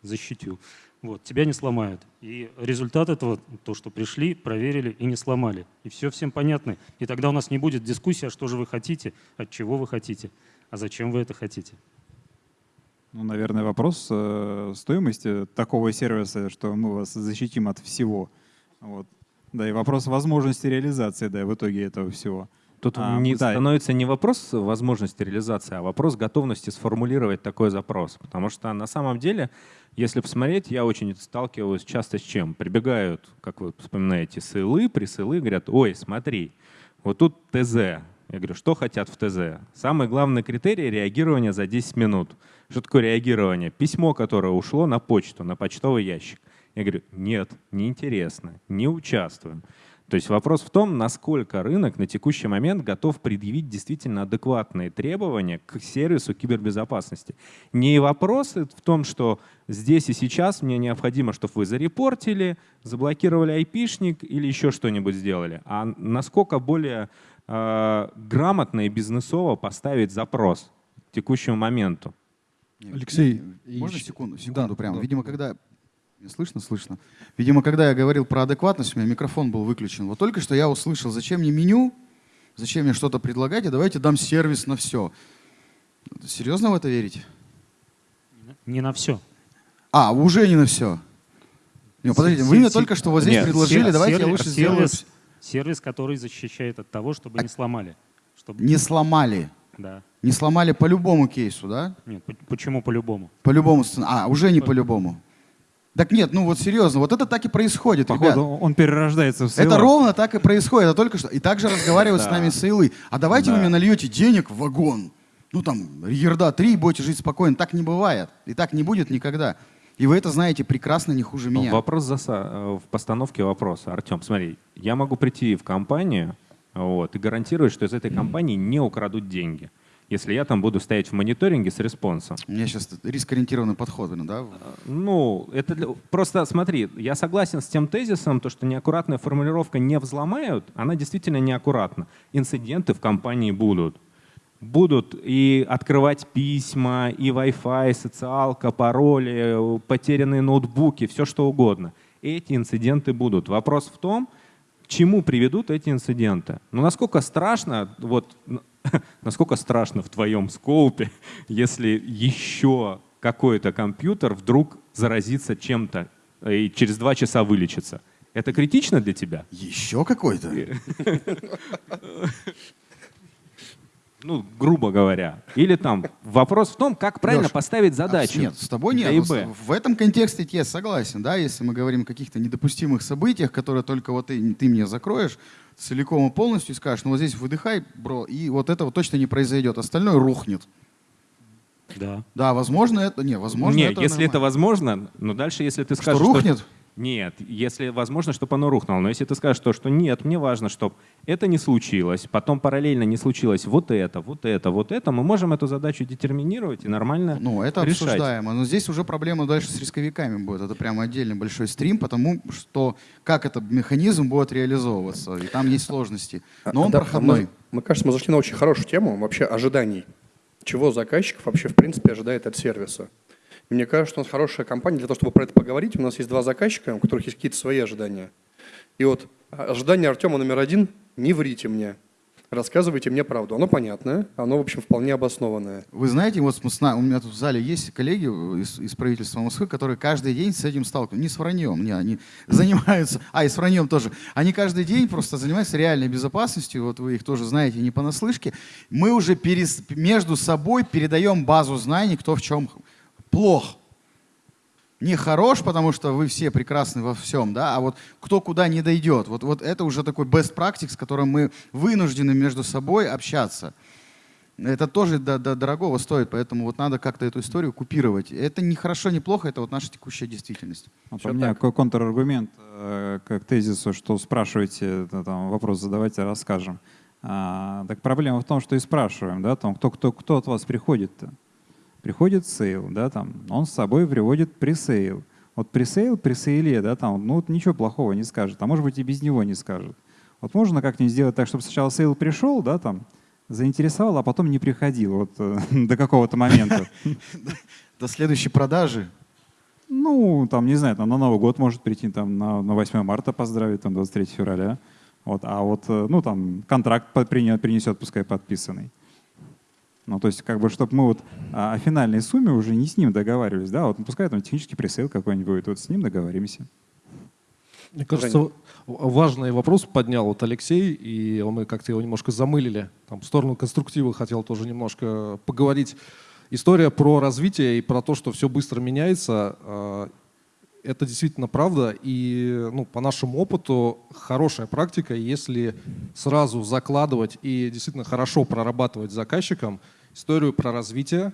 защитю. Вот, тебя не сломают. И результат этого, то, что пришли, проверили и не сломали. И все всем понятно. И тогда у нас не будет дискуссии, а что же вы хотите, от чего вы хотите, а зачем вы это хотите. Ну, наверное, вопрос э, стоимости такого сервиса, что мы вас защитим от всего. Вот. Да, и вопрос возможности реализации да, в итоге этого всего. Тут а, не, да. становится не вопрос возможности реализации, а вопрос готовности сформулировать такой запрос. Потому что на самом деле, если посмотреть, я очень сталкиваюсь часто с чем? Прибегают, как вы вспоминаете, сылы, присылы, говорят, ой, смотри, вот тут ТЗ. Я говорю, что хотят в ТЗ? Самый главный критерий — реагирование за 10 минут. Что такое реагирование? Письмо, которое ушло на почту, на почтовый ящик. Я говорю, нет, неинтересно, не участвуем. То есть вопрос в том, насколько рынок на текущий момент готов предъявить действительно адекватные требования к сервису кибербезопасности. Не вопрос в том, что здесь и сейчас мне необходимо, чтобы вы зарепортили, заблокировали айпишник или еще что-нибудь сделали, а насколько более э, грамотно и бизнесово поставить запрос к текущему моменту. Алексей, можно секунду, секунду да, прямо. Да. Видимо, когда Слышно, слышно. Видимо, когда я говорил про адекватность, у меня микрофон был выключен. Вот только что я услышал, зачем мне меню, зачем мне что-то предлагать, и давайте дам сервис на все. Серьезно в это верите? Не на все. А, уже не на все. Не, подождите, вы мне только что вот здесь Нет, предложили, сервис, давайте я лучше сделаю... Сервис, который защищает от того, чтобы а, не сломали. Чтобы... Не сломали? Да. Не сломали по любому кейсу, да? Нет, почему по любому? По любому сценарию. А, уже не по любому. Так нет, ну вот серьезно, вот это так и происходит, Походу, ребят. он перерождается в сейла. Это ровно так и происходит, а только что. И также разговаривают с нами сейлы. А давайте вы мне нальете денег в вагон. Ну там, ерда три, будете жить спокойно. Так не бывает. И так не будет никогда. И вы это знаете прекрасно, не хуже меня. Вопрос заса... Э, в постановке вопроса. Артем, смотри, я могу прийти в компанию вот, и гарантировать, что из этой компании не украдут деньги. Если я там буду стоять в мониторинге с респонсом. У меня сейчас риск-ориентированный подход, да? Ну, это для... просто смотри, я согласен с тем тезисом, то, что неаккуратная формулировка не взломают, она действительно неаккуратна. Инциденты в компании будут. Будут и открывать письма, и Wi-Fi, социалка, пароли, потерянные ноутбуки, все что угодно. Эти инциденты будут. Вопрос в том, к чему приведут эти инциденты. Ну, насколько страшно, вот насколько страшно в твоем скоупе, если еще какой-то компьютер вдруг заразится чем-то и через два часа вылечится. Это критично для тебя? Еще какой-то? Ну, грубо говоря. Или там вопрос в том, как правильно Леш, поставить а, задачу. Нет, с тобой нет. А Ну, Б. В этом контексте я согласен, да, если мы говорим о каких-то недопустимых событиях, которые только вот ты, ты мне закроешь целиком и полностью и скажешь, ну вот здесь выдыхай, бро, и вот этого точно не произойдет, остальное рухнет. Да. Да, возможно это, не, возможно Нет, это если это нормально. возможно, но дальше, если ты Что скажешь, рухнет? Нет, если возможно, чтобы оно рухнуло. Но если ты скажешь то, что нет, мне важно, чтобы это не случилось, потом параллельно не случилось вот это, вот это, вот это, мы можем эту задачу детерминировать и нормально Ну, это решать. обсуждаемо. Но здесь уже проблема дальше с рисковиками будет. Это прямо отдельный большой стрим, потому что как этот механизм будет реализовываться. И там есть сложности. Но он Да, проходной. Мы, мне кажется, мы зашли на очень хорошую тему вообще ожиданий. Чего заказчик вообще в принципе ожидает от сервиса. Мне кажется, у нас хорошая компания для того, чтобы про это поговорить. У нас есть два заказчика, у которых есть какие-то свои ожидания. И вот а, ожидание Артема номер один – не врите мне. Рассказывайте мне правду. Оно понятное, оно, в общем, вполне обоснованное. Вы знаете, вот у меня тут в зале есть коллеги из, из правительства Москвы, которые каждый день с этим сталкиваются. Не с враньем, не, они занимаются, а и с враньем тоже. Они каждый день просто занимаются реальной безопасностью, вот вы их тоже знаете не понаслышке. Мы уже перес- между собой передаем базу знаний, кто в чем плох. Не хорош, потому что вы все прекрасны во всем, да, а вот кто куда не дойдет. Вот, вот это уже такой best practice, с которым мы вынуждены между собой общаться. Это тоже до- до- дорогого стоит, поэтому вот надо как-то эту историю купировать. Это не хорошо, не плохо, это вот наша текущая действительность. Вот Всё у меня так. контраргумент э, к тезису, что спрашиваете, да, там, вопрос задавайте, расскажем. А, так проблема в том, что и спрашиваем, да, там, кто, кто, кто от вас приходит-то? Приходит sale, да, там, он с собой приводит presale. Вот presale, при sale е, да, там, ну, вот ничего плохого не скажет, а может быть и без него не скажет. Вот можно как-нибудь сделать так, чтобы сначала sale пришел, да, там, заинтересовал, а потом не приходил вот э, до какого-то момента. До следующей продажи Ну, там, не знаю, там на Новый год может прийти, там, на, на 8 марта поздравить, там, 23 февраля. Вот, а вот, э, ну, там, контракт принесет, пускай подписанный. Ну, то есть, как бы, чтобы мы вот а, о финальной сумме уже не с ним договаривались, да, вот, ну, пускай там технический presale какой-нибудь будет, вот с ним договоримся. Мне кажется, важный вопрос поднял вот Алексей, и мы как-то его немножко замылили. Там, в сторону конструктива хотел тоже немножко поговорить. История про развитие и про то, что все быстро меняется, э, это действительно правда. И ну, по нашему опыту хорошая практика, если сразу закладывать и действительно хорошо прорабатывать с заказчиком историю про развитие,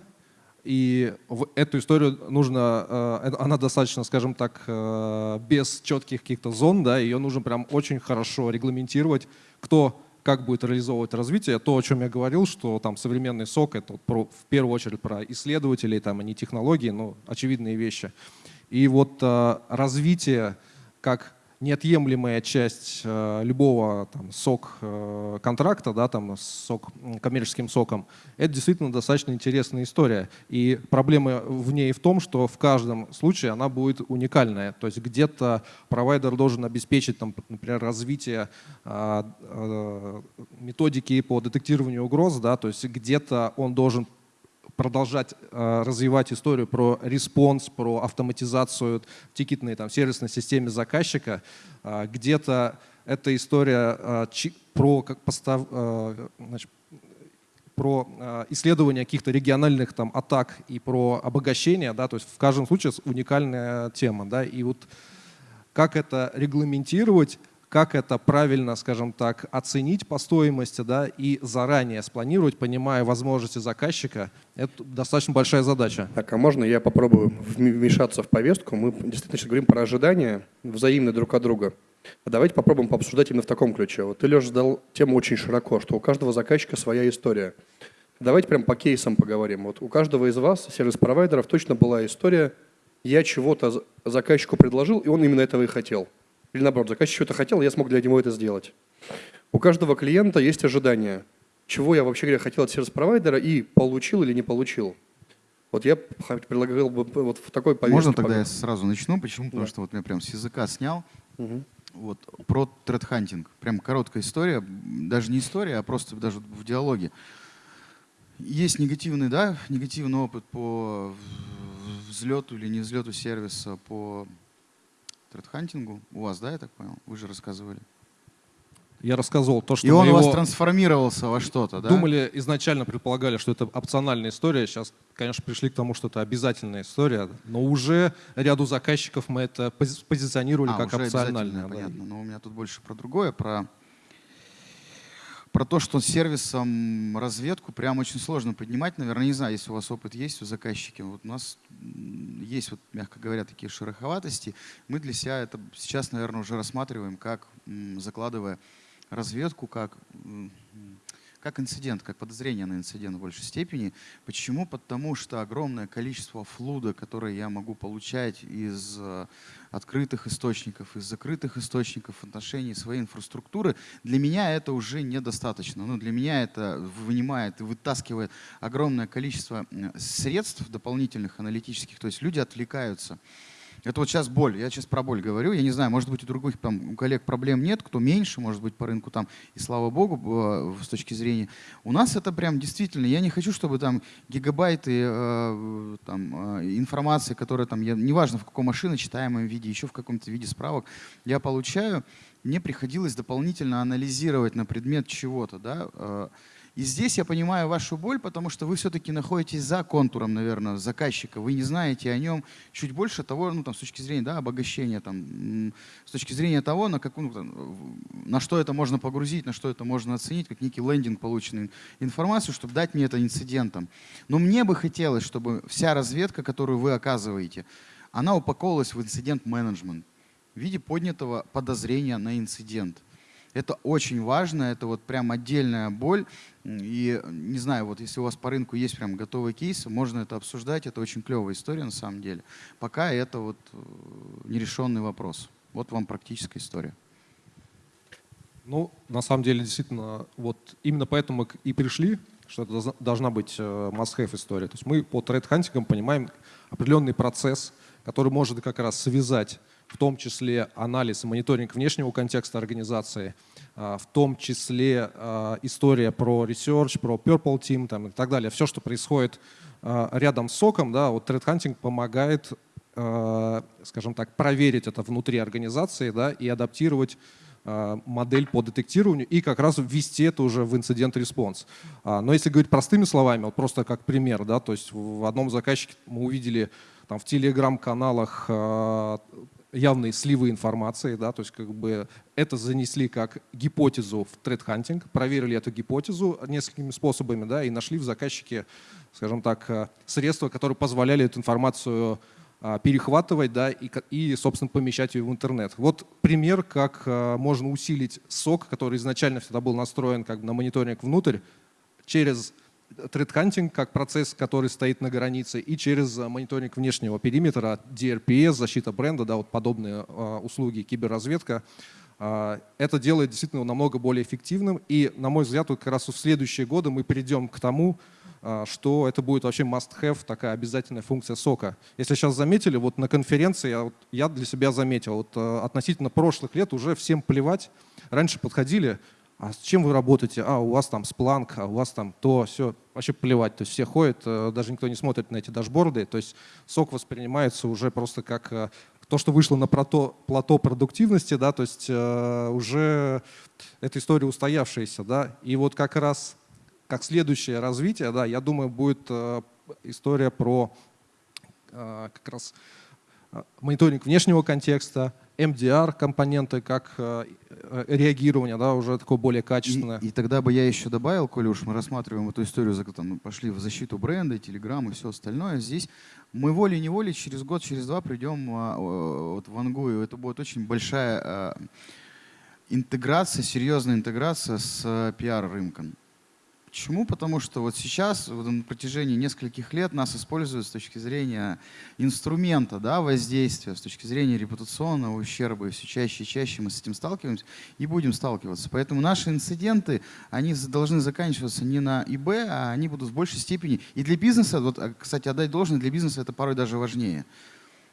и в эту историю нужно, э, она достаточно, скажем так, э, без четких каких-то зон, да, ее нужно прям очень хорошо регламентировать, кто как будет реализовывать развитие. То, о чем я говорил, что там современный сок, это про- в первую очередь про исследователей, там, а не технологии, но очевидные вещи. И вот э, развитие как неотъемлемая часть э, любого там, сок э, контракта, да, там, сок, коммерческим соком, это действительно достаточно интересная история. И проблема в ней в том, что в каждом случае она будет уникальная. То есть где-то провайдер должен обеспечить, там, например, развитие методики по детектированию угроз, да, то есть где-то он должен продолжать э, развивать историю про response, про автоматизацию тикетной там, сервисной системе заказчика. А, Где-то эта история э, про, как постав, э, значит, про э, исследование каких-то региональных там, атак и про обогащение. Да, то есть в каждом случае уникальная тема. Да, и вот как это регламентировать, как это правильно, скажем так, оценить по стоимости, да, и заранее спланировать, понимая возможности заказчика, это достаточно большая задача. Так, а можно я попробую вм- вмешаться в повестку? Мы действительно сейчас говорим про ожидания взаимные друг от друга. А давайте попробуем пообсуждать именно в таком ключе. Вот ты, Леша, задал тему очень широко, что у каждого заказчика своя история. Давайте прям по кейсам поговорим. Вот у каждого из вас, сервис-провайдеров, точно была история, я чего-то заказчику предложил, и он именно этого и хотел. Или наоборот, заказчик что-то хотел, я смог для него это сделать. У каждого клиента есть ожидания, чего я вообще говоря хотел от сервис-провайдера и получил или не получил. Вот я предлагал бы вот в такой повестке. Можно тогда я сразу начну? Почему? Потому да. что вот я прям с языка снял. Угу. Вот, про тредхантинг. Прям короткая история. Даже не история, а просто даже в диалоге. Есть негативный, да, негативный опыт по взлету или не взлету сервиса по тредхантингу. У вас, да, я так понял? Вы же рассказывали. Я рассказывал то, что И он у вас трансформировался во что-то, да? Думали, изначально предполагали, что это опциональная история. Сейчас, конечно, пришли к тому, что это обязательная история. Но уже ряду заказчиков мы это позиционировали а, как опциональное. Понятно. Но у меня тут больше про другое, про про то, что сервисом разведку прям очень сложно поднимать. Наверное, не знаю, если у вас опыт есть у заказчики. Вот у нас есть, вот, мягко говоря, такие шероховатости. Мы для себя это сейчас, наверное, уже рассматриваем, как закладывая разведку как, как инцидент, как подозрение на инцидент в большей степени. Почему? Потому что огромное количество флуда, которое я могу получать из э, открытых источников, из закрытых источников в отношении своей инфраструктуры, для меня это уже недостаточно. Ну, для меня это вынимает и вытаскивает огромное количество средств дополнительных аналитических, то есть люди отвлекаются. Это вот сейчас боль. Я сейчас про боль говорю. Я не знаю, может быть, у других там, у коллег проблем нет, кто меньше, может быть, по рынку там, и слава богу, э, с точки зрения. У нас это прям действительно, я не хочу, чтобы там гигабайты э, там, э, информации, которая там, я, неважно в каком машине, читаемом виде, еще в каком-то виде справок, я получаю, мне приходилось дополнительно анализировать на предмет чего-то, да, э, и здесь я понимаю вашу боль, потому что вы все-таки находитесь за контуром, наверное, заказчика. Вы не знаете о нем чуть больше того, ну, там, с точки зрения да, обогащения, там, с точки зрения того, на, как, ну, на что это можно погрузить, на что это можно оценить, как некий лендинг полученной информацию, чтобы дать мне это инцидентом. Но мне бы хотелось, чтобы вся разведка, которую вы оказываете, она упаковывалась в инцидент-менеджмент в виде поднятого подозрения на инцидент. Это очень важно, это вот прям отдельная боль. И не знаю, вот если у вас по рынку есть прям готовый кейс, можно это обсуждать, это очень клевая история на самом деле. Пока это вот э, нерешенный вопрос. Вот вам практическая история. Ну, на самом деле, действительно, вот именно поэтому мы и пришли, что это должна быть э, must-have история. То есть мы по threat hunting ам понимаем определенный процесс, который может как раз связать в том числе анализ и мониторинг внешнего контекста организации, а, в том числе а, история про research, про Purple Team там, и так далее. Все, что происходит а, рядом с SOC ом, да, вот Threat Hunting помогает, скажем так, проверить это внутри организации да, и адаптировать модель по детектированию и как раз ввести это уже в incident response. Но если говорить простыми словами, вот просто как пример, да, то есть в одном заказчике мы увидели там в телеграм-каналах явные сливы информации, да, то есть как бы это занесли как гипотезу в тред-хантинг, проверили эту гипотезу несколькими способами, да, и нашли в заказчике, скажем так, э, средства, которые позволяли эту информацию а, перехватывать, да, и, и, собственно, помещать ее в интернет. Вот пример, как а, можно усилить сок, который изначально всегда был настроен как на мониторинг внутрь, через тред-хантинг как процесс, который стоит на границе, и через э, мониторинг внешнего периметра, DRPS, защита бренда, да, вот подобные э, услуги, киберразведка. Э, это делает действительно намного более эффективным. И, на мой взгляд, вот как раз в следующие годы мы придем к тому, э, что это будет вообще must-have, такая обязательная функция сока. Если сейчас заметили, вот на конференции я, вот, я для себя заметил, вот э, относительно прошлых лет уже всем плевать. Раньше подходили, а с чем вы работаете? А, у вас там Splunk, а у вас там то, все. Вообще плевать. То есть все ходят, э, даже никто не смотрит на эти дашборды. То есть сок воспринимается уже просто как э, то, что вышло на плато, плато продуктивности, да, то есть э, уже эта история устоявшаяся, да, и вот как раз как следующее развитие, да, я думаю, будет э, история про э, как раз э, мониторинг внешнего контекста, MDR компоненты, как э, э, реагирование, да, уже такое более качественное. И, и тогда бы я еще добавил, коли уж мы рассматриваем эту историю, там, пошли в защиту бренда, Telegram и все остальное, здесь мы волей-неволей через год, через два придем а, вот, в Ангую. Это будет очень большая а, интеграция, серьезная интеграция с пиар-рынком. Почему? Потому что вот сейчас, вот на протяжении нескольких лет нас используют с точки зрения инструмента да, воздействия, с точки зрения репутационного ущерба. И все чаще и чаще мы с этим сталкиваемся и будем сталкиваться. Поэтому наши инциденты, они должны заканчиваться не на ИБ, а они будут в большей степени. И для бизнеса, вот, а, кстати, отдать должное, для бизнеса это порой даже важнее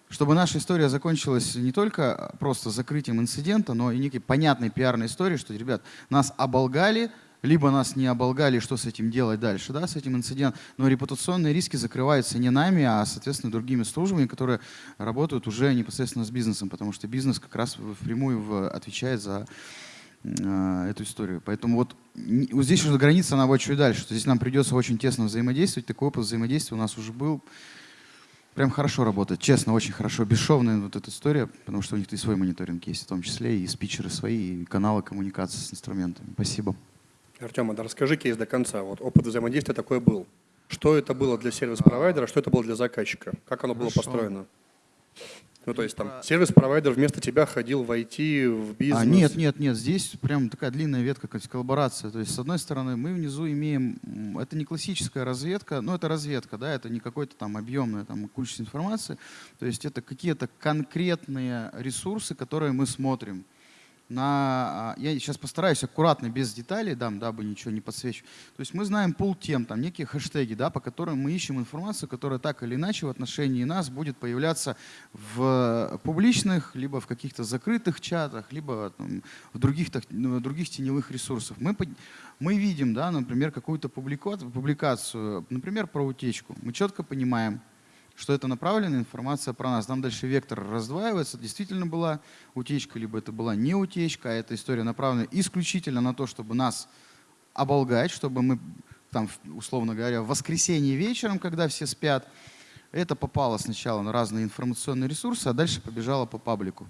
чтобы наша история закончилась не только просто закрытием инцидента, но и некой понятной пиарной историей, что, ребят, нас оболгали, либо нас не оболгали, что с этим делать дальше, да, с этим инцидентом. Но репутационные риски закрываются не нами, а, соответственно, другими службами, которые работают уже непосредственно с бизнесом, потому что бизнес как раз впрямую отвечает за э, эту историю. Поэтому вот, вот здесь уже граница, она будет чуть дальше, что здесь нам придется очень тесно взаимодействовать. Такой опыт взаимодействия у нас уже был. Прям хорошо работает, честно, очень хорошо. Бесшовная вот эта история, потому что у них и свой мониторинг есть, в том числе и спичеры свои, и каналы коммуникации с инструментами. Спасибо. Артем, а расскажи кейс до конца. Вот опыт взаимодействия такой был. Что это было для сервис-провайдера, что это было для заказчика? Как оно было построено? Ну, то есть там сервис-провайдер вместо тебя ходил в IT, в бизнес? А, нет, нет, нет, здесь прям такая длинная ветка, как коллаборация. То есть, с одной стороны, мы внизу имеем, это не классическая разведка, но это разведка, да, это не какой-то там объемная там куча информации. То есть, это какие-то конкретные ресурсы, которые мы смотрим на... А, я сейчас постараюсь аккуратно, без деталей, дам, дабы ничего не подсвечу. То есть мы знаем пул тем, там некие хэштеги, да, по которым мы ищем информацию, которая так или иначе в отношении нас будет появляться в публичных, либо в каких-то закрытых чатах, либо там, в других, ну, других теневых ресурсах. Мы, мы видим, да, например, какую-то публикацию, например, про утечку. Мы четко понимаем, что это направленная информация про нас. Там дальше вектор раздваивается, действительно была утечка, либо это была не утечка, а эта история направлена исключительно на то, чтобы нас оболгать, чтобы мы, там, условно говоря, в воскресенье вечером, когда все спят, это попало сначала на разные информационные ресурсы, а дальше побежало по паблику.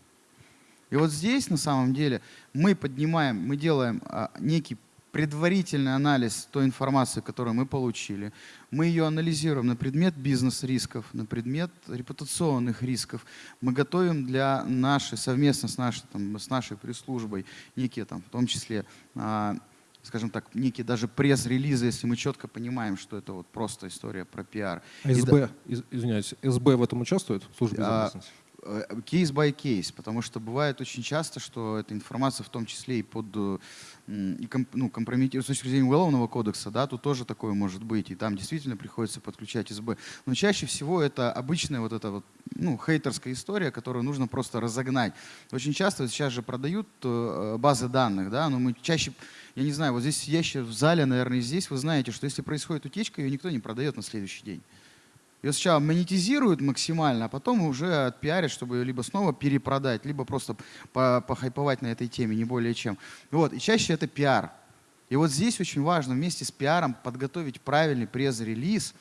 И вот здесь на самом деле мы поднимаем, мы делаем а, некий предварительный анализ той информации, которую мы получили. Мы ее анализируем на предмет бизнес-рисков, на предмет репутационных рисков. Мы готовим для нашей, совместно с нашей, там, с нашей пресс-службой, некие, там, в том числе, а, скажем так, некие даже пресс-релизы, если мы четко понимаем, что это вот просто история про пиар. А СБ, да, извиняюсь, СБ в этом участвует, в службе а, безопасности? Кейс by кейс, потому что бывает очень часто, что эта информация в том числе и под и комп, ну, компрометирует с точки зрения уголовного кодекса, да, тут тоже такое может быть, и там действительно приходится подключать СБ. Но чаще всего это обычная вот эта вот, ну, хейтерская история, которую нужно просто разогнать. Очень часто сейчас же продают э, базы данных, да, но мы чаще, я не знаю, вот здесь сидящие в зале, наверное, здесь вы знаете, что если происходит утечка, ее никто не продает на следующий день. Ее сначала монетизируют максимально, а потом уже отпиарят, чтобы ее либо снова перепродать, либо просто похайповать на этой теме, не более чем. Вот. И чаще это пиар. И вот здесь очень важно вместе с пиаром подготовить правильный пресс-релиз,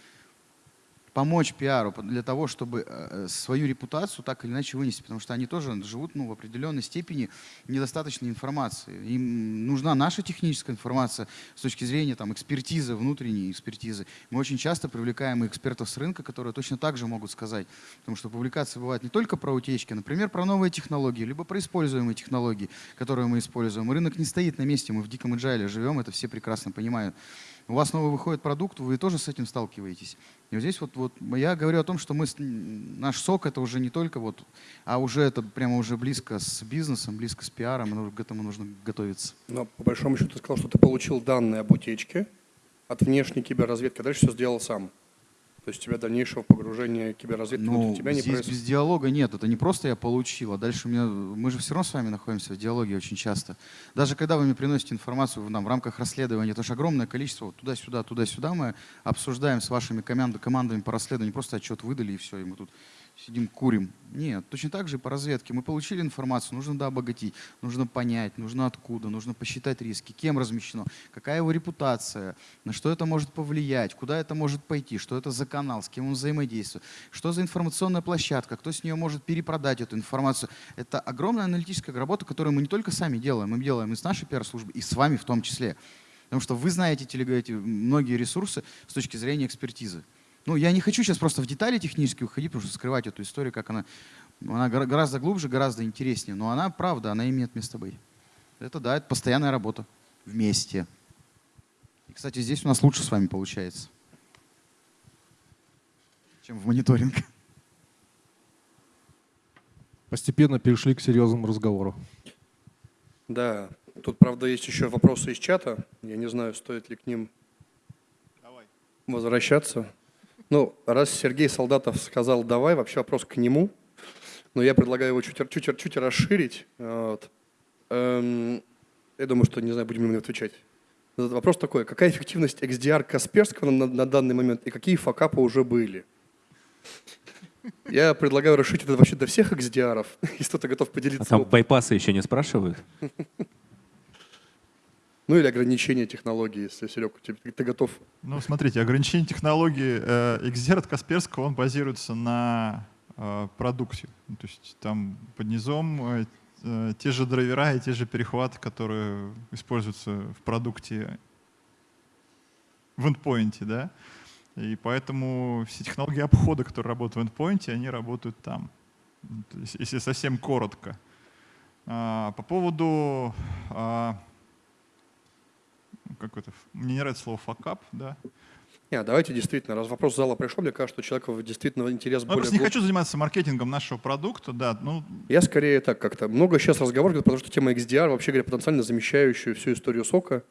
помочь пиару для того, чтобы э, э, свою репутацию так или иначе вынести, потому что они тоже живут ну, в определенной степени недостаточной информации. Им нужна наша техническая информация с точки зрения там, экспертизы, внутренней экспертизы. Мы очень часто привлекаем экспертов с рынка, которые точно так же могут сказать, потому что публикации бывают не только про утечки, например, про новые технологии, либо про используемые технологии, которые мы используем. Рынок не стоит на месте, мы в диком agile живем, это все прекрасно понимают у вас новый выходит продукт, вы тоже с этим сталкиваетесь. И вот здесь вот, вот я говорю о том, что мы, наш сок это уже не только вот, а уже это прямо уже близко с бизнесом, близко с пиаром, к этому нужно готовиться. Но по большому счету ты сказал, что ты получил данные об утечке от внешней киберразведки, а дальше все сделал сам. То есть у тебя дальнейшего погружения киберразведки ну, тебя не здесь происходит? без диалога нет. Это не просто я получил, а дальше меня, мы же все равно с вами находимся в диалоге очень часто. Даже когда вы мне приносите информацию нам, в рамках расследования, это же огромное количество, вот туда-сюда, туда-сюда мы обсуждаем с вашими команд, командами по расследованию, просто отчет выдали и все, и мы тут сидим, курим. Нет, точно так же по разведке. Мы получили информацию, нужно да, обогатить, нужно понять, нужно откуда, нужно посчитать риски, кем размещено, какая его репутация, на что это может повлиять, куда это может пойти, что это за канал, с кем он взаимодействует, что за информационная площадка, кто с нее может перепродать эту информацию. Это огромная аналитическая работа, которую мы не только сами делаем, мы делаем и с нашей пиар-службы, и с вами в том числе. Потому что вы знаете эти многие ресурсы с точки зрения экспертизы. Ну, я не хочу сейчас просто в детали технически уходить, потому что скрывать эту историю, как она, она гораздо глубже, гораздо интереснее. Но она, правда, она имеет место быть. Это да, это постоянная работа вместе. И, кстати, здесь у нас лучше с вами получается, чем в мониторинг. Постепенно перешли к серьезному разговору. Да, тут, правда, есть еще вопросы из чата. Я не знаю, стоит ли к ним возвращаться. Ну, раз Сергей Солдатов сказал «давай», вообще вопрос к нему, но я предлагаю его чуть, чуть, чуть расширить. Вот. Эм, я думаю, что, не знаю, будем ему отвечать. Вопрос такой, какая эффективность XDR Касперского на, на данный момент и какие факапы уже были? Я предлагаю расширить это вообще до всех XDR, если кто-то готов поделиться. А там байпасы еще не спрашивают? Ну или ограничение технологии, если, Серег, ты, ты готов? Ну, смотрите, ограничение технологии э, Касперского, он базируется на э, продукте. Ну, то есть там под низом э, э, те же драйвера и те же перехваты, которые используются в продукте в эндпоинте, да. И поэтому все технологии обхода, которые работают в эндпоинте, они работают там, если совсем коротко. А, по поводу а, как это, мне не нравится слово факап, да. Нет, давайте действительно, раз вопрос зала пришел, мне кажется, что человеку действительно интерес ну, более... Я просто не хочу заниматься маркетингом нашего продукта, да. Ну... Я скорее так как-то. Много сейчас разговоров, потому что тема XDR, вообще говоря, потенциально замещающая всю историю сока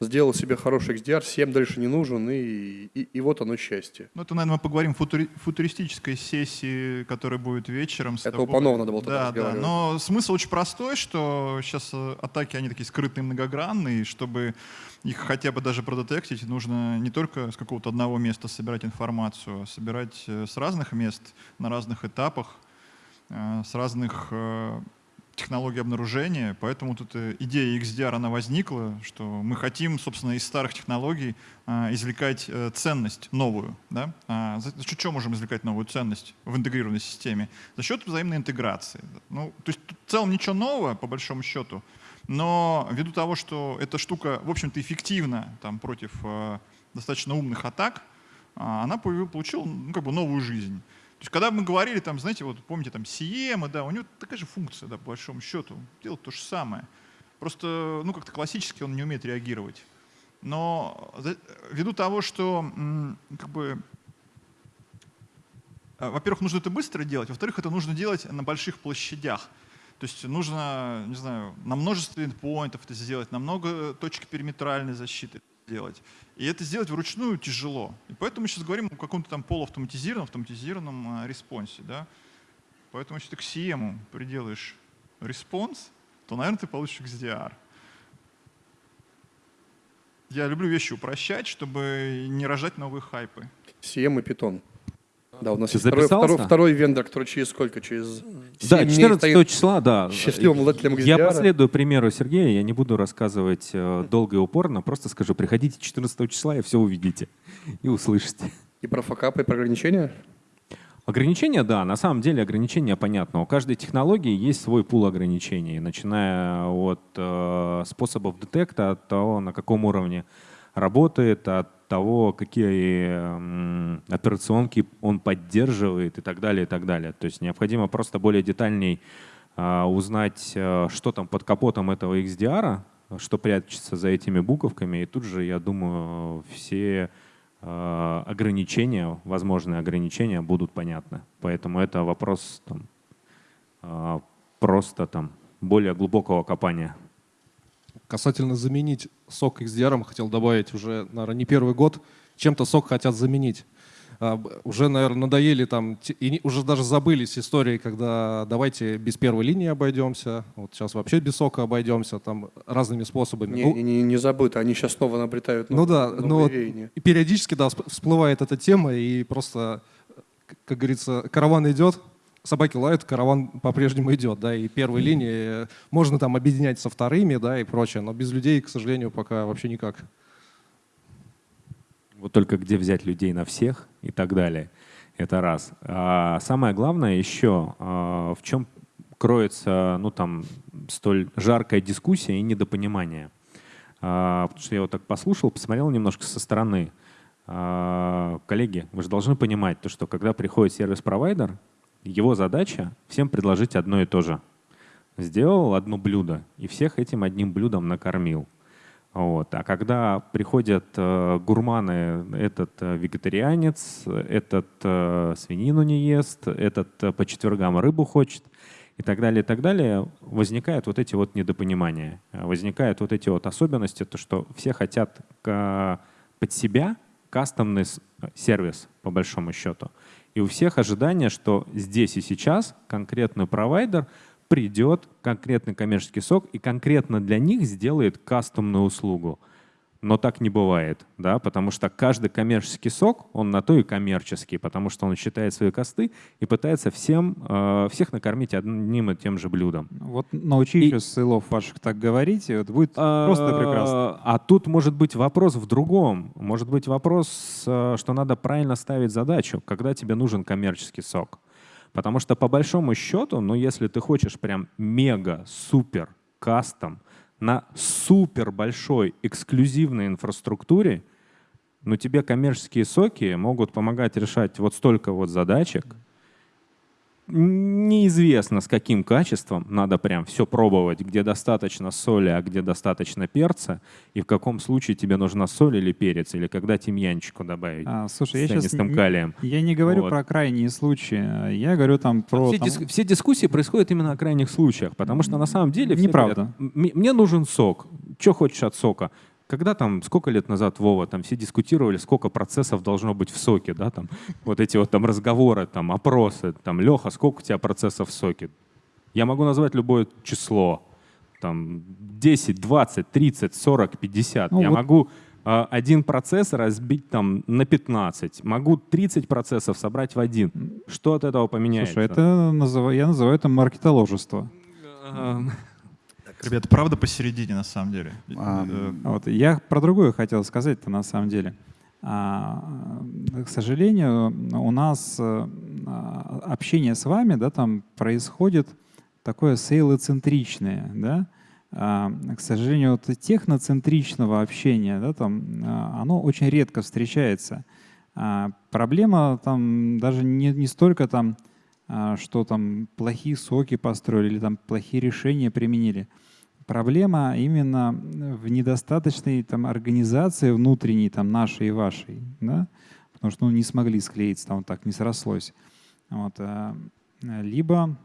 сделал себе хороший XDR, 7 дальше не нужен, и, и, и вот оно счастье. Ну, это, наверное, мы поговорим в футури футуристической сессии, которая будет вечером. С это тобой. у Панова надо было да, да. Но смысл очень простой, что сейчас э, атаки, они такие скрытые, многогранные, чтобы их хотя бы даже продетектить, нужно не только с какого-то одного места собирать информацию, а собирать э, с разных мест, на разных этапах, э, с разных технологии обнаружения, поэтому тут э, идея XDR, она возникла, что мы хотим, собственно, из старых технологий извлекать э, ценность новую. Да? А, за счет чего можем извлекать новую ценность в интегрированной системе? За счет взаимной интеграции. Ну, то есть в целом ничего нового, по большому счету, но ввиду того, что эта штука, в общем-то, эффективна там, против э, достаточно умных атак, а, она получила ну, как бы новую жизнь. То есть, когда мы говорили, там, знаете, вот помните, там, Сиема, да, у него такая же функция, да, по большому счету, делает то же самое. Просто, ну, как-то классически он не умеет реагировать. Но ввиду того, что, как бы, во-первых, нужно это быстро делать, во-вторых, это нужно делать на больших площадях. То есть нужно, не знаю, на множестве endpoint ов это сделать, на много точек периметральной защиты делать. И это сделать вручную тяжело. И поэтому мы сейчас говорим о каком-то там полуавтоматизированном, автоматизированном э, response е. Да? Поэтому если ты к CM приделаешь response, то, наверное, ты получишь XDR. Я люблю вещи упрощать, чтобы не рожать новые хайпы. CM и Python. Да, у нас есть второй, второй, второй вендор, который через сколько? Через Да, 14 числа, да. Счастливым владельцем XDR. Я последую примеру Сергея, я не буду рассказывать э, долго и упорно, просто скажу, приходите 14 числа и все увидите и услышите. И про факапы, и про ограничения? Ограничения, да, на самом деле ограничения понятно. У каждой технологии есть свой пул ограничений, начиная от э, способов детекта, от того, на каком уровне работает, от того, какие операционки он поддерживает и так далее, и так далее. То есть необходимо просто более детальней а, узнать, а, что там под капотом этого XDR, что прячется за этими буковками, и тут же, я думаю, все а, ограничения, возможные ограничения будут понятны. Поэтому это вопрос там, просто там более глубокого копания. Касательно заменить сок XDR, хотел добавить уже, наверное, не первый год, чем-то сок хотят заменить. А, уже, наверное, надоели там, и уже даже забылись истории, когда давайте без первой линии обойдемся, вот сейчас вообще без сока обойдемся, там разными способами. Не, ну, не, не забыто, они сейчас снова обретают Ну да, но периодически, да, всплывает эта тема, и просто, как говорится, караван идет, собаки лают, караван по-прежнему идет, да, и первой линии можно там объединять со вторыми, да, и прочее, но без людей, к сожалению, пока вообще никак. Вот только где взять людей на всех и так далее. Это раз. А самое главное еще, а, в чем кроется ну, там, столь жаркая дискуссия и недопонимание. А, потому что я вот так послушал, посмотрел немножко со стороны. А, коллеги, вы же должны понимать, то, что когда приходит сервис-провайдер, его задача всем предложить одно и то же. Сделал одно блюдо и всех этим одним блюдом накормил. Вот. А когда приходят э, гурманы, этот э, вегетарианец, этот э, свинину не ест, этот э, по четвергам рыбу хочет и так далее, и так далее, возникают вот эти вот недопонимания, возникают вот эти вот особенности, то, что все хотят к, под себя кастомный сервис, по большому счету. И у всех ожидание, что здесь и сейчас конкретный провайдер придет, конкретный коммерческий сок, и конкретно для них сделает кастомную услугу. Но так не бывает, да, потому что каждый коммерческий сок, он на то и коммерческий, потому что он считает свои косты и пытается всем, э, всех накормить одним и тем же блюдом. Вот научи и... еще ссылов ваших так говорить, и вот будет а, просто прекрасно. А тут может быть вопрос в другом. Может быть вопрос, э, что надо правильно ставить задачу, когда тебе нужен коммерческий сок. Потому что по большому счету, ну если ты хочешь прям мега-супер кастом, на супер большой эксклюзивной инфраструктуре, но тебе коммерческие соки могут помогать решать вот столько вот задачек, неизвестно с каким качеством, надо прям все пробовать, где достаточно соли, а где достаточно перца, и в каком случае тебе нужна соль или перец, или когда тимьянчику добавить а, слушай, я сейчас калием. Я не говорю вот. про крайние случаи, я говорю там про... Все, там... Дис, все дискуссии происходят именно о крайних случаях, потому что на самом деле... Неправда. Говорят, мне нужен сок. Что хочешь от сока? Когда там, сколько лет назад, Вова, там все дискутировали, сколько процессов должно быть в соке, да, там, вот эти вот там разговоры, там, опросы, там, Леха, сколько у тебя процессов в соке? Я могу назвать любое число, там, 10, 20, 30, 40, 50. Ну, Я вот... могу э, один процесс разбить там на 15. Могу 30 процессов собрать в один. Что от этого поменяется? Слушай, это назыв... я называю это маркетоложество. Ребята, правда посередине на самом деле. А, э, вот, я про другое хотел сказать-то на самом деле. А, к сожалению, у нас э, общение с вами да, там происходит такое сейлоцентричное. Да? А, к сожалению, вот техноцентричного общения да, там, а, оно очень редко встречается. А, проблема там даже не, не столько там, а, что там плохие соки построили или там плохие решения применили. Проблема именно в недостаточной там, организации внутренней, там, нашей и вашей. Да? Потому что ну, не смогли склеиться, там так не срослось. Вот. А, либо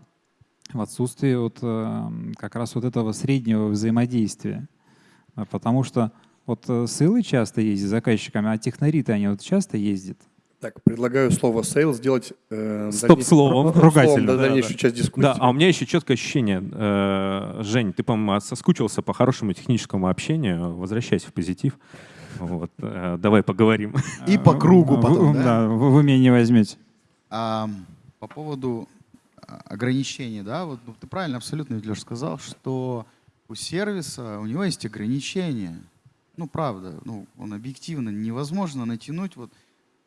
в отсутствии вот, э, как раз вот этого среднего взаимодействия. Потому что вот э, ссылы часто ездят заказчиками, а технари-то они вот часто ездят. Так, предлагаю слово sales сделать э, стоп-словом, ругательно. Да, дальнейшую да. часть дискуссии. Да, а у меня еще четкое ощущение. Э, Жень, ты, по-моему, соскучился по хорошему техническому общению. Возвращайся в позитив. Вот, э, давай поговорим. И по кругу потом, да? Да, вы, вы меня не возьмете. А, по поводу а, ограничений, да, вот ну, ты правильно абсолютно, Леш, сказал, что у сервиса, у него есть ограничения. Ну, правда, ну, он объективно невозможно натянуть вот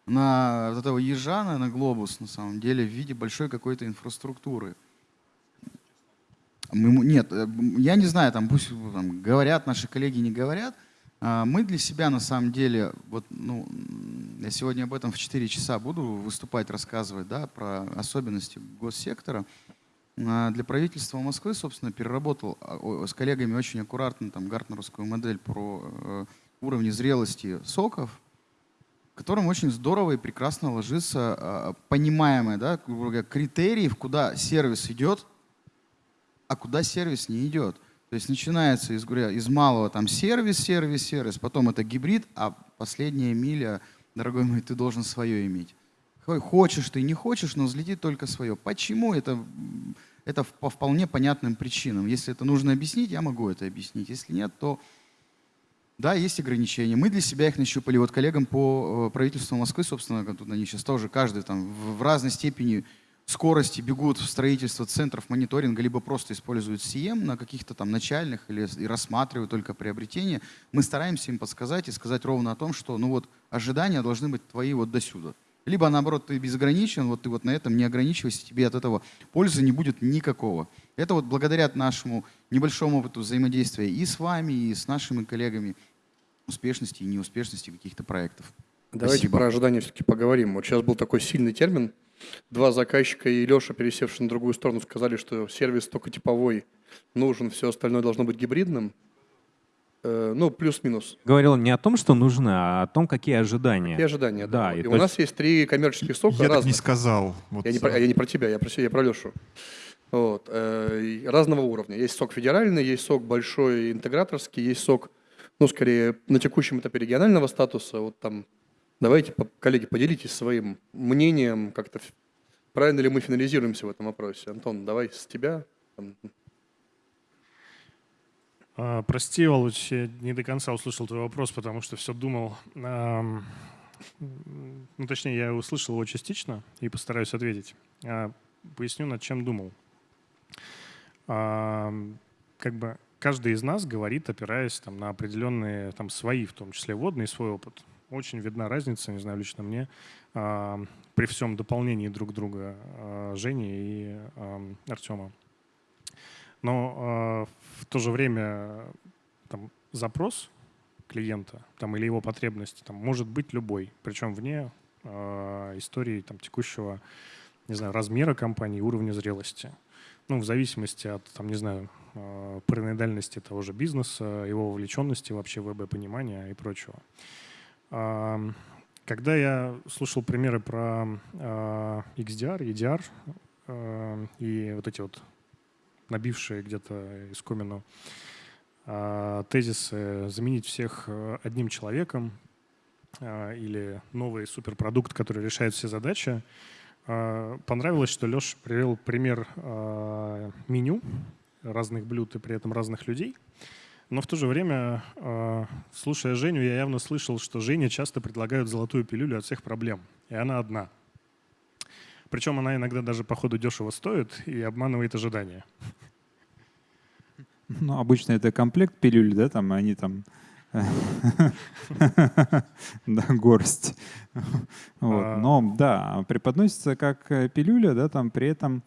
на вот этого ежана, на глобус, на самом деле, в виде большой какой-то инфраструктуры. Мы, нет, э, я не знаю, там пусть там, говорят, наши коллеги не говорят. А мы для себя на самом деле, вот, ну, я сегодня об этом в 4 часа буду выступать, рассказывать да, про особенности госсектора. А для правительства Москвы, собственно, переработал а, с коллегами очень аккуратно там, гартнеровскую модель про э, уровни зрелости соков, которым очень здорово и прекрасно ложится а, понимаемое, да, критериев, куда сервис идет, а куда сервис не идет. То есть начинается из, говоря, из малого там сервис, сервис, сервис, потом это гибрид, а последняя миля, дорогой мой, ты должен свое иметь. Хочешь ты, не хочешь, но взлетит только свое. Почему? Это, это по вполне понятным причинам. Если это нужно объяснить, я могу это объяснить. Если нет, то да, есть ограничения. Мы для себя их нащупали. Вот коллегам по э, правительству Москвы, собственно, тут они сейчас тоже каждый там в разной степени скорости бегут в строительство центров мониторинга, либо просто используют CM на каких-то там начальных или и рассматривают только приобретение. Мы стараемся им подсказать и сказать ровно о том, что ну вот ожидания должны быть твои вот до сюда. Либо наоборот ты безграничен, вот ты вот на этом не ограничивайся, тебе от этого пользы не будет никакого. Это вот благодаря нашему небольшому опыту взаимодействия и с вами, и с нашими коллегами успешности и неуспешности каких-то проектов. Давайте Спасибо. про ожидания все-таки поговорим. Вот сейчас был такой сильный термин. Два заказчика и Леша, пересевший на другую сторону, сказали, что сервис только типовой нужен, все остальное должно быть гибридным. Э, ну, плюс-минус. Говорил не о том, что нужно, а о том, какие ожидания. И ожидания, да. Да, и и у нас есть три коммерческих сока Я так разных. не сказал. Вот, Я не, про, я не про тебя, я про, себя, я про Лешу. Вот. э, разного уровня. Есть сок федеральный, есть сок большой интеграторский, есть сок, ну, скорее, на текущем этапе регионального статуса. Вот там, давайте, коллеги, поделитесь своим мнением, как-то правильно ли мы финализируемся в этом вопросе. Антон, давай с тебя. А, Прости, Володь, я не до конца услышал твой вопрос, потому что все думал. Ну, точнее, я услышал его частично и постараюсь ответить. А, Поясню, над чем думал. Как бы каждый из нас говорит, опираясь там, на определенные там, свои, в том числе водные, свой опыт. Очень видна разница, не знаю, лично мне, при всем дополнении друг друга а, Жени и Артема. Но а, в то же время там, запрос клиента там, или его потребность там, может быть любой, причем вне а, истории там, текущего не знаю, размера компании, уровня зрелости. Ну, в зависимости от, там, не знаю, а, параноидальности того же бизнеса, его вовлеченности вообще в ВБ-понимания и прочего. А, Когда я слушал примеры про а, XDR, EDR а, и вот эти вот набившие где-то искомину а, тезисы заменить всех одним человеком а, или новый суперпродукт, который решает все задачи. А, Понравилось, что Леша привел пример а, меню разных блюд и при этом разных людей. Но в то же время, а, слушая Женю, я явно слышал, что Жене часто предлагают золотую пилюлю от всех проблем. И она одна. Причем она иногда даже по ходу дешево стоит и обманывает ожидания. Ну, обычно это комплект пилюль, да, там они там да, горсть. Вот. А. Но да, преподносится как э, пилюля, да, там при этом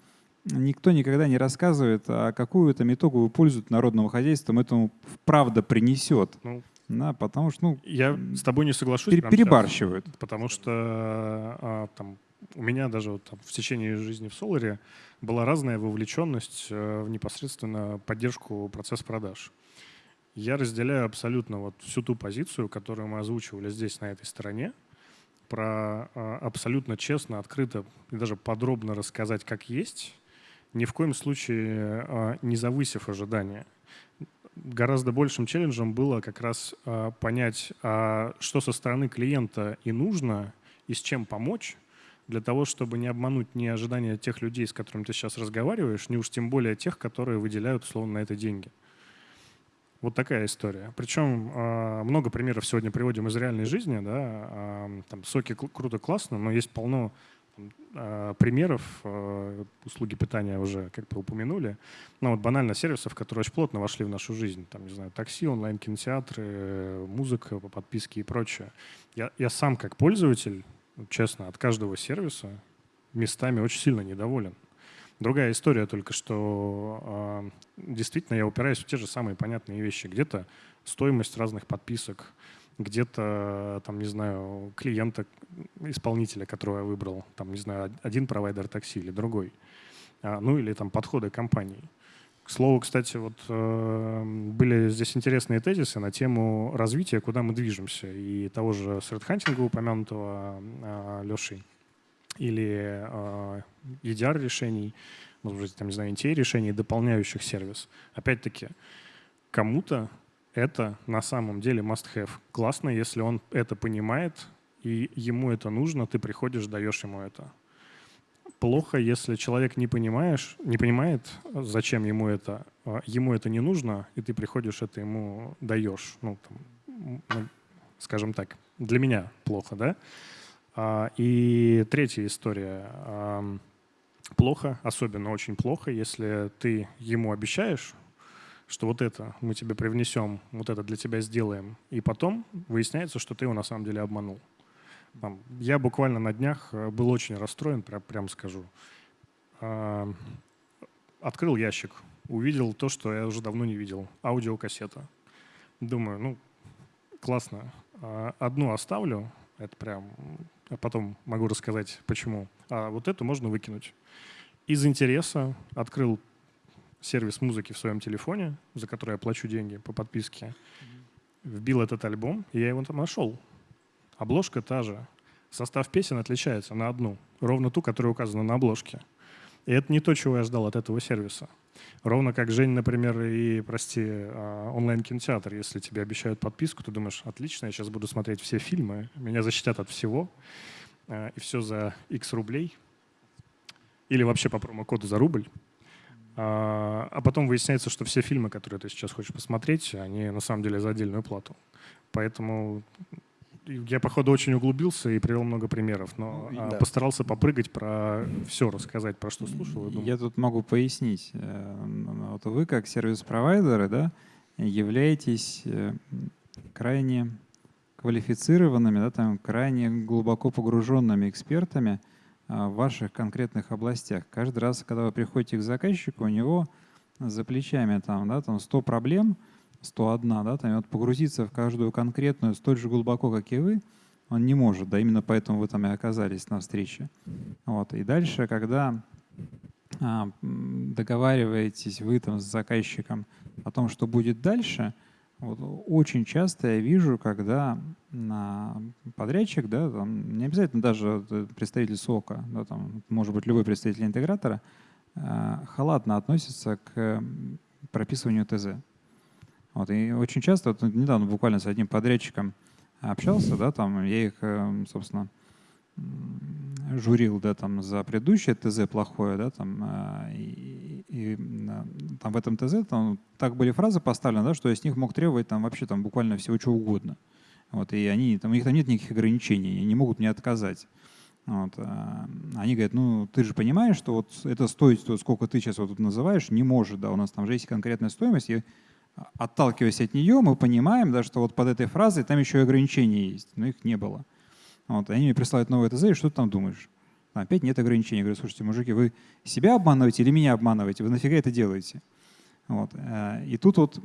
никто никогда не рассказывает, а какую там итоговую пользу народного хозяйства этому правда принесет. Ну. Да, потому что, ну, Я с тобой не соглашусь. пере- прямо сейчас, перебарщивают. потому что а, там, у меня даже вот, там, в течение жизни в Соларе была разная вовлеченность э, в непосредственно поддержку процесса продаж. Я разделяю абсолютно вот всю ту позицию, которую мы озвучивали здесь, на этой стороне, про а, абсолютно честно, открыто и даже подробно рассказать, как есть, ни в коем случае а, не завысив ожидания. Гораздо большим челленджем было как раз а, понять, что со стороны клиента и нужно, и с чем помочь, для того, чтобы не обмануть ни ожидания тех людей, с которыми ты сейчас разговариваешь, ни уж тем более тех, которые выделяют условно на это деньги. Вот такая история. Причем а, много примеров сегодня приводим из реальной жизни. Да? А, Там соки круто, классно, но есть полно а, примеров. Услуги питания уже как бы упомянули. Ну вот банально сервисов, которые очень плотно вошли в нашу жизнь. Там, не знаю, такси, онлайн-кинотеатры, музыка по подписке и прочее. Я, я сам как пользователь, честно, от каждого сервиса местами очень сильно недоволен. Другая история только, что а, действительно я упираюсь в те же самые понятные вещи. Где-то стоимость разных подписок, где-то, там, не знаю, клиента, исполнителя, которого я выбрал, там, не знаю, один провайдер такси или другой. А, ну или там подходы компании. К слову, кстати, вот э, были здесь интересные тезисы на тему развития, куда мы движемся. И того же средхантинга, упомянутого э, Лешей, или э, EDR решений, может быть, там, не знаю, NTA решений, дополняющих сервис. Опять-таки, кому-то это на самом деле must-have. Классно, если он это понимает, и ему это нужно, ты приходишь, даешь ему это. Плохо, если человек не, понимаешь, не понимает, зачем ему это, а ему это не нужно, и ты приходишь, это ему даешь. Ну, там, скажем так, для меня плохо, да? А, И третья история. Плохо, особенно очень плохо, если ты ему обещаешь, что вот это мы тебе привнесем, вот это для тебя сделаем, и потом выясняется, что ты его на самом деле обманул. Я буквально на днях э, был очень расстроен, прям, скажу. Открыл ящик, увидел то, что я уже давно не видел. Аудиокассета. Думаю, ну, классно. А, Одну оставлю, это прям, потом могу рассказать, почему. А вот эту можно выкинуть. Из интереса открыл сервис музыки в своем телефоне, за который я плачу деньги по подписке. вбил этот альбом, и я его там нашел. Обложка та же. Состав песен отличается на одну, ровно ту, которая указана на обложке. И это не то, чего я ждал от этого сервиса. Ровно как Жень, например, и, прости, а, онлайн-кинотеатр. Если тебе обещают подписку, ты думаешь, отлично, я сейчас буду смотреть все фильмы, меня защитят от всего, а, и все за X рублей. Или вообще по промокоду за рубль. А, а потом выясняется, что все фильмы, которые ты сейчас хочешь посмотреть, они на самом деле за отдельную плату. Поэтому я, походу, очень углубился и привел много примеров, но Ну, а, да. постарался попрыгать про все рассказать, про что слушал. думал. Я тут могу пояснить. Э, Вот вы, как сервис-провайдеры, да, являетесь э, крайне квалифицированными, да, там, крайне глубоко погруженными экспертами а, в ваших конкретных областях. Каждый раз, когда вы приходите к заказчику, у него за плечами там, да, там 100 проблем, 101, да, там, и вот погрузиться в каждую конкретную столь же глубоко, как и вы, он не может, да, именно поэтому вы там и оказались на встрече. Вот. И дальше, когда а, договариваетесь вы там с заказчиком о том, что будет дальше, вот, очень часто я вижу, когда на подрядчик, да, там, не обязательно даже э, представитель СОКа, да, там, может быть любой представитель интегратора, а, халатно относится к прописыванию ТЗ. Вот, и очень часто, вот недавно буквально с одним подрядчиком общался, да, там я их, э, собственно, журил, да, там за предыдущее ТЗ плохое, да, там, а, и, и, там в этом ТЗ там так были фразы поставлены, да, что я с них мог требовать там вообще там буквально всего чего угодно. Вот, и они, там, у них там нет никаких ограничений, они не могут мне отказать. Вот, а, они говорят, ну ты же понимаешь, что вот это стоит, сколько ты сейчас вот тут называешь, не может, да, у нас там же есть конкретная стоимость, и отталкиваясь от нее, мы понимаем, да, что вот под этой фразой там еще и ограничения есть, но их не было. Вот, они мне присылают новое ТЗ, и что ты там думаешь? Там опять нет ограничений. Я говорю, слушайте, мужики, вы себя обманываете или меня обманываете? Вы нафига это делаете? Вот. э, И тут вот,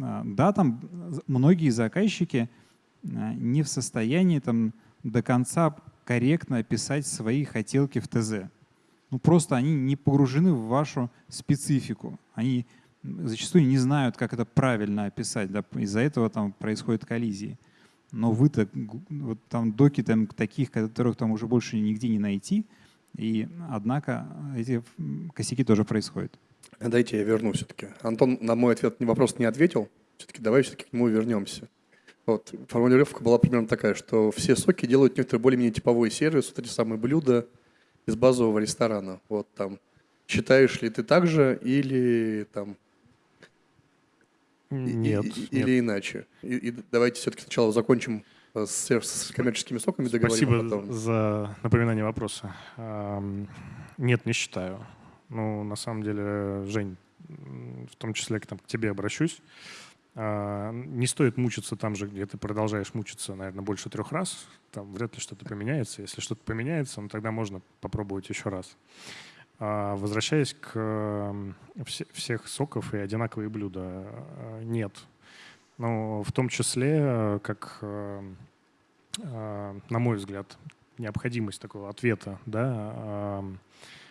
а, да, там многие заказчики а, не в состоянии там до конца корректно описать свои хотелки в ТЗ. Ну просто они не погружены в вашу специфику. Они зачастую не знают, как это правильно описать. Да? Из-за этого там происходят коллизии. Но вы-то вот там доки там таких, которых там уже больше нигде не найти. И однако эти косяки тоже происходят. Дайте я верну все-таки. Антон на мой ответ вопрос не ответил. Все-таки давай все-таки к нему вернемся. Вот, формулировка была примерно такая, что все соки делают некоторый более-менее типовой сервис, вот эти самые блюда из базового ресторана. Вот там. Считаешь ли ты так же или там Нет, и- нет. или иначе? И, и давайте все-таки сначала закончим э, с, с коммерческими соками, договорим, Спасибо а потом. за напоминание вопроса. Нет, не считаю. Ну, на самом деле, Жень, в том числе к, там, к тебе обращусь. А, Не стоит мучиться там же, где ты продолжаешь мучиться, наверное, больше трех раз. Там вряд ли что-то поменяется. Если что-то поменяется, ну, тогда можно попробовать еще раз. А, Возвращаясь к всех соков и одинаковые блюда, а, нет. Ну, в том числе, э, как, э, э, на мой взгляд, необходимость такого ответа, да, э,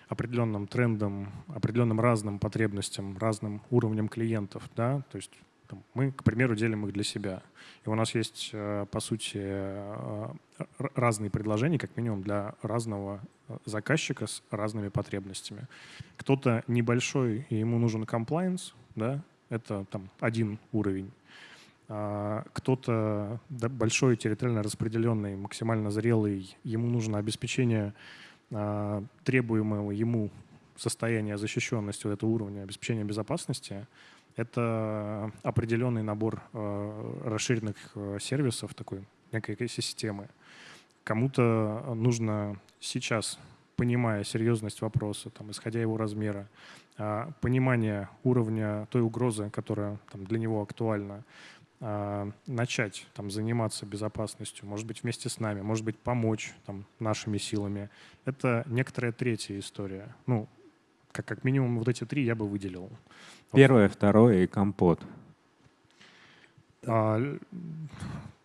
определенным трендам, определенным разным потребностям, разным уровням клиентов, да, то есть там, мы, к примеру, делим их для себя. И у нас есть, э, по сути, э, разные предложения, как минимум, для разного э, заказчика с разными потребностями. Кто-то небольшой, и ему нужен комплайенс, да, это там один уровень. А, Кто-то да, большой, территориально распределенный, максимально зрелый, ему нужно обеспечение а, требуемого ему состояния защищенности вот этого уровня обеспечения безопасности. Это определенный набор э, расширенных э, сервисов, такой некой экосистемы. Кому-то нужно сейчас, понимая серьезность вопроса, там, исходя его размера, а, понимание уровня той угрозы, которая там, для него актуальна, а, начать там, заниматься безопасностью, может быть, вместе с нами, может быть, помочь там, нашими силами. Это некоторая третья история. Ну, как, как минимум вот эти три я бы выделил. Первое, второе и компот. А,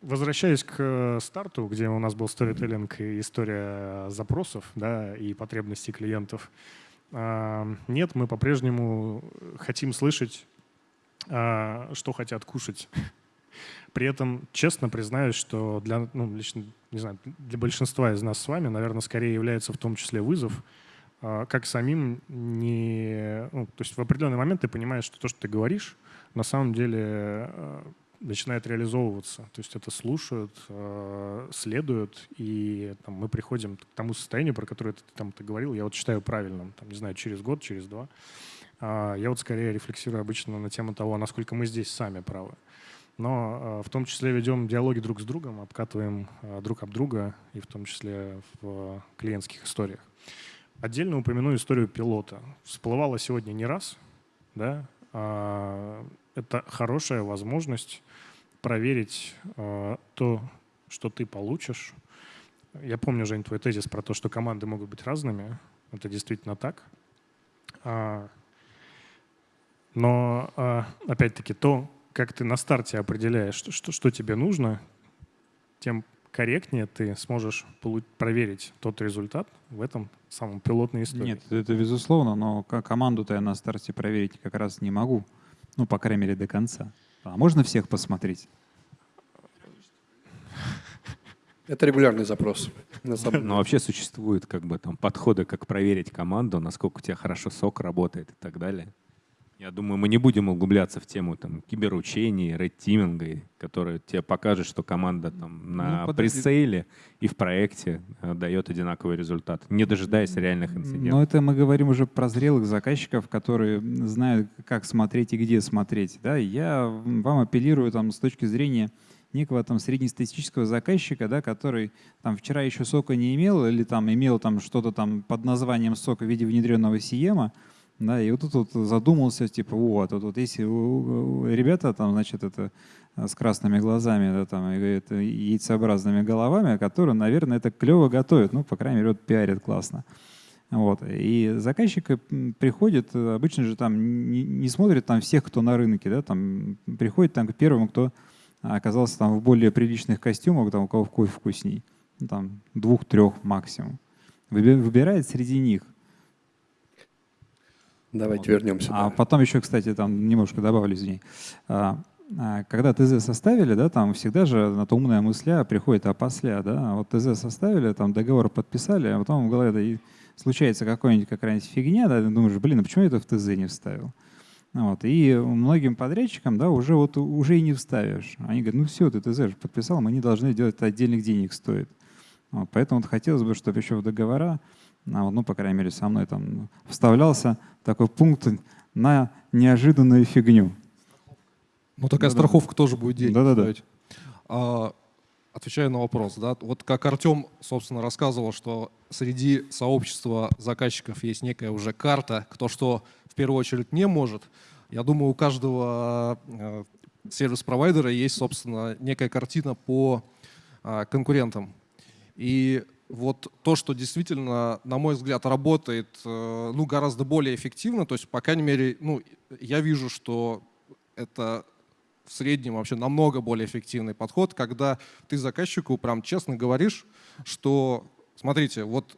Возвращаясь к э, старту, где у нас был сторителлинг и история запросов да, и потребностей клиентов, а, нет, мы по-прежнему хотим слышать, а, что хотят кушать. При этом честно признаюсь, что для, ну, лично, не знаю, для большинства из нас с вами, наверное, скорее является в том числе вызов, как самим не... Ну, то есть в определенный момент ты понимаешь, что то, что ты говоришь, на самом деле а, начинает реализовываться. То есть это слушают, а, следуют, и там, мы приходим к тому состоянию, про которое ты там ты говорил, я вот считаю правильным, там, не знаю, через год, через два. Я вот скорее рефлексирую обычно на тему того, насколько мы здесь сами правы. Но в том числе ведем диалоги друг с другом, обкатываем друг об друга, и в том числе в клиентских историях. Отдельно упомяну историю пилота. Всплывала сегодня не раз. Да? А, это хорошая возможность проверить а, то, что ты получишь. Я помню, Жень, твой тезис про то, что команды могут быть разными. Это действительно так. А, но, опять-таки, то, как ты на старте определяешь, что, что, что тебе нужно, тем корректнее ты сможешь проверить тот результат в этом самом пилотной истории. Нет, это безусловно, но команду-то я на старте проверить как раз не могу. Ну, по крайней мере, до конца. А можно всех посмотреть? Это регулярный запрос. Но вообще существуют как бы там подходы, как проверить команду, насколько у тебя хорошо сок работает и так далее. Я думаю, мы не будем углубляться в тему там, киберучений, рейд-тиминга, который тебе покажет, что команда там, на ну, пресейле и в проекте э, дает одинаковый результат, не дожидаясь реальных инцидентов. Но это мы говорим уже про зрелых заказчиков, которые знают, как смотреть и где смотреть. Да? Я вам апеллирую там, с точки зрения некого там среднестатистического заказчика, да, который там вчера еще сока не имел или там имел там что-то там под названием сока в виде внедренного сиема, да, и вот тут вот задумался, типа, вот, вот, вот если ребята там, значит, это э, с красными глазами, да, там, и это, яйцеобразными головами, которые, наверное, это клево готовят, ну, по крайней мере, вот пиарят классно. Вот. И заказчик приходит, обычно же там не, не смотрит там всех, кто на рынке, да, там приходит там к первому, кто оказался там в более приличных костюмах, там у кого кофе вкусней, там двух-трех максимум. Выбирает среди них. Давайте вот. вернемся. А да. потом еще, кстати, там немножко добавлю, извини. А, а, когда ТЗ составили, да, там всегда же на то умная мысля приходит опосля, да, а вот ТЗ составили, там договор подписали, а потом в голове случается какая-нибудь какая-нибудь фигня, да, ты думаешь, блин, а почему я это в ТЗ не вставил? Вот. И многим подрядчикам да, уже, вот, уже и не вставишь. Они говорят, ну все, ты ТЗ же подписал, мы не должны делать, это отдельных денег стоит. Вот. Поэтому вот хотелось бы, чтобы еще в договора а ну, по крайней мере, со мной там вставлялся такой пункт на неожиданную фигню. Ну, такая да, страховка да. тоже будет денег да, да, да. А, отвечая на вопрос, да, вот как Артем, собственно, рассказывал, что среди сообщества заказчиков есть некая уже карта, кто что в первую очередь не может. Я думаю, у каждого э, сервис-провайдера есть, собственно, некая картина по э, конкурентам. И вот то, что действительно, на мой взгляд, работает э, ну, гораздо более эффективно, то есть, по крайней мере, ну, я вижу, что это в среднем вообще намного более эффективный подход, когда ты заказчику прям честно говоришь, что, смотрите, вот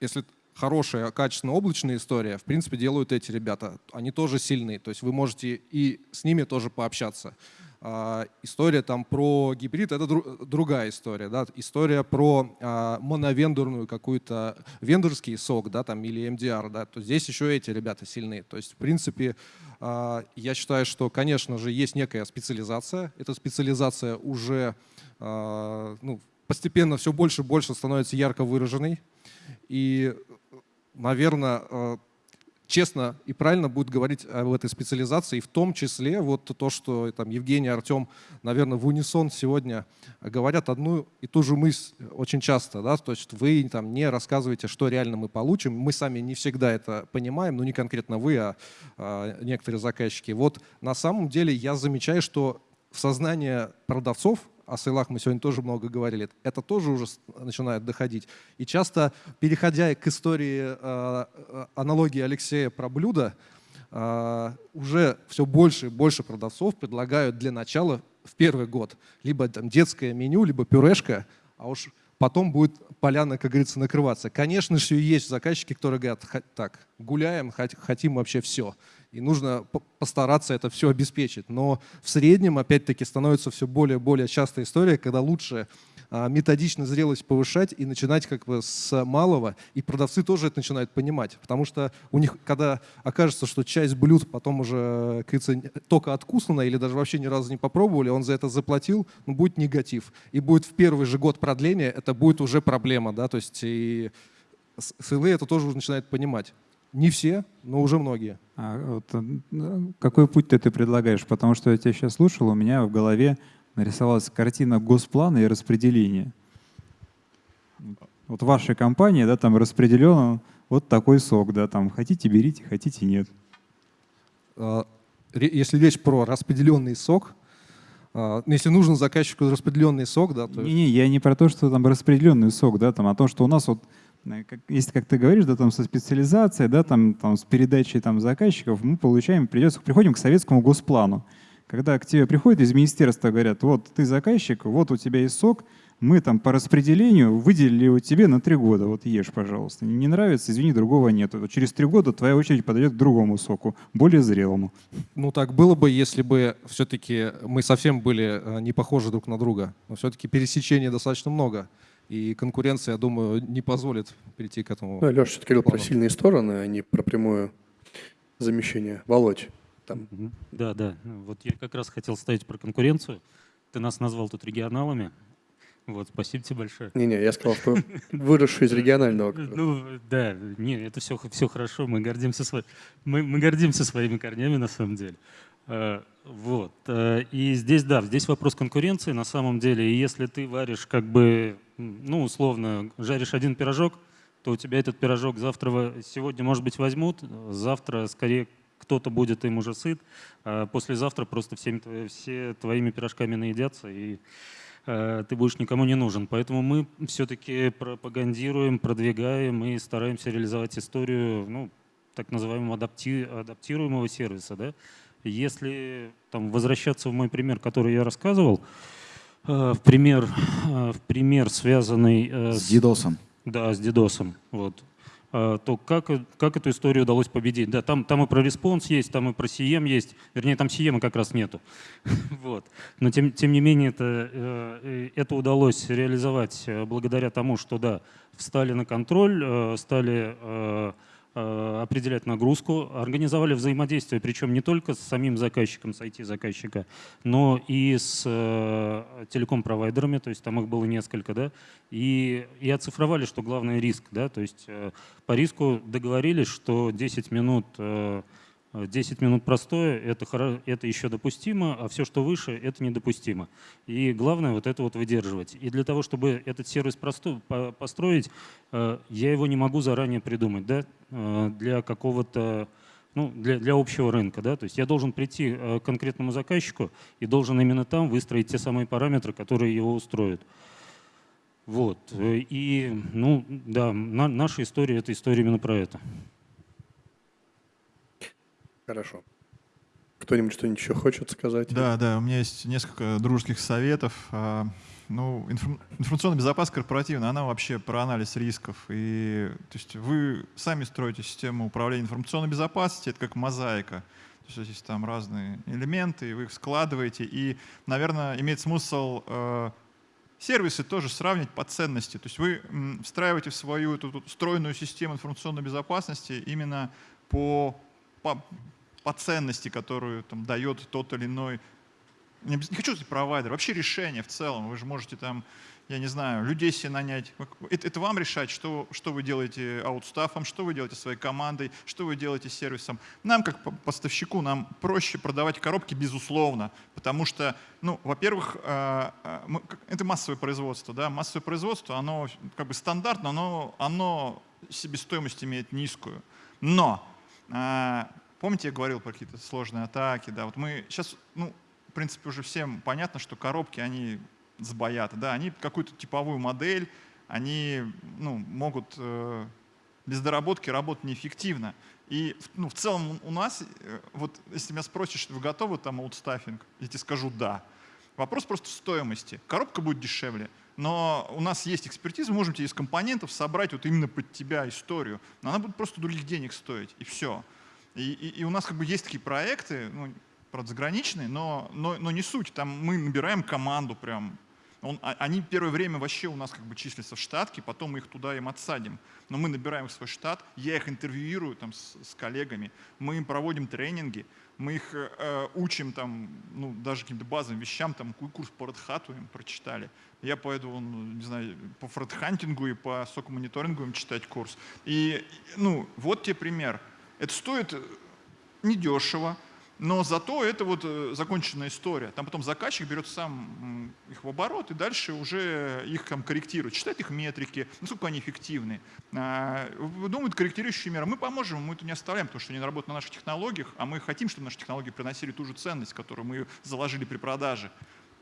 если хорошая, качественная облачная история, в принципе, делают эти ребята. Они тоже сильные, то есть вы можете и с ними тоже пообщаться. А, история там про гибрид — это дру, другая история. Да? История про а, моновендорную какую-то, вендорский сок да, там, или MDR, да? то здесь еще эти ребята сильные. То есть, в принципе, а, я считаю, что, конечно же, есть некая специализация. Эта специализация уже а, ну, постепенно все больше и больше становится ярко выраженной. И, наверное, честно и правильно будет говорить об этой специализации, и в том числе вот то, что там Евгений, Артем, наверное, в унисон сегодня говорят одну и ту же мысль очень часто, да, то есть вы там не рассказываете, что реально мы получим, мы сами не всегда это понимаем, ну не конкретно вы, а, а некоторые заказчики. Вот на самом деле я замечаю, что в сознание продавцов о сейлах мы сегодня тоже много говорили, это тоже уже начинает доходить. И часто, переходя к истории э, э, аналогии Алексея про блюдо, э, уже все больше и больше продавцов предлагают для начала в первый год либо там, детское меню, либо пюрешка, а уж потом будет поляна, как говорится, накрываться. Конечно же, есть заказчики, которые говорят, так, гуляем, хотим вообще все. И нужно постараться это все обеспечить. Но в среднем, опять-таки, становится все более и более частая история, когда лучше а, методично зрелость повышать и начинать как бы с малого, и продавцы тоже это начинают понимать, потому что у них, когда окажется, что часть блюд потом уже, говорится, только откусана или даже вообще ни разу не попробовали, он за это заплатил, ну, будет негатив. И будет в первый же год продления, это будет уже проблема, да, то есть и СЛА это тоже уже начинает понимать. Не все, но уже многие. А вот, э, какой путь ты, ты предлагаешь? Потому что я тебя сейчас слушал, у меня в голове нарисовалась картина госплана и распределения. Вот в вашей компании, да, там распределен вот такой сок, да, там хотите берите, хотите нет. А, если речь про распределенный сок, а, ну, если нужен заказчику распределенный сок, да, то... Не-не, я не про то, что там распределенный сок, да, там, а то, что у нас вот, как, если, как ты говоришь, да, там со специализацией, да, там, там с передачей там заказчиков, мы получаем, придется, приходим к советскому госплану. Когда к тебе приходят из министерства, говорят, вот ты заказчик, вот у тебя есть сок, мы там по распределению выделили его тебе на три года, вот ешь, пожалуйста. Не нравится, извини, другого нет. Через три года твоя очередь подойдет к другому соку, более зрелому. Ну так было бы, если бы все-таки мы совсем были э, не похожи друг на друга. Но все-таки пересечений достаточно много. И конкуренция, я думаю, не позволит перейти к этому. Ну, Леша все-таки говорил про сильные стороны, а не про прямое замещение. Володь, там. Да, да. Ну, вот я как раз хотел ставить про конкуренцию. Ты нас назвал тут регионалами. Вот, спасибо тебе большое. Не-не, я сказал, что выросший из регионального. Ну, да, не, это все, все хорошо, мы гордимся, сво... мы, мы гордимся своими корнями на самом деле. Вот. А, и здесь, да, здесь вопрос конкуренции на самом деле. И если ты варишь как бы, ну, условно, жаришь один пирожок, то у тебя этот пирожок завтра, сегодня, может быть, возьмут, завтра скорее кто-то будет им уже сыт, а послезавтра просто всеми, все твоими пирожками наедятся, и э, ты будешь никому не нужен. Поэтому мы все-таки пропагандируем, продвигаем и стараемся реализовать историю ну, так называемого адапти, адаптируемого сервиса. Да? Если там, возвращаться в мой пример, который я рассказывал, э, в, пример, э, в пример, связанный с... С DDoS. Да, с DDoS. Вот. То как, как эту историю удалось победить? Да, там, там и про response есть, там и про CM есть. Вернее, там CM как раз нету. вот. Но тем, тем не менее это, э, это удалось реализовать э, благодаря тому, что да, встали на контроль, э, стали Э, определять нагрузку, организовали взаимодействие, причем не только с самим заказчиком, с IT-заказчика, но и с э, телеком-провайдерами, то есть там их было несколько, да, и, и оцифровали, что главный риск, да, то есть э, по риску договорились, что 10 минут 10 минут простое, это, это еще допустимо, а все, что выше, это недопустимо. И главное вот это вот выдерживать. И для того, чтобы этот сервис простой, построить, э, я его не могу заранее придумать да, э, для какого-то ну, для, для общего рынка. Да? То есть я должен прийти э, к конкретному заказчику и должен именно там выстроить те самые параметры, которые его устроят. Вот. И, ну, да, на, наша история — это история именно про это. Хорошо. Кто-нибудь что-нибудь еще хочет сказать? Да, да, у меня есть несколько дружеских советов. А, ну, информационная безопасность корпоративная, она вообще про анализ рисков. И, то есть вы сами строите систему управления информационной безопасностью, это как мозаика. То есть здесь там разные элементы, вы их складываете. И, наверное, имеет смысл э, сервисы тоже сравнить по ценности. То есть вы встраиваете в свою эту встроенную систему информационной безопасности именно по, по по ценности, которую там, дает тот или иной, не, не хочу сказать провайдер, вообще решение в целом. Вы же можете там, я не знаю, людей себе нанять. Это, это вам решать, что, что вы делаете аутстафом, что вы делаете своей командой, что вы делаете сервисом. Нам, как поставщику, нам проще продавать коробки, безусловно, потому что, ну, во-первых, э, э, это массовое производство, да, массовое производство, оно как бы стандартно, но оно себестоимость имеет низкую. Но э, Помните, я говорил про какие-то сложные атаки? Да, вот мы сейчас, ну, в принципе, уже всем понятно, что коробки, они сбоят. Да, они какую-то типовую модель, они ну, могут э, без доработки работать неэффективно. И ну, в целом у нас, э, вот если меня спросишь, вы готовы там аутстаффинг, я тебе скажу да. Вопрос просто стоимости. Коробка будет дешевле, но у нас есть экспертиза, мы можем тебе из компонентов собрать вот именно под тебя историю. Но она будет просто других денег стоить, и все. И, и, и у нас как бы есть такие проекты, ну, правда, заграничные, но, но, но не суть. Там мы набираем команду прям. Он, а, они первое время вообще у нас как бы числятся в штатке, потом мы их туда им отсадим. Но мы набираем их в свой штат, я их интервьюирую там с, с коллегами, мы им проводим тренинги, мы их э, учим там, ну, даже каким-то базовым вещам, там, курс по Red им прочитали. Я пойду, ну, не знаю, по фредхантингу и по сокомониторингу им читать курс. И, ну, вот тебе пример. Это стоит недешево, но зато это вот э, законченная история. Там потом заказчик берет сам их в оборот и дальше уже их там корректирует, читает их метрики, насколько они эффективны. А, думают корректирующие меры. Мы поможем, мы это не оставляем, потому что они работают на наших технологиях, а мы хотим, чтобы наши технологии приносили ту же ценность, которую мы заложили при продаже.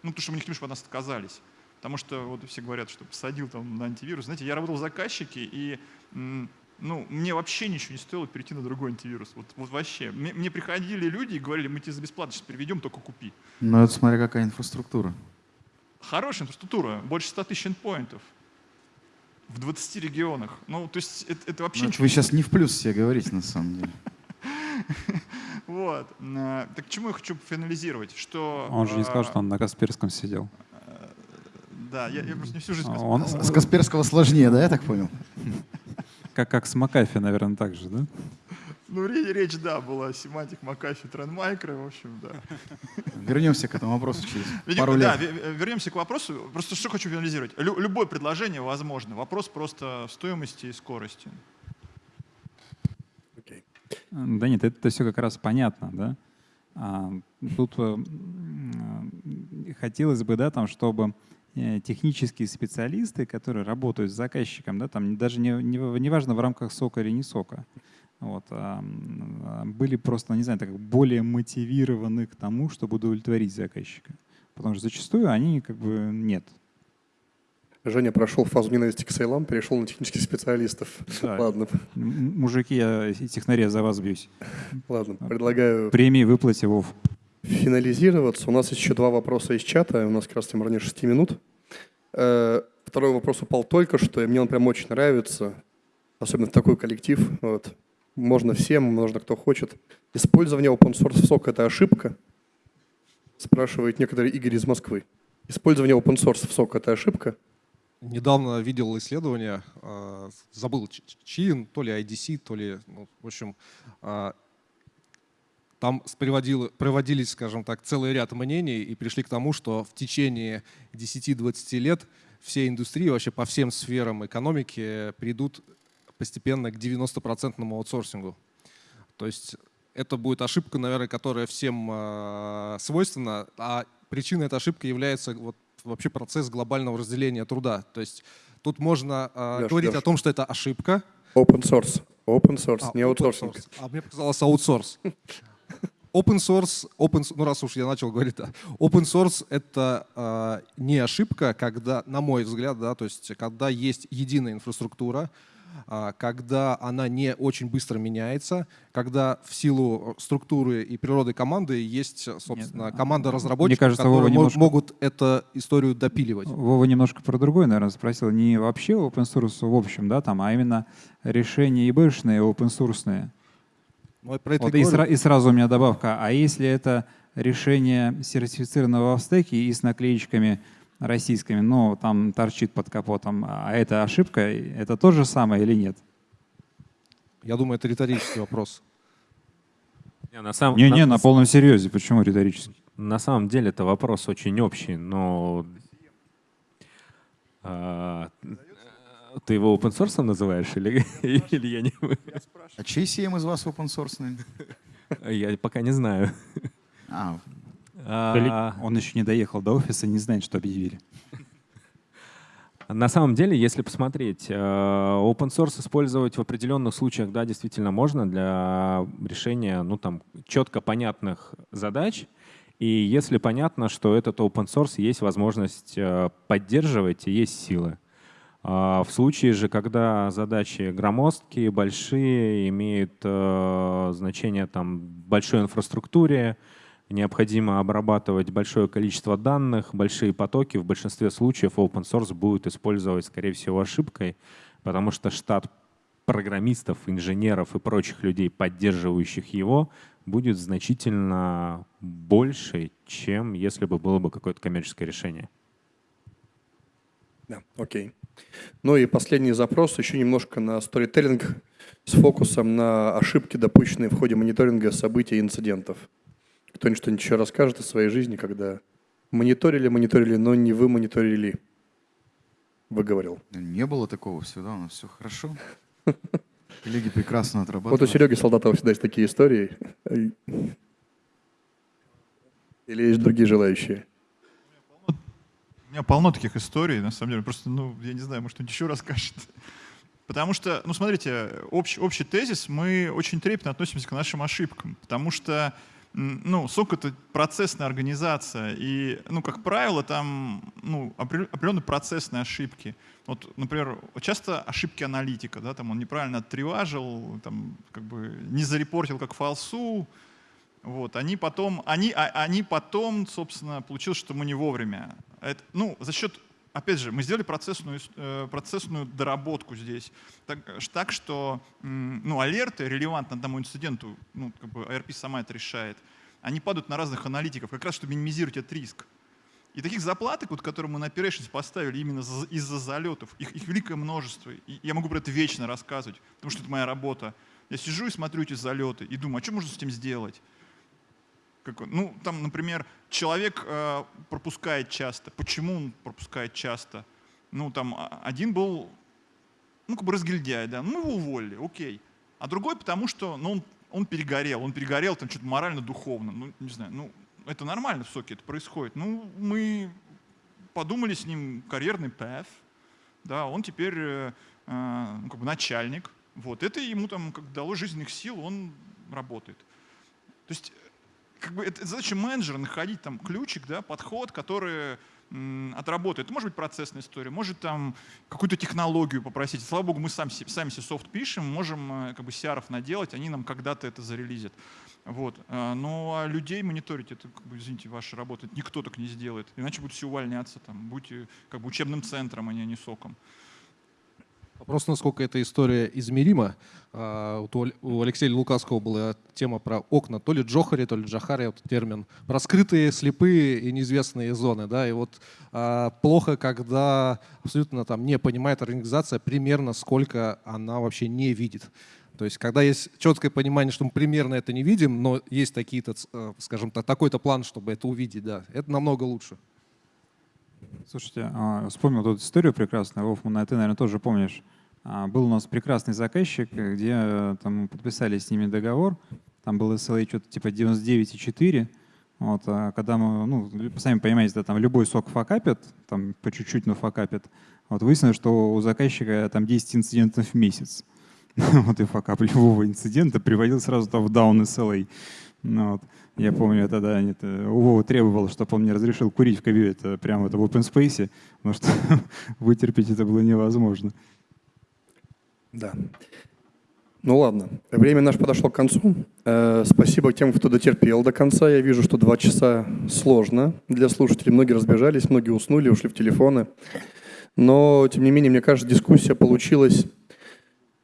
Ну, потому что мы не хотим, чтобы от нас отказались. Потому что вот все говорят, что посадил там на антивирус. Знаете, я работал в заказчике, и ну, мне вообще ничего не стоило перейти на другой антивирус. Вот, вот вообще. Мне, мне приходили люди и говорили, мы тебе за бесплатно сейчас переведем, только купи. Ну, это смотря какая инфраструктура. Хорошая инфраструктура, больше 100 тысяч эндпоинтов в 20 регионах. Ну, то есть это, это вообще... Ну, вы сейчас не в плюс все говорите, на самом деле. Вот. Э, так к чему я хочу финализировать? Что, он же не сказал, что он на Касперском сидел. Э, да, я, я просто не всю жизнь... Он... С Касперского сложнее, да, я так понял? Как, как с McAfee, наверное, так же, да? Ну, речь, да, была Symantec, McAfee, Trend Micro, в общем, да. Вернемся к этому вопросу через Видимо, пару лет. Да, вернемся к вопросу. Просто что хочу финализировать. Лю любое предложение возможно. Вопрос просто стоимости и скорости. Okay. Да нет, это все как раз понятно, да. А, тут а, хотелось бы, да, там, чтобы технические специалисты, которые работают с заказчиком, да, там даже не, не, не важно в рамках сока или не сока, вот, а, были просто, не знаю, так, более мотивированы к тому, чтобы удовлетворить заказчика. Потому что зачастую они как бы нет. Женя прошел фазу ненависти к сейлам, перешел на технических специалистов. Да. Ладно. Мужики, я технаря за вас бьюсь. Ладно, предлагаю... Премии выплате, Вов финализироваться. У нас еще два вопроса из чата. У нас как раз тем ранее 6 минут. Э, второй вопрос упал только что, и мне он прям очень нравится. Особенно в такой коллектив. Вот. Можно всем, можно кто хочет. Использование open source в сок – это ошибка? Спрашивает некоторый Игорь из Москвы. Использование open source в сок – это ошибка? Недавно видел исследование, э, забыл чьи, то ли IDC, то ли, ну, в общем, э, там проводились, скажем так, целый ряд мнений и пришли к тому, что в течение 10-20 лет все индустрии вообще по всем сферам экономики придут постепенно к 90% аутсорсингу. То есть это будет ошибка, наверное, которая всем э, свойственна, а причиной этой ошибки является вот вообще процесс глобального разделения труда. То есть тут можно э, Леш, говорить Леш. о том, что это ошибка. Open source. Open source, а, не аутсорсинг. А мне показалось аутсорс. Open source, open, ну раз уж я начал говорить, да, open source это э, не ошибка, когда, на мой взгляд, да, то есть когда есть единая инфраструктура, э, когда она не очень быстро меняется, когда в силу структуры и природы команды есть, собственно, Нет, команда разработчиков, кажется, которые немножко... могут эту историю допиливать. Вова немножко про другое, наверное, спросил. Не вообще open source в общем, да, там, а именно решения ИБшные, open source. Вот и, сра- и сразу у меня добавка. А если это решение сертифицированного в стеке и с наклеечками российскими, но ну, там торчит под капотом, а это ошибка, это то же самое или нет? Я думаю, это риторический вопрос. Не, на, самом, не, не, на, на полном серьезе. Почему риторический? На самом деле это вопрос очень общий, но а, ты его open source называешь или, или я не... А чей CM из вас open source? Я пока не знаю. А. А, он еще не доехал до офиса, не знает, что объявили. На самом деле, если посмотреть, э, open source использовать в определенных случаях, да, действительно можно для решения, ну, там, четко понятных задач. И если понятно, что этот open source есть возможность э, поддерживать и есть силы. А в случае же, когда задачи громоздкие, большие, имеют э, значение там, большой инфраструктуре, необходимо обрабатывать большое количество данных, большие потоки. В большинстве случаев open source будет использовать, скорее всего, ошибкой, потому что штат программистов, инженеров и прочих людей, поддерживающих его, будет значительно больше, чем если бы было бы какое-то коммерческое решение. Да, окей. Ну и последний запрос, еще немножко на сторителлинг с фокусом на ошибки, допущенные в ходе мониторинга событий и инцидентов. Кто-нибудь что-нибудь еще расскажет о своей жизни, когда мониторили, мониторили, но не вы мониторили? Выговорил. Не было такого всегда, у нас все хорошо. Коллеги прекрасно отрабатывают. Вот у Сереги Солдатова всегда есть такие истории. Или есть другие желающие? Меня полно таких историй, на самом деле. Просто, ну, я не знаю, может, кто-нибудь еще расскажет. Потому что, ну, смотрите, общий, общий тезис, мы очень трепетно относимся к нашим ошибкам, потому что ну, сок — это процессная организация, и, ну, как правило, там ну, определенные процессные ошибки. Вот, например, часто ошибки аналитика, да, там он неправильно оттреважил, там, как бы не зарепортил как фалсу, вот, они потом, они, а, они потом, собственно, получилось, что мы не вовремя. Это, ну, за счет опять же, мы сделали процессную, э, процессную доработку здесь, так, так что ну, алерты релевантны одному инциденту, ну, как бы ARP сама это решает, они падают на разных аналитиков, как раз чтобы минимизировать этот риск. И таких заплаток, вот, которые мы на Operations поставили именно из-за залетов, их, их великое множество. И я могу про это вечно рассказывать, потому что это моя работа. Я сижу и смотрю эти залеты и думаю, а что можно с этим сделать? Как, ну, там, например, человек э, пропускает часто. Почему он пропускает часто? Ну, там, а, один был, ну, как бы разгильдяй, да, ну, его уволили, окей. А другой, потому что, ну, он, он перегорел, он перегорел там что-то морально-духовно, ну, не знаю, ну, это нормально в соке, это происходит. Ну, мы подумали с ним карьерный path, да, он теперь э, э, ну, как бы начальник, вот, это ему там как дало жизненных сил, он работает. То есть как бы это задача менеджера находить там ключик, да, подход, который отработает. Это может быть процессная история, может там какую-то технологию попросить. Слава богу, мы сами, сами себе софт пишем, можем э, как бы CR наделать, они нам когда-то это зарелизят. Вот. А, ну а людей мониторить, это, как бы, извините, ваша работа, никто так не сделает. Иначе будут все увольняться, там, будьте как бы учебным центром, а не соком. Вопрос, насколько эта история измерима. А, у Алексея Лукаского была тема про окна, то ли Джохари, то ли Джахари, вот термин, про скрытые, слепые и неизвестные зоны. Да? И вот а, плохо, когда абсолютно там не понимает организация примерно, сколько она вообще не видит. То есть, когда есть четкое понимание, что мы примерно это не видим, но есть такие-то, э, скажем так, такой-то план, чтобы это увидеть, да, это намного лучше. Слушайте, а, вспомнил тут историю прекрасную, Вовман, а ты, наверное, тоже помнишь. А, был у нас прекрасный заказчик, где э, там подписали с ними договор, там был SLA что-то типа 99,4, вот, а когда мы, ну, сами понимаете, да, там любой сок факапит, там по чуть-чуть, но факапит, вот выяснилось, что у заказчика там 10 инцидентов в месяц. вот и факап любого инцидента приводил сразу там в down SLA. Ну, вот. Я помню, это, да, это, у Вова требовал, чтобы он мне разрешил курить в кабе, это прямо это в open space, потому что вытерпеть это было невозможно. Да. Ну ладно, время наше подошло к концу. Э, спасибо тем, кто дотерпел до конца. Я вижу, что два часа сложно для слушателей. Многие разбежались, многие уснули, ушли в телефоны. Но, тем не менее, мне кажется, дискуссия получилась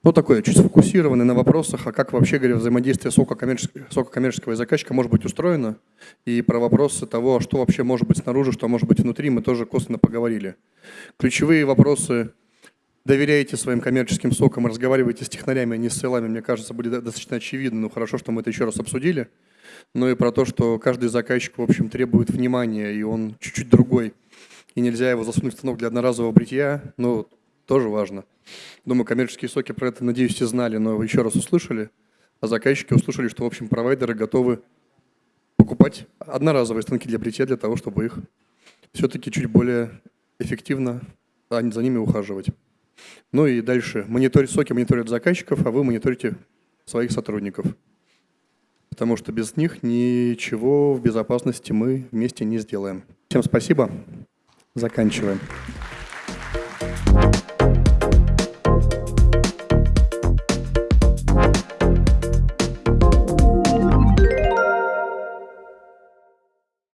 ну, такое, чуть сфокусированное на вопросах, а как вообще, говоря, взаимодействие сока коммерческого, сока коммерческого и заказчика может быть устроено, и про вопросы того, что вообще может быть снаружи, что может быть внутри, мы тоже косвенно поговорили. Ключевые вопросы. Доверяете своим коммерческим сокам, разговариваете с технарями, а не с селами, мне кажется, были достаточно очевидны, но хорошо, что мы это еще раз обсудили. Ну и про то, что каждый заказчик, в общем, требует внимания, и он чуть-чуть другой, и нельзя его засунуть в станок для одноразового бритья, ну, тоже важно. Думаю, коммерческие соки про это, надеюсь, все знали, но еще раз услышали, а заказчики услышали, что, в общем, провайдеры готовы покупать одноразовые станки для бритья для того, чтобы их все-таки чуть более эффективно за ними ухаживать. Ну и дальше. Мониторить соки мониторят заказчиков, а вы мониторите своих сотрудников. Потому что без них ничего в безопасности мы вместе не сделаем. Всем спасибо. Заканчиваем.